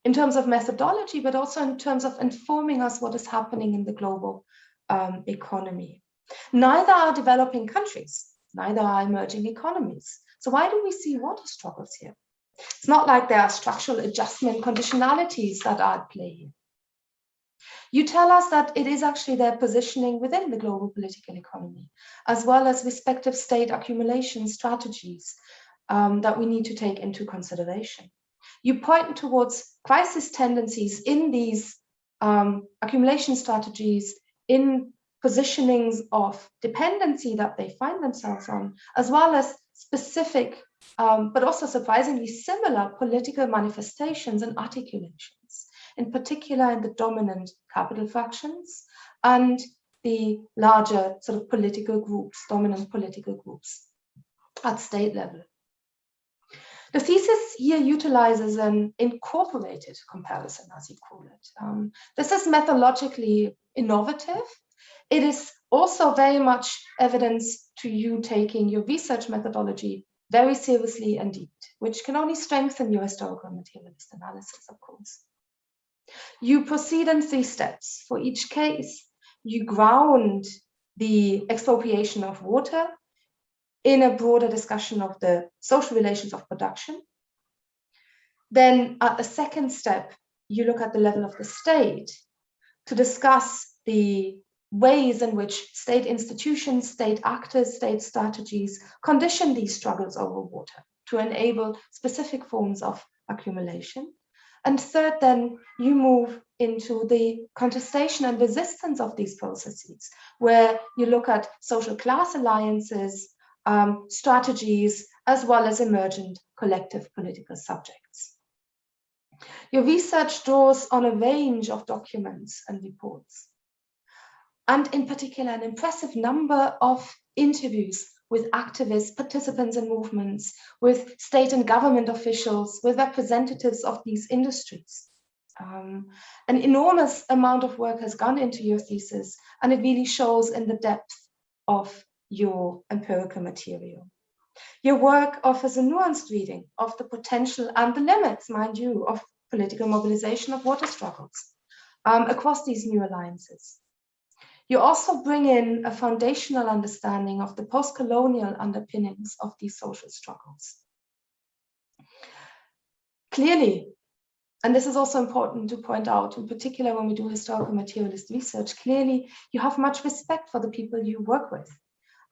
In terms of methodology, but also in terms of informing us what is happening in the global um, economy. Neither are developing countries, neither are emerging economies. So why do we see water struggles here? It's not like there are structural adjustment conditionalities that are at play here. You tell us that it is actually their positioning within the global political economy, as well as respective state accumulation strategies um, that we need to take into consideration. You point towards crisis tendencies in these um, accumulation strategies, in positionings of dependency that they find themselves on, as well as specific, um, but also surprisingly similar political manifestations and articulations, in particular in the dominant capital fractions and the larger sort of political groups, dominant political groups at state level. The thesis here utilizes an incorporated comparison, as you call it. Um, this is methodologically innovative. It is also very much evidence to you taking your research methodology very seriously indeed, which can only strengthen your historical materialist analysis, of course. You proceed in three steps. For each case, you ground the expropriation of water in a broader discussion of the social relations of production. Then at the second step, you look at the level of the state to discuss the ways in which state institutions, state actors, state strategies condition these struggles over water to enable specific forms of accumulation. And third, then you move into the contestation and resistance of these processes, where you look at social class alliances, um, strategies, as well as emergent collective political subjects. Your research draws on a range of documents and reports, and in particular, an impressive number of interviews with activists, participants in movements, with state and government officials, with representatives of these industries. Um, an enormous amount of work has gone into your thesis, and it really shows in the depth of your empirical material. Your work offers a nuanced reading of the potential and the limits, mind you, of political mobilization of water struggles um, across these new alliances. You also bring in a foundational understanding of the post-colonial underpinnings of these social struggles. Clearly, and this is also important to point out, in particular when we do historical materialist research, clearly you have much respect for the people you work with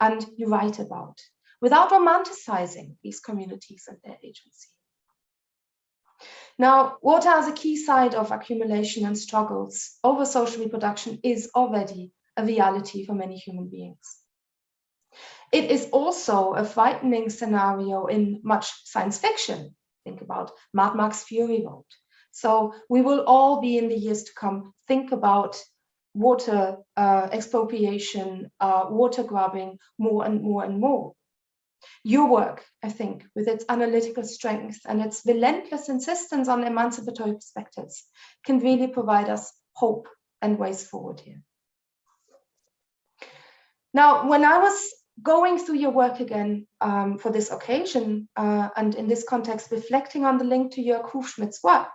and you write about, without romanticizing these communities and their agency. Now, water as a key side of accumulation and struggles over social reproduction is already a reality for many human beings. It is also a frightening scenario in much science fiction. Think about Mad Max Fury Road. So we will all be in the years to come, think about water uh, expropriation, uh, water grabbing more and more and more. Your work, I think, with its analytical strength and its relentless insistence on emancipatory perspectives, can really provide us hope and ways forward here. Now, when I was going through your work again um, for this occasion, uh, and in this context, reflecting on the link to Jörg Hufschmidt's work,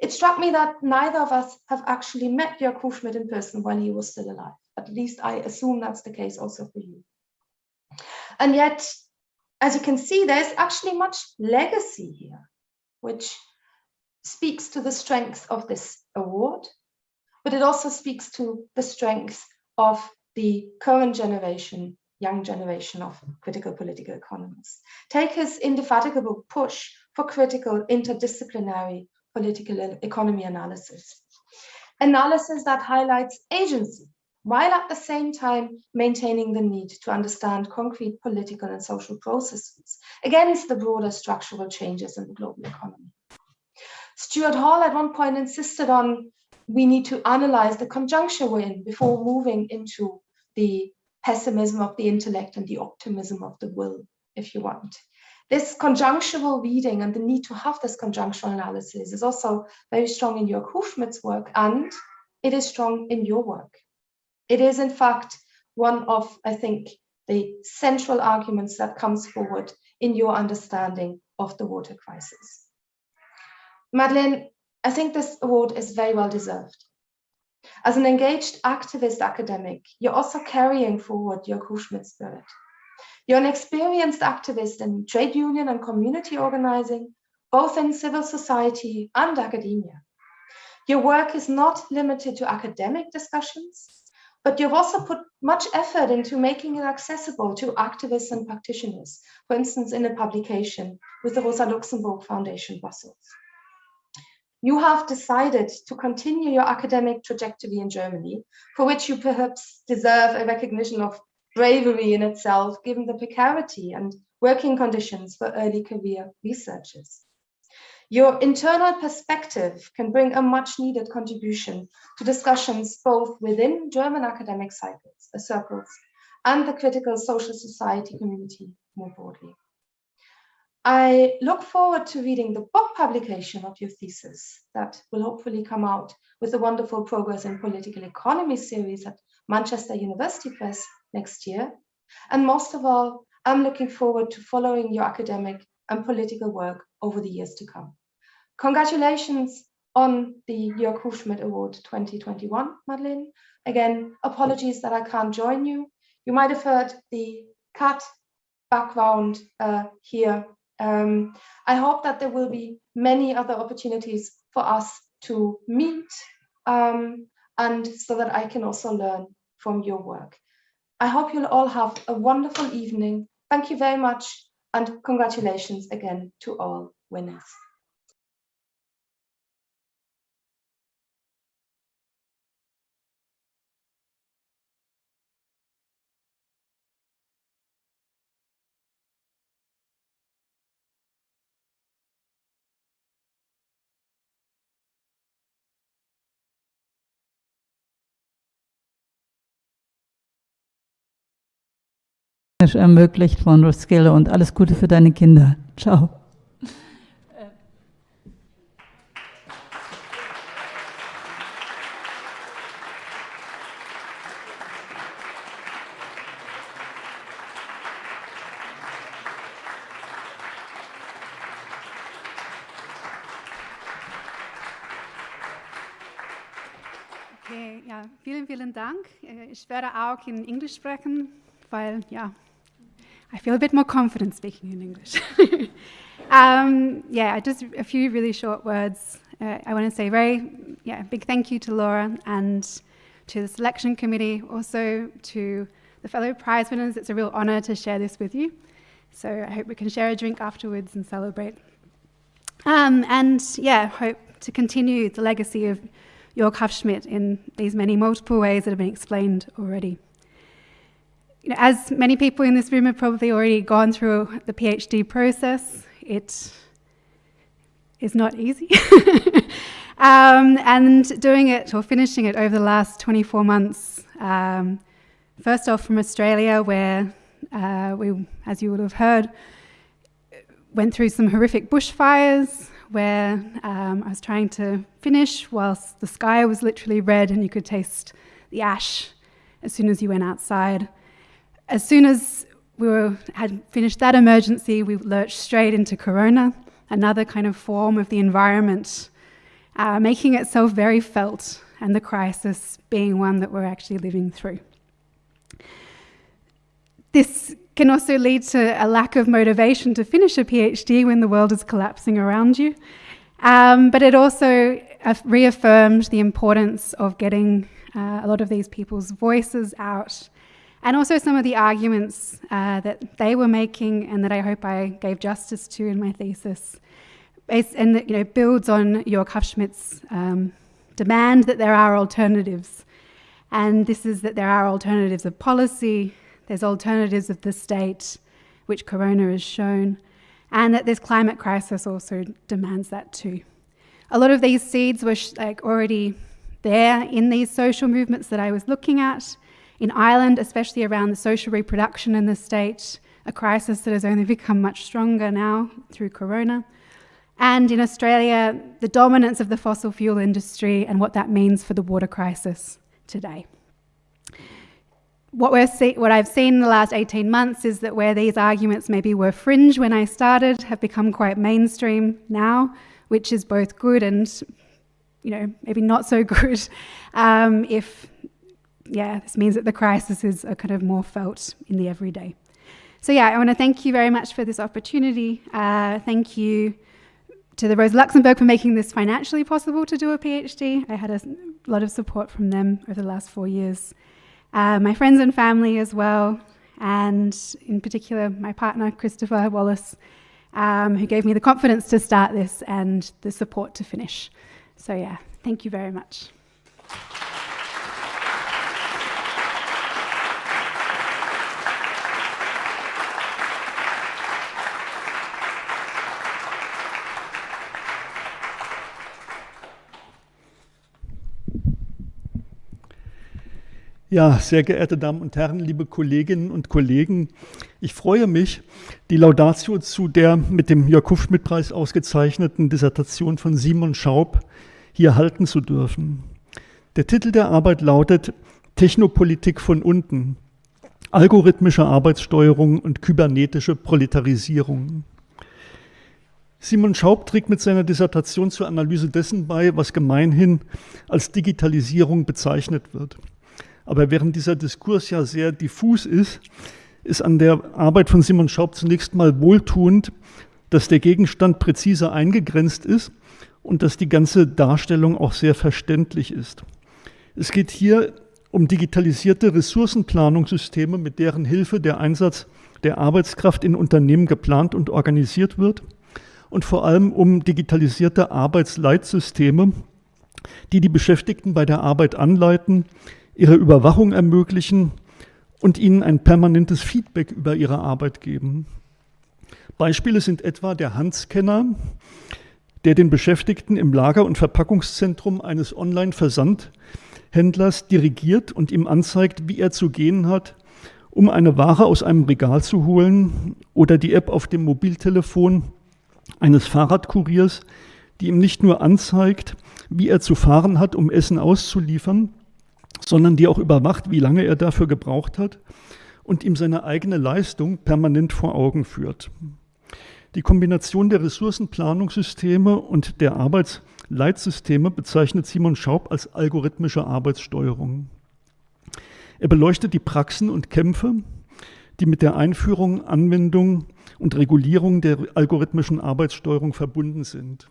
it struck me that neither of us have actually met Jörg Hufschmidt in person while he was still alive. At least I assume that's the case also for you. And yet, as you can see, there's actually much legacy here, which speaks to the strength of this award, but it also speaks to the strength of the current generation, young generation of critical political economists. Take his indefatigable push for critical interdisciplinary political economy analysis. Analysis that highlights agency, while at the same time maintaining the need to understand concrete political and social processes against the broader structural changes in the global economy. Stuart Hall at one point insisted on we need to analyze the conjuncture we're in before moving into the pessimism of the intellect and the optimism of the will, if you want. This conjunctural reading and the need to have this conjunctural analysis is also very strong in Jörg Hufschmidt's work and it is strong in your work. It is in fact one of, I think, the central arguments that comes forward in your understanding of the water crisis. Madeleine, I think this award is very well deserved. As an engaged activist academic, you're also carrying forward your Hufschmidt spirit. You're an experienced activist in trade union and community organizing, both in civil society and academia. Your work is not limited to academic discussions, but you've also put much effort into making it accessible to activists and practitioners, for instance, in a publication with the Rosa Luxemburg Foundation Brussels. You have decided to continue your academic trajectory in Germany, for which you perhaps deserve a recognition of bravery in itself, given the precarity and working conditions for early career researchers. Your internal perspective can bring a much needed contribution to discussions both within German academic cycles, circles and the critical social society community more broadly. I look forward to reading the book publication of your thesis that will hopefully come out with the wonderful Progress in Political Economy series at Manchester University Press next year. And most of all, I'm looking forward to following your academic and political work over the years to come. Congratulations on the Jörg Hufschmidt Award 2021, Madeleine. Again, apologies that I can't join you. You might have heard the cut background uh, here. Um, I hope that there will be many other opportunities for us to meet um, and so that I can also learn from your work. I hope you'll all have a wonderful evening. Thank you very much and congratulations again to all winners. Ermöglicht von Roskilde und alles Gute für deine Kinder. Ciao. Okay, ja, vielen, vielen Dank. Äh, ich werde auch in Englisch sprechen, weil ja, I feel a bit more confident speaking in English. um, yeah, just a few really short words. uh, I want to say very, yeah, big thank you to Laura and to the selection committee, also to the fellow prize winners. It's a real honor to share this with you. So I hope we can share a drink afterwards and celebrate. Um, and yeah, hope to continue the legacy of Jörg Hufschmidt in these many multiple ways that have been explained already. You know, as many people in this room have probably already gone through the PhD process, it is not easy. um, and doing it or finishing it over the last 24 months, um, first off from Australia, where uh, we, as you would have heard, went through some horrific bushfires where um, I was trying to finish whilst the sky was literally red and you could taste the ash as soon as you went outside. As soon as we were, had finished that emergency, we lurched straight into Corona, another kind of form of the environment, uh, making itself very felt, and the crisis being one that we're actually living through. This can also lead to a lack of motivation to finish a PhD when the world is collapsing around you. Um, but it also uh, reaffirmed the importance of getting uh, a lot of these people's voices out and also some of the arguments uh, that they were making and that I hope I gave justice to in my thesis. And that you know, builds on Jörg Hufschmidt's um, demand that there are alternatives. And this is that there are alternatives of policy, there's alternatives of the state, which Corona has shown, and that this climate crisis also demands that too. A lot of these seeds were like already there in these social movements that I was looking at. In Ireland, especially around the social reproduction in the state, a crisis that has only become much stronger now through Corona. And in Australia, the dominance of the fossil fuel industry and what that means for the water crisis today what, we're see, what I've seen in the last 18 months is that where these arguments maybe were fringe when I started have become quite mainstream now, which is both good and, you know, maybe not so good um, if, yeah, this means that the crises are kind of more felt in the everyday. So yeah, I want to thank you very much for this opportunity. Uh, thank you to the Rose Luxemburg for making this financially possible to do a PhD. I had a lot of support from them over the last four years uh, my friends and family as well, and in particular my partner, Christopher Wallace, um, who gave me the confidence to start this and the support to finish. So yeah, thank you very much. Ja, sehr geehrte Damen und Herren, liebe Kolleginnen und Kollegen, ich freue mich, die Laudatio zu der mit dem Jörg Hufschmidt-Preis ausgezeichneten Dissertation von Simon Schaub hier halten zu dürfen. Der Titel der Arbeit lautet Technopolitik von unten, algorithmische Arbeitssteuerung und kybernetische Proletarisierung. Simon Schaub trägt mit seiner Dissertation zur Analyse dessen bei, was gemeinhin als Digitalisierung bezeichnet wird. Aber während dieser Diskurs ja sehr diffus ist, ist an der Arbeit von Simon Schaub zunächst mal wohltuend, dass der Gegenstand präziser eingegrenzt ist und dass die ganze Darstellung auch sehr verständlich ist. Es geht hier um digitalisierte Ressourcenplanungssysteme, mit deren Hilfe der Einsatz der Arbeitskraft in Unternehmen geplant und organisiert wird und vor allem um digitalisierte Arbeitsleitsysteme, die die Beschäftigten bei der Arbeit anleiten, ihre Überwachung ermöglichen und ihnen ein permanentes Feedback über ihre Arbeit geben. Beispiele sind etwa der Handscanner, der den Beschäftigten im Lager- und Verpackungszentrum eines Online-Versandhändlers dirigiert und ihm anzeigt, wie er zu gehen hat, um eine Ware aus einem Regal zu holen, oder die App auf dem Mobiltelefon eines Fahrradkuriers, die ihm nicht nur anzeigt, wie er zu fahren hat, um Essen auszuliefern, sondern die auch überwacht, wie lange er dafür gebraucht hat und ihm seine eigene Leistung permanent vor Augen führt. Die Kombination der Ressourcenplanungssysteme und der Arbeitsleitsysteme bezeichnet Simon Schaub als algorithmische Arbeitssteuerung. Er beleuchtet die Praxen und Kämpfe, die mit der Einführung, Anwendung und Regulierung der algorithmischen Arbeitssteuerung verbunden sind.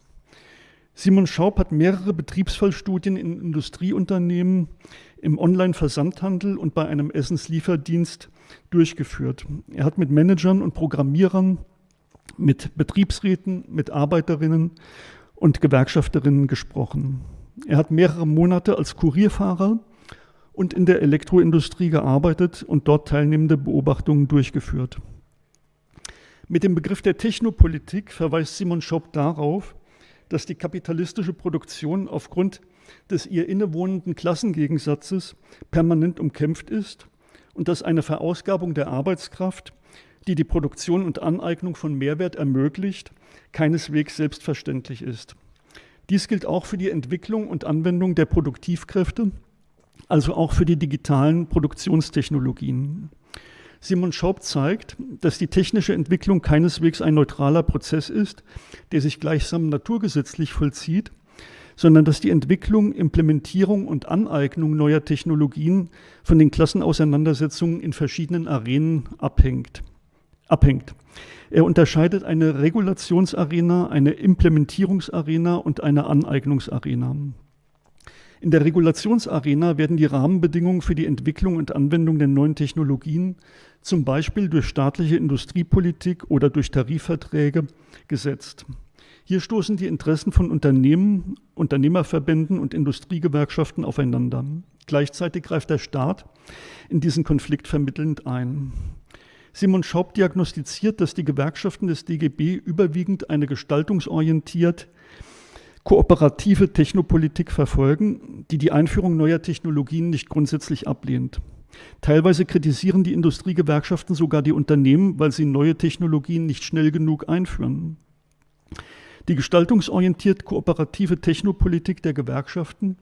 Simon Schaub hat mehrere Betriebsfallstudien in Industrieunternehmen, im Online-Versandhandel und bei einem Essenslieferdienst durchgeführt. Er hat mit Managern und Programmierern, mit Betriebsräten, mit Arbeiterinnen und Gewerkschafterinnen gesprochen. Er hat mehrere Monate als Kurierfahrer und in der Elektroindustrie gearbeitet und dort teilnehmende Beobachtungen durchgeführt. Mit dem Begriff der Technopolitik verweist Simon Schaub darauf, dass die kapitalistische Produktion aufgrund des ihr innewohnenden Klassengegensatzes permanent umkämpft ist und dass eine Verausgabung der Arbeitskraft, die die Produktion und Aneignung von Mehrwert ermöglicht, keineswegs selbstverständlich ist. Dies gilt auch für die Entwicklung und Anwendung der Produktivkräfte, also auch für die digitalen Produktionstechnologien. Simon Schaub zeigt, dass die technische Entwicklung keineswegs ein neutraler Prozess ist, der sich gleichsam naturgesetzlich vollzieht, sondern dass die Entwicklung, Implementierung und Aneignung neuer Technologien von den Klassenauseinandersetzungen in verschiedenen Arenen abhängt. abhängt. Er unterscheidet eine Regulationsarena, eine Implementierungsarena und eine Aneignungsarena. In der Regulationsarena werden die Rahmenbedingungen für die Entwicklung und Anwendung der neuen Technologien zum Beispiel durch staatliche Industriepolitik oder durch Tarifverträge gesetzt. Hier stoßen die Interessen von Unternehmen, Unternehmerverbänden und Industriegewerkschaften aufeinander. Gleichzeitig greift der Staat in diesen Konflikt vermittelnd ein. Simon Schaub diagnostiziert, dass die Gewerkschaften des DGB überwiegend eine gestaltungsorientiert kooperative Technopolitik verfolgen, die die Einführung neuer Technologien nicht grundsätzlich ablehnt. Teilweise kritisieren die Industriegewerkschaften sogar die Unternehmen, weil sie neue Technologien nicht schnell genug einführen. Die gestaltungsorientiert kooperative Technopolitik der Gewerkschaften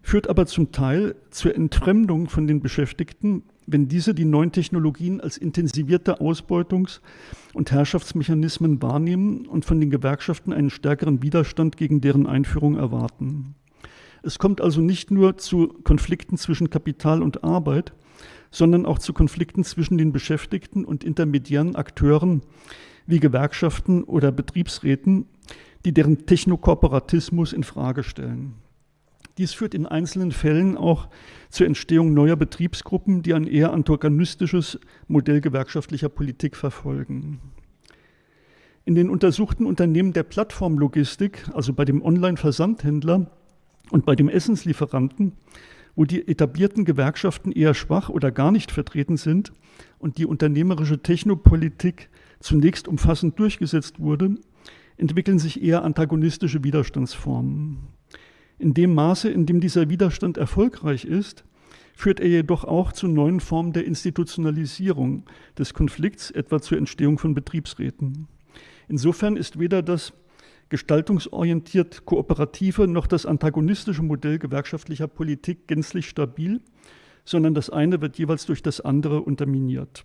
führt aber zum Teil zur Entfremdung von den Beschäftigten, wenn diese die neuen Technologien als intensivierte Ausbeutungs- und Herrschaftsmechanismen wahrnehmen und von den Gewerkschaften einen stärkeren Widerstand gegen deren Einführung erwarten. Es kommt also nicht nur zu Konflikten zwischen Kapital und Arbeit, sondern auch zu Konflikten zwischen den Beschäftigten und intermediären Akteuren wie Gewerkschaften oder Betriebsräten, die deren Technokooperatismus in Frage stellen. Dies führt in einzelnen Fällen auch zur Entstehung neuer Betriebsgruppen, die ein eher antagonistisches Modell gewerkschaftlicher Politik verfolgen. In den untersuchten Unternehmen der Plattformlogistik, also bei dem Online-Versandhändler und bei dem Essenslieferanten, wo die etablierten Gewerkschaften eher schwach oder gar nicht vertreten sind und die unternehmerische Technopolitik zunächst umfassend durchgesetzt wurde, entwickeln sich eher antagonistische Widerstandsformen. In dem Maße, in dem dieser Widerstand erfolgreich ist, führt er jedoch auch zu neuen Formen der Institutionalisierung des Konflikts, etwa zur Entstehung von Betriebsräten. Insofern ist weder das gestaltungsorientiert kooperative noch das antagonistische Modell gewerkschaftlicher Politik gänzlich stabil, sondern das eine wird jeweils durch das andere unterminiert.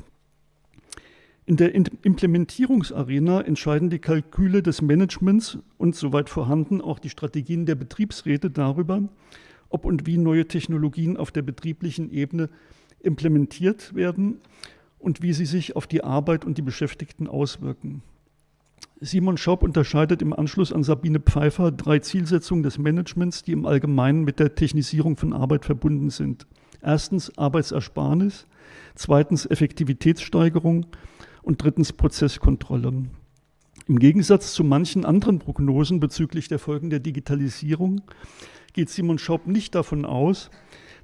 In der Implementierungsarena entscheiden die Kalküle des Managements und soweit vorhanden auch die Strategien der Betriebsräte darüber, ob und wie neue Technologien auf der betrieblichen Ebene implementiert werden und wie sie sich auf die Arbeit und die Beschäftigten auswirken. Simon Schaub unterscheidet im Anschluss an Sabine Pfeiffer drei Zielsetzungen des Managements, die im Allgemeinen mit der Technisierung von Arbeit verbunden sind. Erstens Arbeitsersparnis, zweitens Effektivitätssteigerung und drittens Prozesskontrolle. Im Gegensatz zu manchen anderen Prognosen bezüglich der Folgen der Digitalisierung geht Simon Schaub nicht davon aus,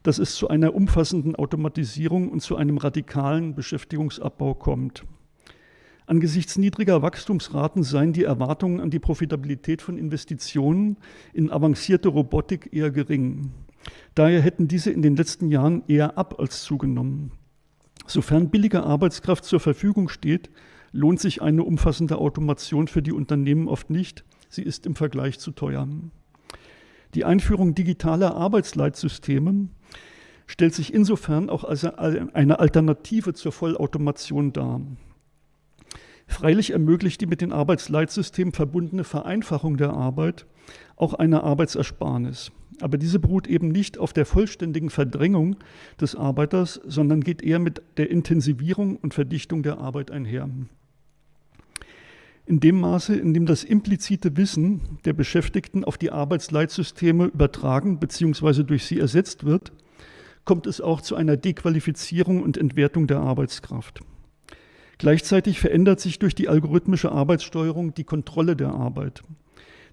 dass es zu einer umfassenden Automatisierung und zu einem radikalen Beschäftigungsabbau kommt. Angesichts niedriger Wachstumsraten seien die Erwartungen an die Profitabilität von Investitionen in avancierte Robotik eher gering. Daher hätten diese in den letzten Jahren eher ab als zugenommen. Sofern billige Arbeitskraft zur Verfügung steht, lohnt sich eine umfassende Automation für die Unternehmen oft nicht. Sie ist im Vergleich zu teuer. Die Einführung digitaler Arbeitsleitsysteme stellt sich insofern auch als eine Alternative zur Vollautomation dar. Freilich ermöglicht die mit den Arbeitsleitsystemen verbundene Vereinfachung der Arbeit auch eine Arbeitsersparnis. Aber diese beruht eben nicht auf der vollständigen Verdrängung des Arbeiters, sondern geht eher mit der Intensivierung und Verdichtung der Arbeit einher. In dem Maße, in dem das implizite Wissen der Beschäftigten auf die Arbeitsleitsysteme übertragen bzw. durch sie ersetzt wird, kommt es auch zu einer Dequalifizierung und Entwertung der Arbeitskraft. Gleichzeitig verändert sich durch die algorithmische Arbeitssteuerung die Kontrolle der Arbeit.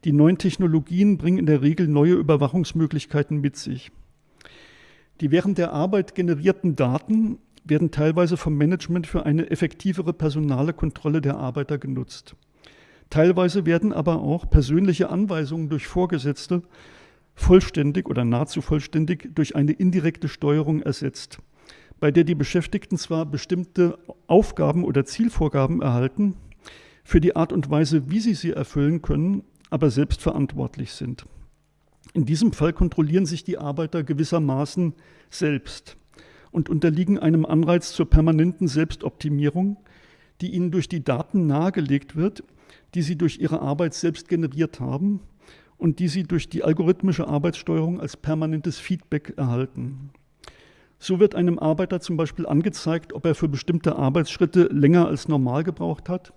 Die neuen Technologien bringen in der Regel neue Überwachungsmöglichkeiten mit sich. Die während der Arbeit generierten Daten werden teilweise vom Management für eine effektivere personale Kontrolle der Arbeiter genutzt. Teilweise werden aber auch persönliche Anweisungen durch Vorgesetzte vollständig oder nahezu vollständig durch eine indirekte Steuerung ersetzt, bei der die Beschäftigten zwar bestimmte Aufgaben oder Zielvorgaben erhalten, für die Art und Weise, wie sie sie erfüllen können, aber selbst verantwortlich sind. In diesem Fall kontrollieren sich die Arbeiter gewissermaßen selbst und unterliegen einem Anreiz zur permanenten Selbstoptimierung, die ihnen durch die Daten nahegelegt wird, die sie durch ihre Arbeit selbst generiert haben und die sie durch die algorithmische Arbeitssteuerung als permanentes Feedback erhalten. So wird einem Arbeiter zum Beispiel angezeigt, ob er für bestimmte Arbeitsschritte länger als normal gebraucht hat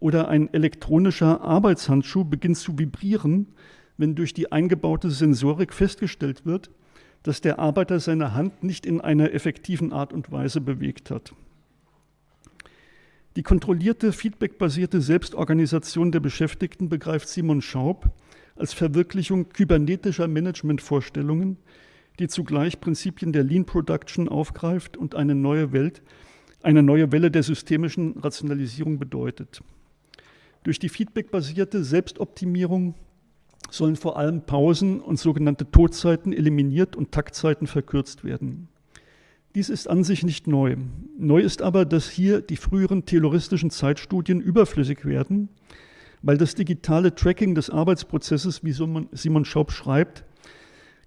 oder ein elektronischer Arbeitshandschuh beginnt zu vibrieren, wenn durch die eingebaute Sensorik festgestellt wird, dass der Arbeiter seine Hand nicht in einer effektiven Art und Weise bewegt hat. Die kontrollierte, feedbackbasierte Selbstorganisation der Beschäftigten begreift Simon Schaub als Verwirklichung kybernetischer Managementvorstellungen, die zugleich Prinzipien der Lean Production aufgreift und eine neue Welt, eine neue Welle der systemischen Rationalisierung bedeutet. Durch die feedbackbasierte Selbstoptimierung sollen vor allem Pausen und sogenannte Todzeiten eliminiert und Taktzeiten verkürzt werden. Dies ist an sich nicht neu. Neu ist aber, dass hier die früheren tayloristischen Zeitstudien überflüssig werden, weil das digitale Tracking des Arbeitsprozesses, wie Simon Schaub schreibt,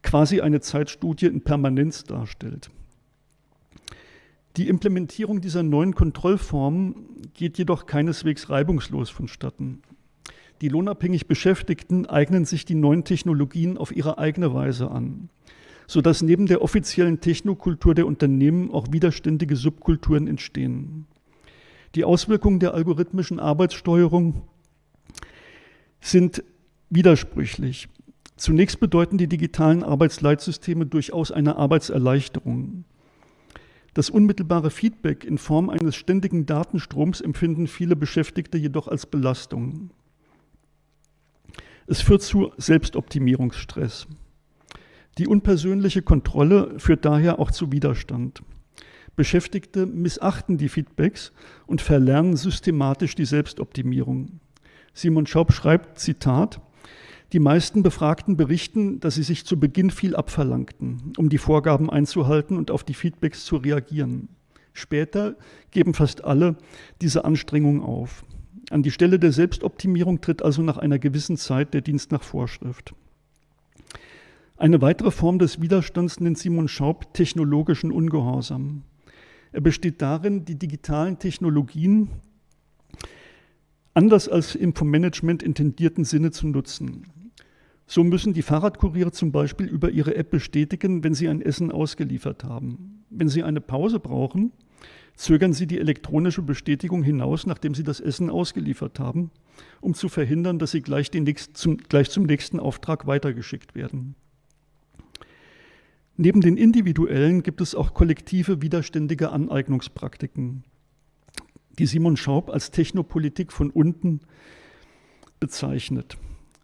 quasi eine Zeitstudie in Permanenz darstellt. Die Implementierung dieser neuen Kontrollformen geht jedoch keineswegs reibungslos vonstatten. Die lohnabhängig Beschäftigten eignen sich die neuen Technologien auf ihre eigene Weise an, sodass neben der offiziellen Technokultur der Unternehmen auch widerständige Subkulturen entstehen. Die Auswirkungen der algorithmischen Arbeitssteuerung sind widersprüchlich. Zunächst bedeuten die digitalen Arbeitsleitsysteme durchaus eine Arbeitserleichterung. Das unmittelbare Feedback in Form eines ständigen Datenstroms empfinden viele Beschäftigte jedoch als Belastung. Es führt zu Selbstoptimierungsstress. Die unpersönliche Kontrolle führt daher auch zu Widerstand. Beschäftigte missachten die Feedbacks und verlernen systematisch die Selbstoptimierung. Simon Schaub schreibt, Zitat, die meisten Befragten berichten, dass sie sich zu Beginn viel abverlangten, um die Vorgaben einzuhalten und auf die Feedbacks zu reagieren. Später geben fast alle diese Anstrengung auf. An die Stelle der Selbstoptimierung tritt also nach einer gewissen Zeit der Dienst nach Vorschrift. Eine weitere Form des Widerstands nennt Simon Schaub technologischen Ungehorsam. Er besteht darin, die digitalen Technologien anders als im vom Management intendierten Sinne zu nutzen. So müssen die Fahrradkuriere zum Beispiel über ihre App bestätigen, wenn sie ein Essen ausgeliefert haben. Wenn sie eine Pause brauchen, zögern Sie die elektronische Bestätigung hinaus, nachdem Sie das Essen ausgeliefert haben, um zu verhindern, dass Sie gleich, nächsten, zum, gleich zum nächsten Auftrag weitergeschickt werden. Neben den individuellen gibt es auch kollektive widerständige Aneignungspraktiken, die Simon Schaub als Technopolitik von unten bezeichnet.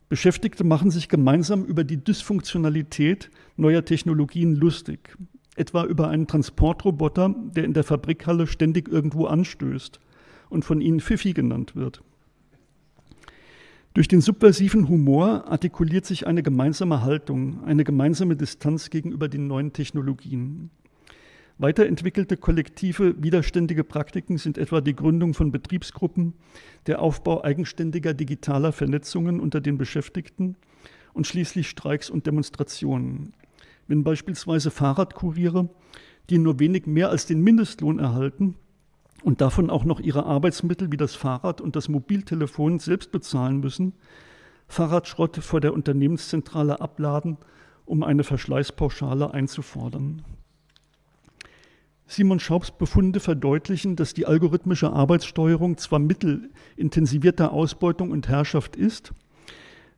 Beschäftigte machen sich gemeinsam über die Dysfunktionalität neuer Technologien lustig etwa über einen Transportroboter, der in der Fabrikhalle ständig irgendwo anstößt und von ihnen Pfiffi genannt wird. Durch den subversiven Humor artikuliert sich eine gemeinsame Haltung, eine gemeinsame Distanz gegenüber den neuen Technologien. Weiterentwickelte kollektive, widerständige Praktiken sind etwa die Gründung von Betriebsgruppen, der Aufbau eigenständiger digitaler Vernetzungen unter den Beschäftigten und schließlich Streiks und Demonstrationen wenn beispielsweise Fahrradkuriere, die nur wenig mehr als den Mindestlohn erhalten und davon auch noch ihre Arbeitsmittel wie das Fahrrad und das Mobiltelefon selbst bezahlen müssen, Fahrradschrott vor der Unternehmenszentrale abladen, um eine Verschleißpauschale einzufordern. Simon Schaubs Befunde verdeutlichen, dass die algorithmische Arbeitssteuerung zwar Mittel intensivierter Ausbeutung und Herrschaft ist,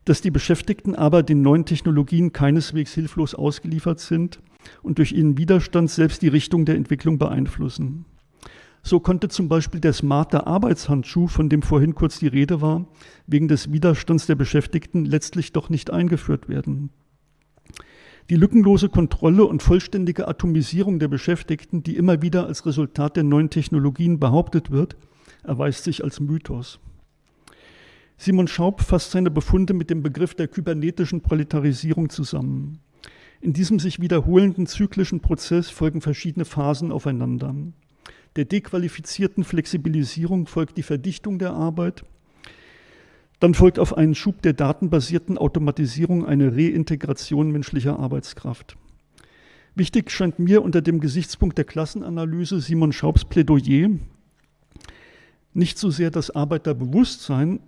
dass die Beschäftigten aber den neuen Technologien keineswegs hilflos ausgeliefert sind und durch ihren Widerstand selbst die Richtung der Entwicklung beeinflussen. So konnte zum Beispiel der smarte Arbeitshandschuh, von dem vorhin kurz die Rede war, wegen des Widerstands der Beschäftigten letztlich doch nicht eingeführt werden. Die lückenlose Kontrolle und vollständige Atomisierung der Beschäftigten, die immer wieder als Resultat der neuen Technologien behauptet wird, erweist sich als Mythos. Simon Schaub fasst seine Befunde mit dem Begriff der kybernetischen Proletarisierung zusammen. In diesem sich wiederholenden zyklischen Prozess folgen verschiedene Phasen aufeinander. Der dequalifizierten Flexibilisierung folgt die Verdichtung der Arbeit. Dann folgt auf einen Schub der datenbasierten Automatisierung eine Reintegration menschlicher Arbeitskraft. Wichtig scheint mir unter dem Gesichtspunkt der Klassenanalyse Simon Schaubs Plädoyer nicht so sehr das Arbeiterbewusstsein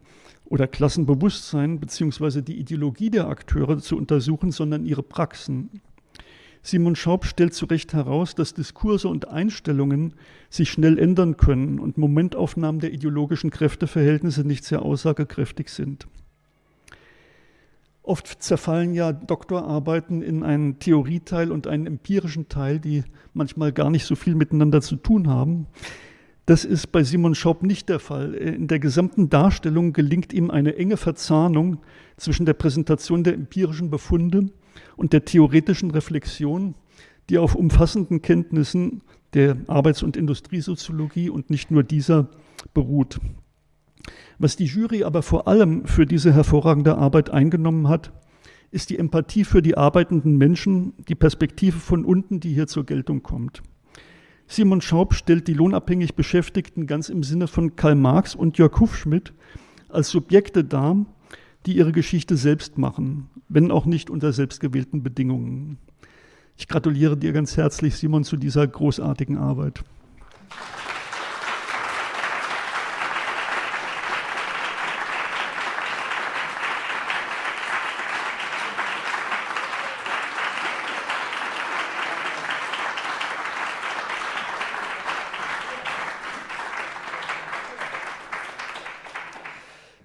oder Klassenbewusstsein beziehungsweise die Ideologie der Akteure zu untersuchen, sondern ihre Praxen. Simon Schaub stellt zu Recht heraus, dass Diskurse und Einstellungen sich schnell ändern können und Momentaufnahmen der ideologischen Kräfteverhältnisse nicht sehr aussagekräftig sind. Oft zerfallen ja Doktorarbeiten in einen Theorieteil und einen empirischen Teil, die manchmal gar nicht so viel miteinander zu tun haben. Das ist bei Simon Schaub nicht der Fall. In der gesamten Darstellung gelingt ihm eine enge Verzahnung zwischen der Präsentation der empirischen Befunde und der theoretischen Reflexion, die auf umfassenden Kenntnissen der Arbeits- und Industriesoziologie und nicht nur dieser beruht. Was die Jury aber vor allem für diese hervorragende Arbeit eingenommen hat, ist die Empathie für die arbeitenden Menschen, die Perspektive von unten, die hier zur Geltung kommt. Simon Schaub stellt die lohnabhängig Beschäftigten ganz im Sinne von Karl Marx und Jörg Hufschmidt als Subjekte dar, die ihre Geschichte selbst machen, wenn auch nicht unter selbstgewählten Bedingungen. Ich gratuliere dir ganz herzlich, Simon, zu dieser großartigen Arbeit.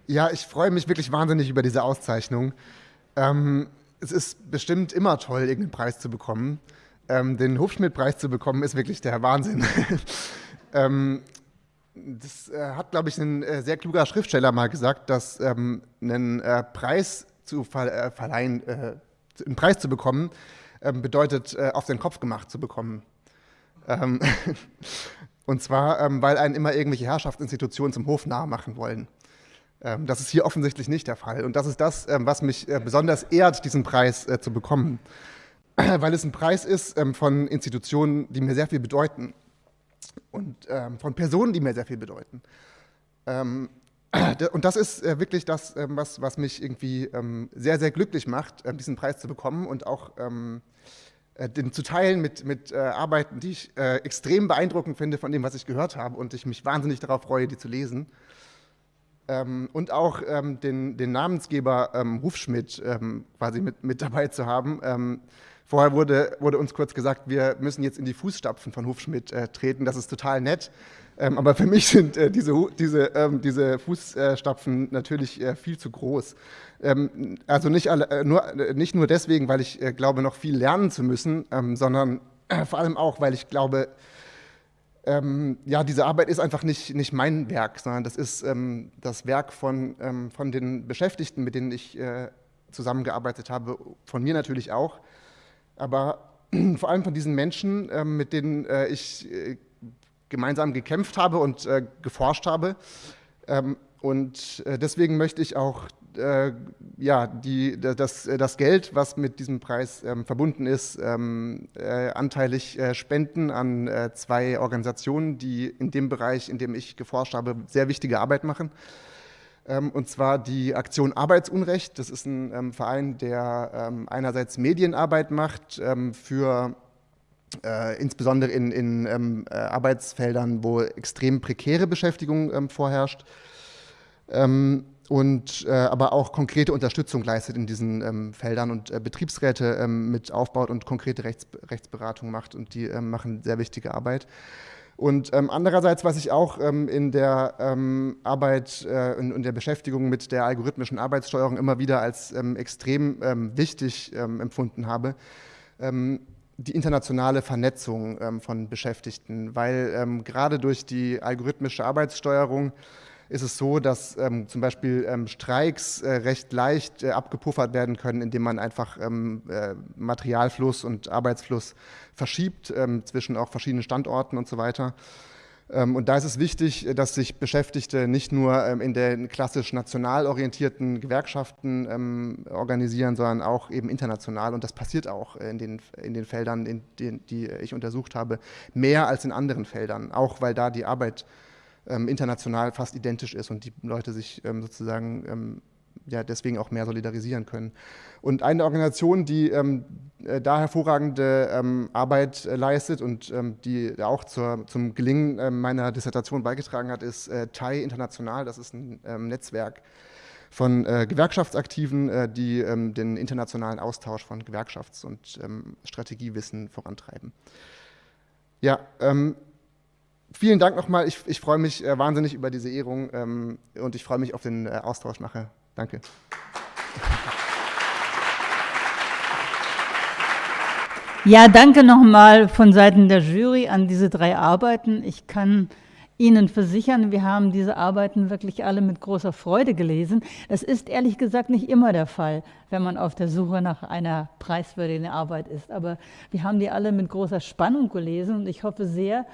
Ja, ich freue mich wirklich wahnsinnig über diese Auszeichnung. Ähm, es ist bestimmt immer toll, irgendeinen Preis zu bekommen. Ähm, den Hufschmidt-Preis zu bekommen, ist wirklich der Wahnsinn. ähm, das äh, hat, glaube ich, ein äh, sehr kluger Schriftsteller mal gesagt, dass ähm, einen äh, Preis zu ver äh, verleihen, äh, einen Preis zu bekommen, ähm, bedeutet, äh, auf den Kopf gemacht zu bekommen. Ähm, und zwar, weil einen immer irgendwelche Herrschaftsinstitutionen zum Hof nahe machen wollen. Ähm, das ist hier offensichtlich nicht der Fall. Und das ist das, ähm, was mich äh, besonders ehrt, diesen Preis äh, zu bekommen. Weil es ein Preis ist ähm, von Institutionen, die mir sehr viel bedeuten. Und von Personen, die mir sehr viel bedeuten. Und das ist äh, wirklich das, was, was mich irgendwie sehr, sehr glücklich macht, diesen Preis zu bekommen und auch den zu teilen mit, mit Arbeiten, die ich extrem beeindruckend finde von dem, was ich gehört habe und ich mich wahnsinnig darauf freue, die zu lesen ähm, und auch ähm, den, den, Namensgeber ähm, Hufschmidt ähm, quasi mit, mit, dabei zu haben. Ähm, vorher wurde, wurde, uns kurz gesagt, wir müssen jetzt in die Fußstapfen von Hufschmidt äh, treten. Das ist total nett. Ähm, aber für mich sind äh, diese, diese, diese, Fußstapfen natürlich äh, viel zu groß. also nicht, alle, äh, nur, äh, nicht, nur, deswegen, weil ich äh, glaube, noch viel lernen zu müssen, sondern vor allem auch, weil ich glaube, ähm, ja, diese Arbeit ist einfach nicht, nicht mein Werk, sondern das ist ähm, das Werk von, ähm, von den Beschäftigten, mit denen ich äh, zusammengearbeitet habe, von mir natürlich auch, aber vor allem von diesen Menschen, äh, mit denen äh, ich äh, gemeinsam gekämpft habe und äh, geforscht habe. Ähm, und äh, deswegen möchte ich auch äh, ja, die, das, das, Geld, was mit diesem Preis ähm, verbunden ist, ähm, äh, anteilig äh, spenden an äh, zwei Organisationen, die in dem Bereich, in dem ich geforscht habe, sehr wichtige Arbeit machen. Ähm, und zwar die Aktion Arbeitsunrecht. Das ist ein ähm, Verein, der ähm, einerseits Medienarbeit macht ähm, für äh, insbesondere in, in äh, Arbeitsfeldern, wo extrem prekäre Beschäftigung vorherrscht. Ähm, und äh, aber auch konkrete Unterstützung leistet in diesen ähm, Feldern und äh, Betriebsräte ähm, mit aufbaut und konkrete Rechts, Rechtsberatung macht und die ähm, machen sehr wichtige Arbeit. Und ähm, andererseits, was ich auch ähm, in der ähm, Arbeit äh, in, in, der Beschäftigung mit der algorithmischen Arbeitssteuerung immer wieder als extrem wichtig empfunden habe, die internationale Vernetzung von Beschäftigten, weil gerade durch die algorithmische Arbeitssteuerung ist es so, dass ähm, zum Beispiel ähm, Streiks äh, recht leicht äh, abgepuffert werden können, indem man einfach ähm, äh, Materialfluss und Arbeitsfluss verschiebt ähm, zwischen auch verschiedenen Standorten und so weiter. Ähm, und da ist es wichtig, dass sich Beschäftigte nicht nur ähm, in den klassisch national orientierten Gewerkschaften organisieren, sondern auch eben international. Und das passiert auch in den, in den Feldern, in den, die ich untersucht habe, mehr als in anderen Feldern, auch weil da die Arbeit ähm, international fast identisch ist und die Leute sich ähm, sozusagen ähm, ja, deswegen auch mehr solidarisieren können. Und eine Organisation, die ähm, äh, da hervorragende ähm, Arbeit äh, leistet und ähm, die auch zur, zum Gelingen äh, meiner Dissertation beigetragen hat, ist äh, TAI International. Das ist ein Netzwerk von äh, Gewerkschaftsaktiven, äh, die den internationalen Austausch von Gewerkschafts- und Strategiewissen vorantreiben. Ja, vielen Dank nochmal. Ich, ich freue mich äh, wahnsinnig über diese Ehrung ähm, und ich freue mich auf den äh, Austausch nachher. Danke. Ja, danke nochmal von Seiten der Jury an diese drei Arbeiten. Ich kann Ihnen versichern, wir haben diese Arbeiten wirklich alle mit großer Freude gelesen. Das ist ehrlich gesagt nicht immer der Fall, wenn man auf der Suche nach einer preiswürdigen Arbeit ist. Aber wir haben die alle mit großer Spannung gelesen und ich hoffe sehr,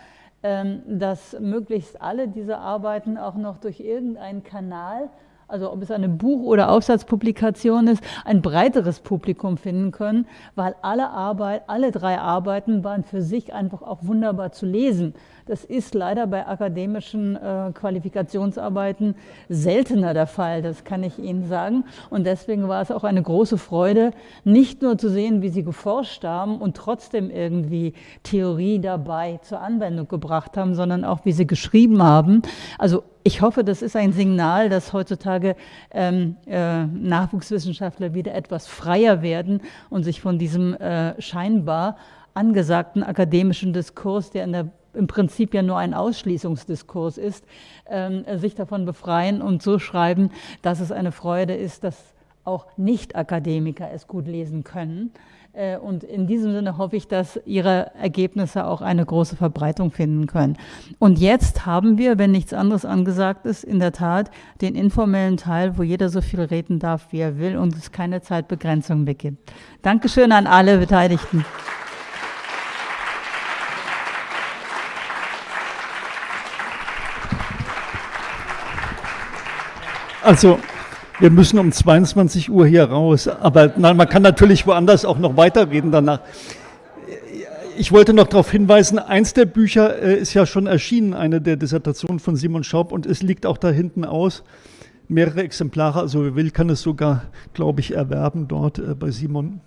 dass möglichst alle diese Arbeiten auch noch durch irgendeinen Kanal also ob es eine Buch- oder Aufsatzpublikation ist, ein breiteres Publikum finden können, weil alle Arbeit, alle drei Arbeiten waren für sich einfach auch wunderbar zu lesen. Das ist leider bei akademischen äh, Qualifikationsarbeiten seltener der Fall, das kann ich Ihnen sagen. Und deswegen war es auch eine große Freude, nicht nur zu sehen, wie Sie geforscht haben und trotzdem irgendwie Theorie dabei zur Anwendung gebracht haben, sondern auch, wie Sie geschrieben haben. Also ich hoffe, das ist ein Signal, dass heutzutage ähm, äh, Nachwuchswissenschaftler wieder etwas freier werden und sich von diesem äh, scheinbar angesagten akademischen Diskurs, der in der im Prinzip ja nur ein Ausschließungsdiskurs ist, ähm, sich davon befreien und so schreiben, dass es eine Freude ist, dass auch Nicht-Akademiker es gut lesen können. Äh, und in diesem Sinne hoffe ich, dass Ihre Ergebnisse auch eine große Verbreitung finden können. Und jetzt haben wir, wenn nichts anderes angesagt ist, in der Tat den informellen Teil, wo jeder so viel reden darf, wie er will und es keine Zeitbegrenzung mehr gibt. Dankeschön an alle Beteiligten. Also, wir müssen um 22 Uhr hier raus, aber nein, man kann natürlich woanders auch noch weiterreden danach. Ich wollte noch darauf hinweisen, eins der Bücher äh, ist ja schon erschienen, eine der Dissertationen von Simon Schaub und es liegt auch da hinten aus. Mehrere Exemplare, also wer will, kann es sogar, glaube ich, erwerben dort äh, bei Simon.